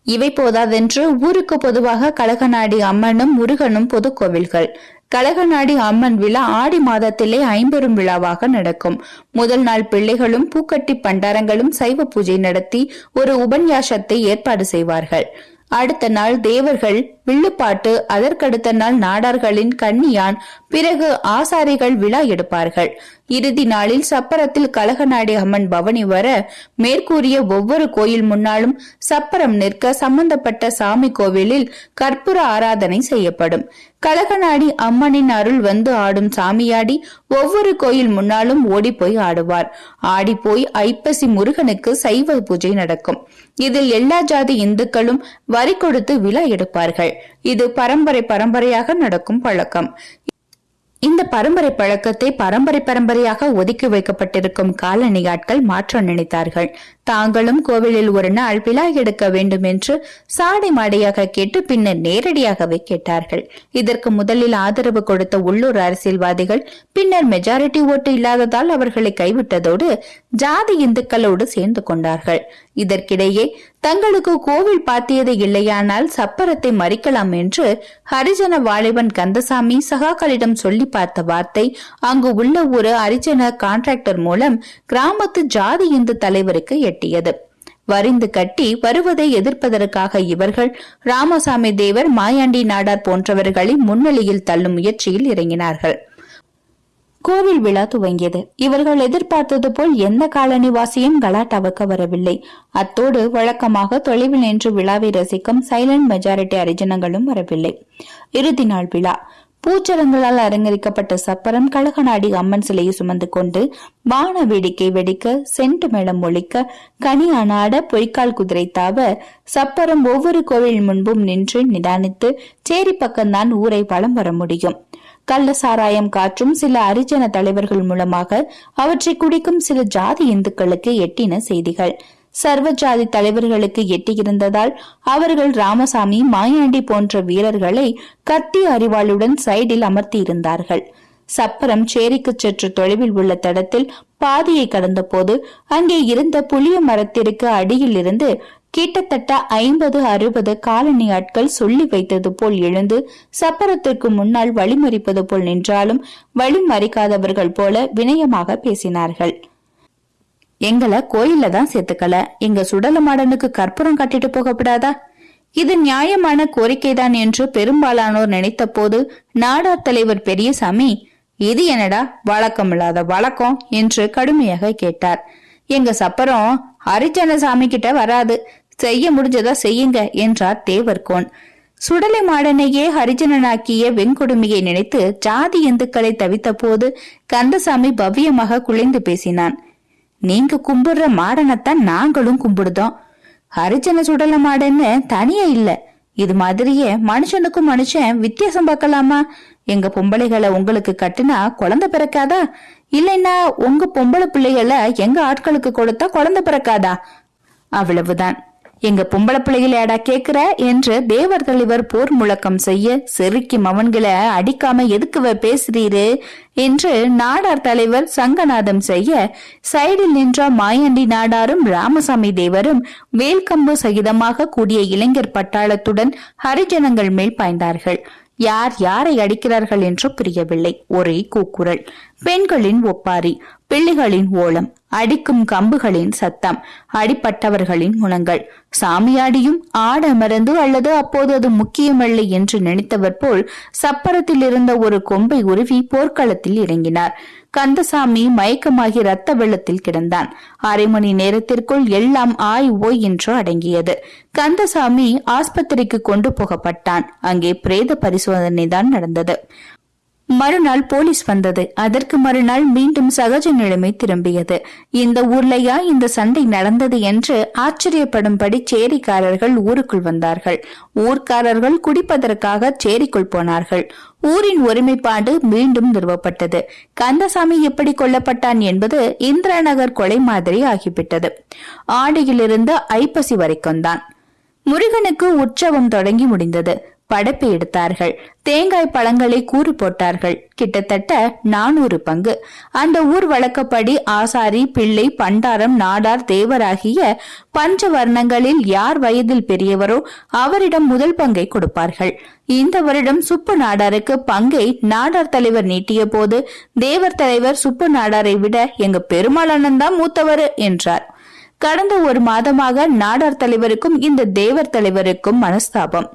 இவை போதாதென்று ஊருக்கு பொதுவாக கழகநாடி அம்மனும் முருகனும் பொது கோவில்கள் கலகநாடி அம்மன் விழா ஆடி மாதத்திலே ஐம்பெரும் விழாவாக நடக்கும். முதல் நாள் பிள்ளைகளும் பூக்கட்டி பண்டாரங்களும் சைவ பூஜை நடத்தி ஒரு உபன்யாசத்தை ஏற்பாடு செய்வார்கள். அடுத்த நாள் தேவர்கள் வில்லுப்பாட்டு அதற்கடுத்த நாள் நாடார்களின் கண்ணியான் பிறகு ஆசாரிகள் விழா எடுப்பார்கள். இறுதி நாளில் சப்பரத்தில் கலகநாடி அம்மன் பவனி வர மேற்கூறிய ஒவ்வொரு கோயில் முன்னாலும் சப்பரம் நிற்க சம்பந்தப்பட்ட சாமி கோவிலில் கற்பூர ஆராதனை செய்யப்படும். கலகநாடி அம்மனின் அருள் வந்து ஆடும் சாமியாடி ஒவ்வொரு கோயில் முன்னாலும் ஓடிப்போய் ஆடுவார். ஆடிப்போய் ஐப்பசி முருகனுக்கு சைவ பூஜை நடக்கும். இதில் எல்லா ஜாதி இந்துக்களும் வரி கொடுத்து விழா எடுப்பார்கள். இது பரம்பரை பரம்பரையாக நடக்கும் பழக்கம். இந்த பரம்பரை பழக்கத்தை பரம்பரை பரம்பரையாக ஒதுக்கி வைக்கப்பட்டிருக்கும் காலணி ஆட்கள் மாற்ற நினைத்தார்கள். தாங்களும் கோவிலில் ஒரு நாள் விழா எடுக்க வேண்டும் என்று சாடை மாடையாக கேட்டு பின்னர் நேரடியாகவே கேட்டார்கள். இதற்கு முதலில் ஆதரவு கொடுத்த உள்ளூர் அரசியல்வாதிகள் பின்னர் மெஜாரிட்டி ஓட்டு இல்லாததால் அவர்களை கைவிட்டதோடு ஜாதி இந்துக்களோடு சேர்ந்து கொண்டார்கள். இதற்கிடையே தங்களுக்கு கோவில் பாத்தியது இல்லையானால் சப்பரத்தை மறிக்கலாம் என்று ஹரிஜன வாலிபன் கந்தசாமி சகாக்களிடம் சொல்லி பார்த்த வார்த்தை அங்கு உள்ள ஒரு ஹரிஜன கான்ட்ராக்டர் மூலம் கிராமத்து ஜாதி இந்து தலைவருக்கு கட்டியது. வரிந்து கட்டி வருவதை எதிர்ப்பதற்காக இவர்கள் ராமசாமி தேவர் மாயாண்டி நாடார் போன்றவர்களை முன்னிலையில் தள்ளும் முயற்சியில் இறங்கினார்கள். கோவில் விழா துவங்கியது. இவர்கள் எதிர்பார்த்தது போல் எந்த காலனிவாசியும் கலாட்டாவுக்கு வரவில்லை. அத்தோடு வழக்கமாக தொலைவில் நின்று விழாவை ரசிக்கும் சைலண்ட் மெஜாரிட்டி அரிஜனங்களும் வரவில்லை. இறுதி நாள் விழா. பூச்சரங்களால் அலங்கரிக்கப்பட்ட சப்பரம் கழகநாடி அம்மன் சிலையை சுமந்து கொண்டு வான வேடிக்கை வெடிக்க சென்ட் மேளம் ஒழிக்க கனி அனாட பொய்க்கால் குதிரை தாவ சப்பரம் ஒவ்வொரு கோவில் முன்பும் நின்று நிதானித்து சேரி பக்கம்தான் ஊரை வலம் வர முடியும். கள்ள சாராயம் காற்றும் சில அரிஜன தலைவர்கள் மூலமாக அவற்றை குடிக்கும் சில ஜாதி இந்துக்களுக்கு எட்டின செய்திகள். சர்வஜாதி தலைவர்களுக்கு எட்டியிருந்ததால் அவர்கள் ராமசாமி மாயாண்டி போன்ற வீரர்களை கத்தி அறிவாளுடன் சைடில் அமர்த்தியிருந்தார்கள். சப்பரம் சேரிக்கு சற்று தொலைவில் உள்ள தடத்தில் பாதியை கடந்தபோது அங்கே இருந்த புளிய மரத்திற்கு அடியில் இருந்து கிட்டத்தட்ட ஐம்பது அறுபது காலனி ஆட்கள் சொல்லி வைத்தது போல் எழுந்து சப்பரத்திற்கு முன்னால் வழிமறிப்பது போல் நின்றாலும் வழிமறிக்காதவர்கள் போல வினயமாக பேசினார்கள். எங்களை கோயில்ல தான் சேர்த்துக்கல. எங்க சுடல மாடனுக்கு கற்பூரம் கட்டிட்டு போகப்படாதா? இது நியாயமான கோரிக்கைதான் என்று பெரும்பாலானோர் நினைத்த போது நாடார் தலைவர் பெரியசாமி இது என்னடா வழக்கமில்லாத வழக்கம்? என்று கடுமையாக கேட்டார். எங்க சப்பரம் ஹரிஜன சாமி கிட்ட வராது. செய்ய முடிஞ்சதா செய்யுங்க என்றார் தேவர்கோன். சுடலை மாடனையே ஹரிஜனனாக்கிய வெண்கொடுமையை நினைத்து ஜாதி இந்துக்களை தவித்த போது கந்தசாமி பவ்யமாக குலைந்து பேசினான். நீங்க கும்பிடுற மாடனைத்தான் நாங்களும் கும்பிடுதோம். ஹரிஜன சுடல மாடன்னு தனியா இல்ல. இது மாதிரியே மனுஷனுக்கும் மனுஷன் வித்தியாசம் பார்க்கலாமா? எங்க பொம்பளைகளை உங்களுக்கு கட்டுனா குழந்தை பிறக்காதா? இல்லைன்னா உங்க பொம்பளை பிள்ளைகளை எங்க ஆட்களுக்கு கொடுத்தா குழந்தை பிறக்காதா? அவ்வளவுதான். எங்க பொம்பளை பிள்ளைகளேடா கேக்குற என்று தேவர் தலைவர் போர் முழக்கம் செய்ய செருக்கி மவன்களை அடிக்காம எதுக்கு பேசுறீரு என்று நாடார் தலைவர் சங்கநாதம் செய்ய சைடில் நின்ற மாயாண்டி நாடாரும் ராமசாமி தேவரும் வேல்கம்பு சகிதமாக கூடிய இளைஞர் பட்டாளத்துடன் ஹரிஜனங்கள் மேல் பாய்ந்தார்கள். யார் யாரை அடிக்கிறார்கள் என்று புரியவில்லை. ஒரே கூக்குரல். பெண்களின் ஒப்பாரி பிள்ளைகளின் ஓலம். அடிக்கும் கம்புகளின் சத்தம் அடிப்பட்டவர்களின் குணங்கள். சாமியாடியும் ஆட மறந்து அல்லது அப்போது அது முக்கியமல்ல என்று நினைத்தவர் போல் சப்பரத்தில் இருந்த ஒரு கொம்பை உருவி போர்க்களத்தில் இறங்கினார். கந்தசாமி மயக்கமாகி ரத்த வெள்ளத்தில் கிடந்தான். அரை மணி நேரத்திற்குள் எல்லாம் ஆய் ஓய் என்று அடங்கியது. கந்தசாமி ஆஸ்பத்திரிக்கு கொண்டு போகப்பட்டான். அங்கே பிரேத பரிசோதனை தான் நடந்தது. மறுநாள் போலீஸ் வந்தது. அதற்கு மறுநாள் மீண்டும் சகஜ நிலைமை திரும்பியது. இந்த ஊர்லயா இந்த சண்டை நடந்தது என்று ஆச்சரியப்படும்படி சேரிக்காரர்கள் ஊருக்குள் வந்தார்கள். ஊர்க்காரர்கள் குடிப்பதற்காக சேரிக்குள் போனார்கள். ஊரின் ஒருமைப்பாடு மீண்டும் நிறுவப்பட்டது. கந்தசாமி எப்படி கொல்லப்பட்டான் என்பது இந்திராநகர் கொலை மாதிரி ஆகிவிட்டது. ஆடியிலிருந்து ஐப்பசி வரைக்கும் தான் முருகனுக்கு உற்சவம் தொடங்கி முடிந்தது. படைப்பு எடுத்தார்கள். தேங்காய் பழங்களை கூறு போட்டார்கள். கிட்டத்தட்ட நானூறு பங்கு. அந்த ஊர் வழக்கப்படி ஆசாரி பிள்ளை பண்டாரம் நாடார் தேவராகிய பஞ்ச வர்ணங்களில் யார் வயதில் பெரியவரோ அவரிடம் முதல் பங்கை கொடுப்பார்கள். இந்த வருடம் சுப்பு நாடாருக்கு பங்கை நாடார் தலைவர் நீட்டிய போது தேவர் தலைவர் சுப்பு நாடாரை விட எங்க பெருமாள் தான் மூத்தவர் என்றார். கடந்த ஒரு மாதமாக நாடார் தலைவருக்கும் இந்த தேவர் தலைவருக்கும் மனஸ்தாபம்.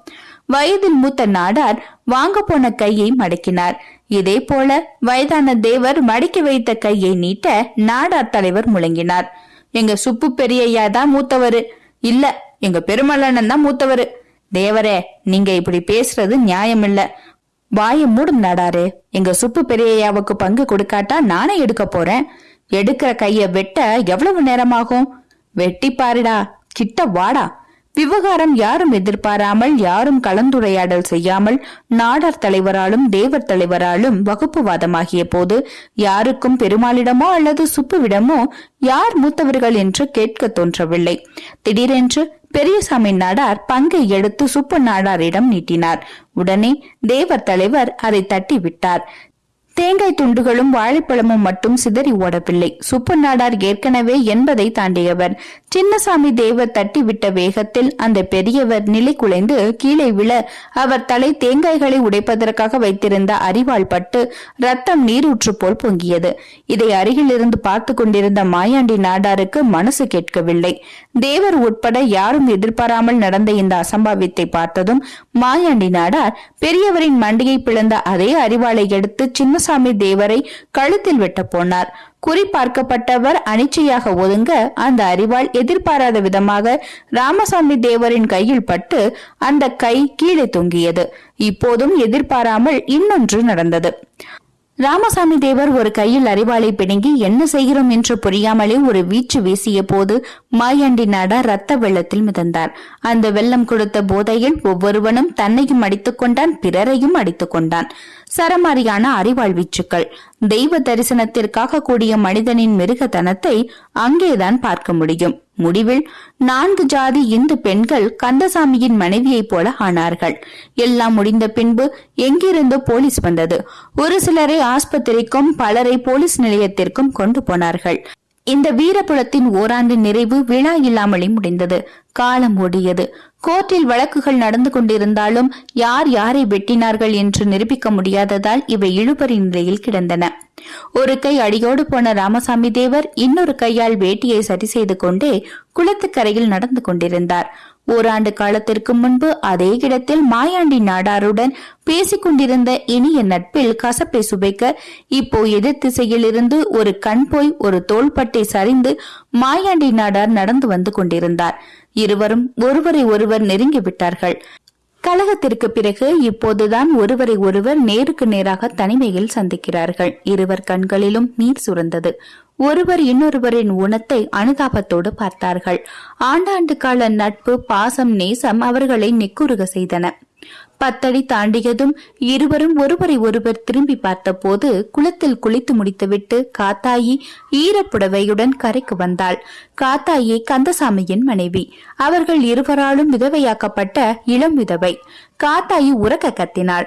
வயதில் மூத்த நாடார் வாங்க போன கையை மடக்கினார். இதே போல வயதான தேவர் மடக்கி வைத்த கையை நீட்ட நாடார் தலைவர் முழங்கினார். எங்க சுப்பு பெரியய்யா தான் மூத்தவரு. இல்ல எங்க பெருமல்லண்ணன் தான் மூத்தவரு. தேவரே நீங்க இப்படி பேசுறது நியாயம் இல்ல வாய மூடும் நாடாரு எங்க சுப்பு பெரியய்யாவுக்கு பங்கு கொடுக்காட்டா நானே எடுக்க போறேன். எடுக்கிற கைய வெட்ட எவ்வளவு நேரமாகும்? வெட்டி பாருடா கிட்ட வாடா. விவகாரம் யாரும் எதிர்பாராமல் யாரும் கலந்துரையாடல் செய்யாமல் நாடார் தலைவராலும் தேவர் தலைவராலும் வகுப்புவாதமாகிய போது யாருக்கும் பெருமாளிடமோ அல்லது சுப்புவிடமோ யார் மூத்தவர்கள் என்று கேட்க தோன்றவில்லை. திடீரென்று பெரியசாமி நாடார் பங்கை எடுத்து சுப்பு நாடாரிடம் நீட்டினார். உடனே தேவர் தலைவர் அதை தட்டி விட்டார் தேங்காய் துண்டுகளும் வாழைப்பழமும் மட்டும் சிதறி ஓடவில்லை. சுப்பு நாடார் ஏற்கனவே என்பதை தாண்டியவர். சின்னசாமி தேவர் தட்டிவிட்ட வேகத்தில் அந்த பெரியவர் நிலை குலைந்து கீழே விழ அவர் தலை தேங்காய்களை உடைப்பதற்காக வைத்திருந்த அறிவால் பட்டு ரத்தம் நீரூற்று போல் பொங்கியது. இதை அருகில் இருந்து பார்த்து கொண்டிருந்த மாயாண்டி நாடாருக்கு மனசு கேட்கவில்லை. தேவர் உட்பட யாரும் எதிர்பாராமல் நடந்த இந்த அசம்பாவித்தை பார்த்ததும் மாயாண்டி நாடார் பெரியவரின் மண்டியை பிளந்த அதே அரிவாளை எடுத்து சின்ன ராமசாமி தேவரை கழுத்தில் வெட்ட போனார். குறிபார்க்கப்பட்டவர் அனிச்சையாக ஒதுங்க அந்த அறிவால் எதிர்பாராத விதமாக ராமசாமி தேவரின் கையில் பட்டு அந்த கை கீழே தொங்கியது. இப்போதும் எதிர்பாராமல் இன்னொன்று நடந்தது. ராமசாமி தேவர் ஒரு கையில் அறிவாளை பிடுங்கி என்ன செய்கிறோம்? என்று புரியாமலே ஒரு வீச்சு வீசிய போது மாயாண்டி நாடா ரத்த வெள்ளத்தில் மிதந்தார். அந்த வெள்ளம் கொடுத்த போதையில் ஒவ்வொருவனும் தன்னையும் அடித்துக் கொண்டான் பிறரையும் அடித்துக் கொண்டான். சரமாரியான அறிவாள் வீச்சுக்கள் தெய்வ தரிசனத்திற்காக கூடிய மனிதனின் மிருகத்தனத்தை அங்கேதான் பார்க்க முடியும். முடிவில் நான்கு ஜாதி இந்து பெண்கள் கந்தசாமியின் மனைவியைப் போல ஆனார்கள். எல்லாம் முடிந்த பின்பு எங்கிருந்தோ போலீஸ் வந்தது. ஒரு சிலரை ஆஸ்பத்திரிக்கும் பலரை போலீஸ் நிலையத்திற்கும் கொண்டு போனார்கள். இந்த வீரபுலத்தின் ஓராண்டு நிறைவு விழா இல்லாமலே முடிந்தது. காலம் ஓடியது. கோர்ட்டில் வழக்குகள் நடந்து கொண்டிருந்தாலும் யார் யாரை வெட்டினார்கள் என்று நிரூபிக்க முடியாததால் இவை இழுபறி நிலையில் கிடந்தன. ஒரு கை அடியோடு போன ராமசாமி தேவர் இன்னொரு கையால் வேட்டியை சரி செய்து கொண்டே குளத்துக்கரையில் நடந்து கொண்டிருந்தார். ஓராண்டு காலத்திற்கு முன்பு அதே இடத்தில் மாயாண்டி நாடாருடன் பேசிக் கொண்டிருந்த இனிய நட்பில் கசப்பை சுவைக்க இப்போ எதிர் திசையிலிருந்து ஒரு கண் போய் ஒரு தோள்பட்டை சரிந்து மாயாண்டி நாடார் நடந்து வந்து கொண்டிருந்தார். இருவரும் ஒருவரை ஒருவர் நெருங்கி விட்டார்கள். கழகத்திற்கு பிறகு இப்போதுதான் ஒருவரை ஒருவர் நேருக்கு நேராக தனிமையில் சந்திக்கிறார்கள். இருவர் கண்களிலும் நீர் சுரந்தது. ஒருவர் இன்னொருவரின் உணத்தை அனுதாபத்தோடு பார்த்தார்கள். ஆண்டாண்டு கால நட்பு பாசம் நேசம் அவர்களை நெக்குருக செய்தன. பத்தடி தாண்டியதும் இருவரும் ஒருவரை ஒருவர் திரும்பி பார்த்தபோது குளத்தில் குளித்து முடித்துவிட்டு காத்தாயி ஈரப்புடவையுடன் கரைக்கு வந்தாள். காத்தாயி கந்தசாமியின் மனைவி. அவர்கள் இருவராலும் விதவையாக்கப்பட்ட இளம் விதவை. காத்தாயி உறக்க கத்தினாள்.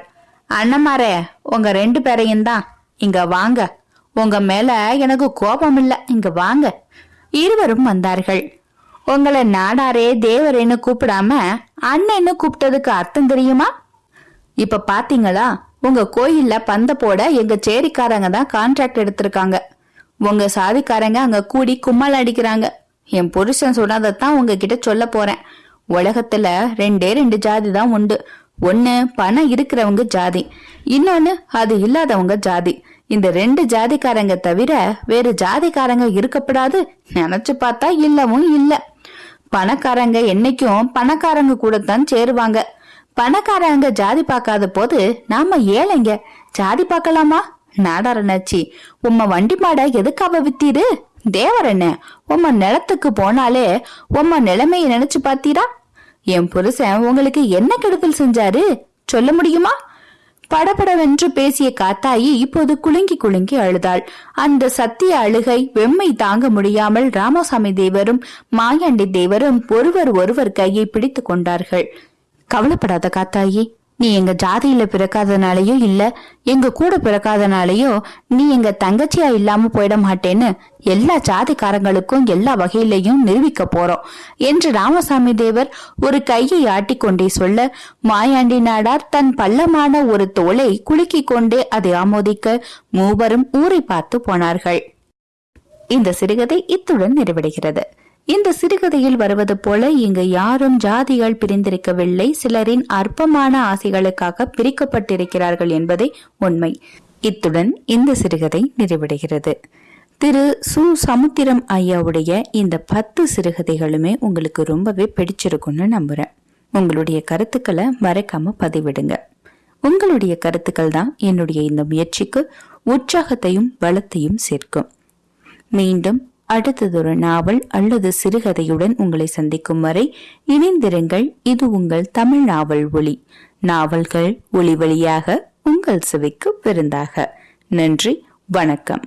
அண்ணமாரே உங்க ரெண்டு பேரையும் தான் இங்க வாங்க. உங்க மேல எனக்கு கோபம் இல்ல இங்க வாங்க. இருவரும் வந்தார்கள். உங்களை நாடாரே தேவரேன்னு கூப்பிடாம அண்ணன்னு கூப்பிட்டதுக்கு அர்த்தம் தெரியுமா? இப்ப பாத்தீங்களா? உங்க கோயில்ல பந்த போட எங்க சேரிக்காரங்க தான் கான்ட்ராக்ட் எடுத்திருக்காங்க. உங்க சாதிக்காரங்க அங்க கூடி கும்மல் அடிக்கிறாங்க. என் புருஷன் சொன்னதைத்தான் உங்ககிட்ட சொல்ல போறேன். உலகத்துல ரெண்டே ரெண்டு ஜாதி தான் உண்டு. ஒன்னு பணம் இருக்கிறவங்க ஜாதி. இன்னொன்னு அது இல்லாதவங்க ஜாதி. இந்த ரெண்டு ஜாதிக்காரங்க தவிர வேறு ஜாதிக்காரங்க இருக்கப்படாது நினைச்சு பார்த்தா இல்லவும் இல்ல. பணக்காரங்க என்னைக்கும் பணக்காரங்க கூட தான் சேருவாங்க. பணக்காரங்க ஜாதி பார்க்காத போது நாம ஏழைங்க ஜாதி பார்க்கலாமா? நாடாரணாச்சி உம்ம வண்டி மாட எதுக்காக வித்தீரு? தேவரண்ண உம்ம நிலத்துக்கு போனாலே உம்ம நிலைமையை நினைச்சு பாத்தீரா என் புருஷன் உங்களுக்கு என்ன கெடுதல் செஞ்சாரு? சொல்ல முடியுமா? படபடவென்று பேசிய காத்தாயி இப்போது குலுங்கி குலுங்கி அழுதாள். அந்த சத்திய அழுகை வெம்மை தாங்க முடியாமல் ராமசாமி தேவரும் மாயாண்டி தேவரும் ஒருவர் ஒருவர் கையை பிடித்துக் கொண்டார்கள். கவலைப்படாத காத்தாயி நீ எங்க ஜாதியில பிறக்காதனாலயோ இல்ல எங்க கூட பிறக்காதனாலயோ நீ எங்க தங்கச்சியா இல்லாம போயிட மாட்டேன்னு எல்லா ஜாதிக்காரங்களுக்கும் எல்லா வகையிலையும் நிரூபிக்க போறோம் என்று ராமசாமி தேவர் ஒரு கையை ஆட்டிக்கொண்டே சொல்ல மாயாண்டி நாடார் தன் பள்ளமான ஒரு தோலை குலுக்கிக் கொண்டே அதை ஆமோதிக்க மூவரும் ஊரை பார்த்து போனார்கள். இந்த சிறுகதை இத்துடன் நிறைவடைகிறது. இந்த சிறுகதையில் வருவது போல இங்கு யாரும் ஜாதிகள் பிரிந்திருக்கவில்லை. சிலரின் அற்பமான ஆசைகளுக்காக பிரிக்கப்பட்டிருக்கிறார்கள் என்பதே உண்மை. இத்துடன் இந்த சிறுகதை நிறைவடைகிறது. திரு. சு. சமுத்திரம் ஐயாவுடைய இந்த பத்து சிறுகதைகளுமே உங்களுக்கு ரொம்பவே பிடிச்சிருக்கும்னு நம்புறேன். உங்களுடைய கருத்துக்களை மறைக்காம பதிவிடுங்க. உங்களுடைய கருத்துக்கள் தான் என்னுடைய இந்த முயற்சிக்கு உற்சாகத்தையும் பலத்தையும் சேர்க்கும். மீண்டும் அடுத்ததொரு நாவல் அல்லது சிறுகதையுடன் உங்களை சந்திக்கும் வரை இணைந்திருங்கள். இது உங்கள் தமிழ் நாவல் ஒளி நாவல்கள் ஒளி வழியாக உங்கள் செவிக்கு விருந்தாக. நன்றி. வணக்கம்.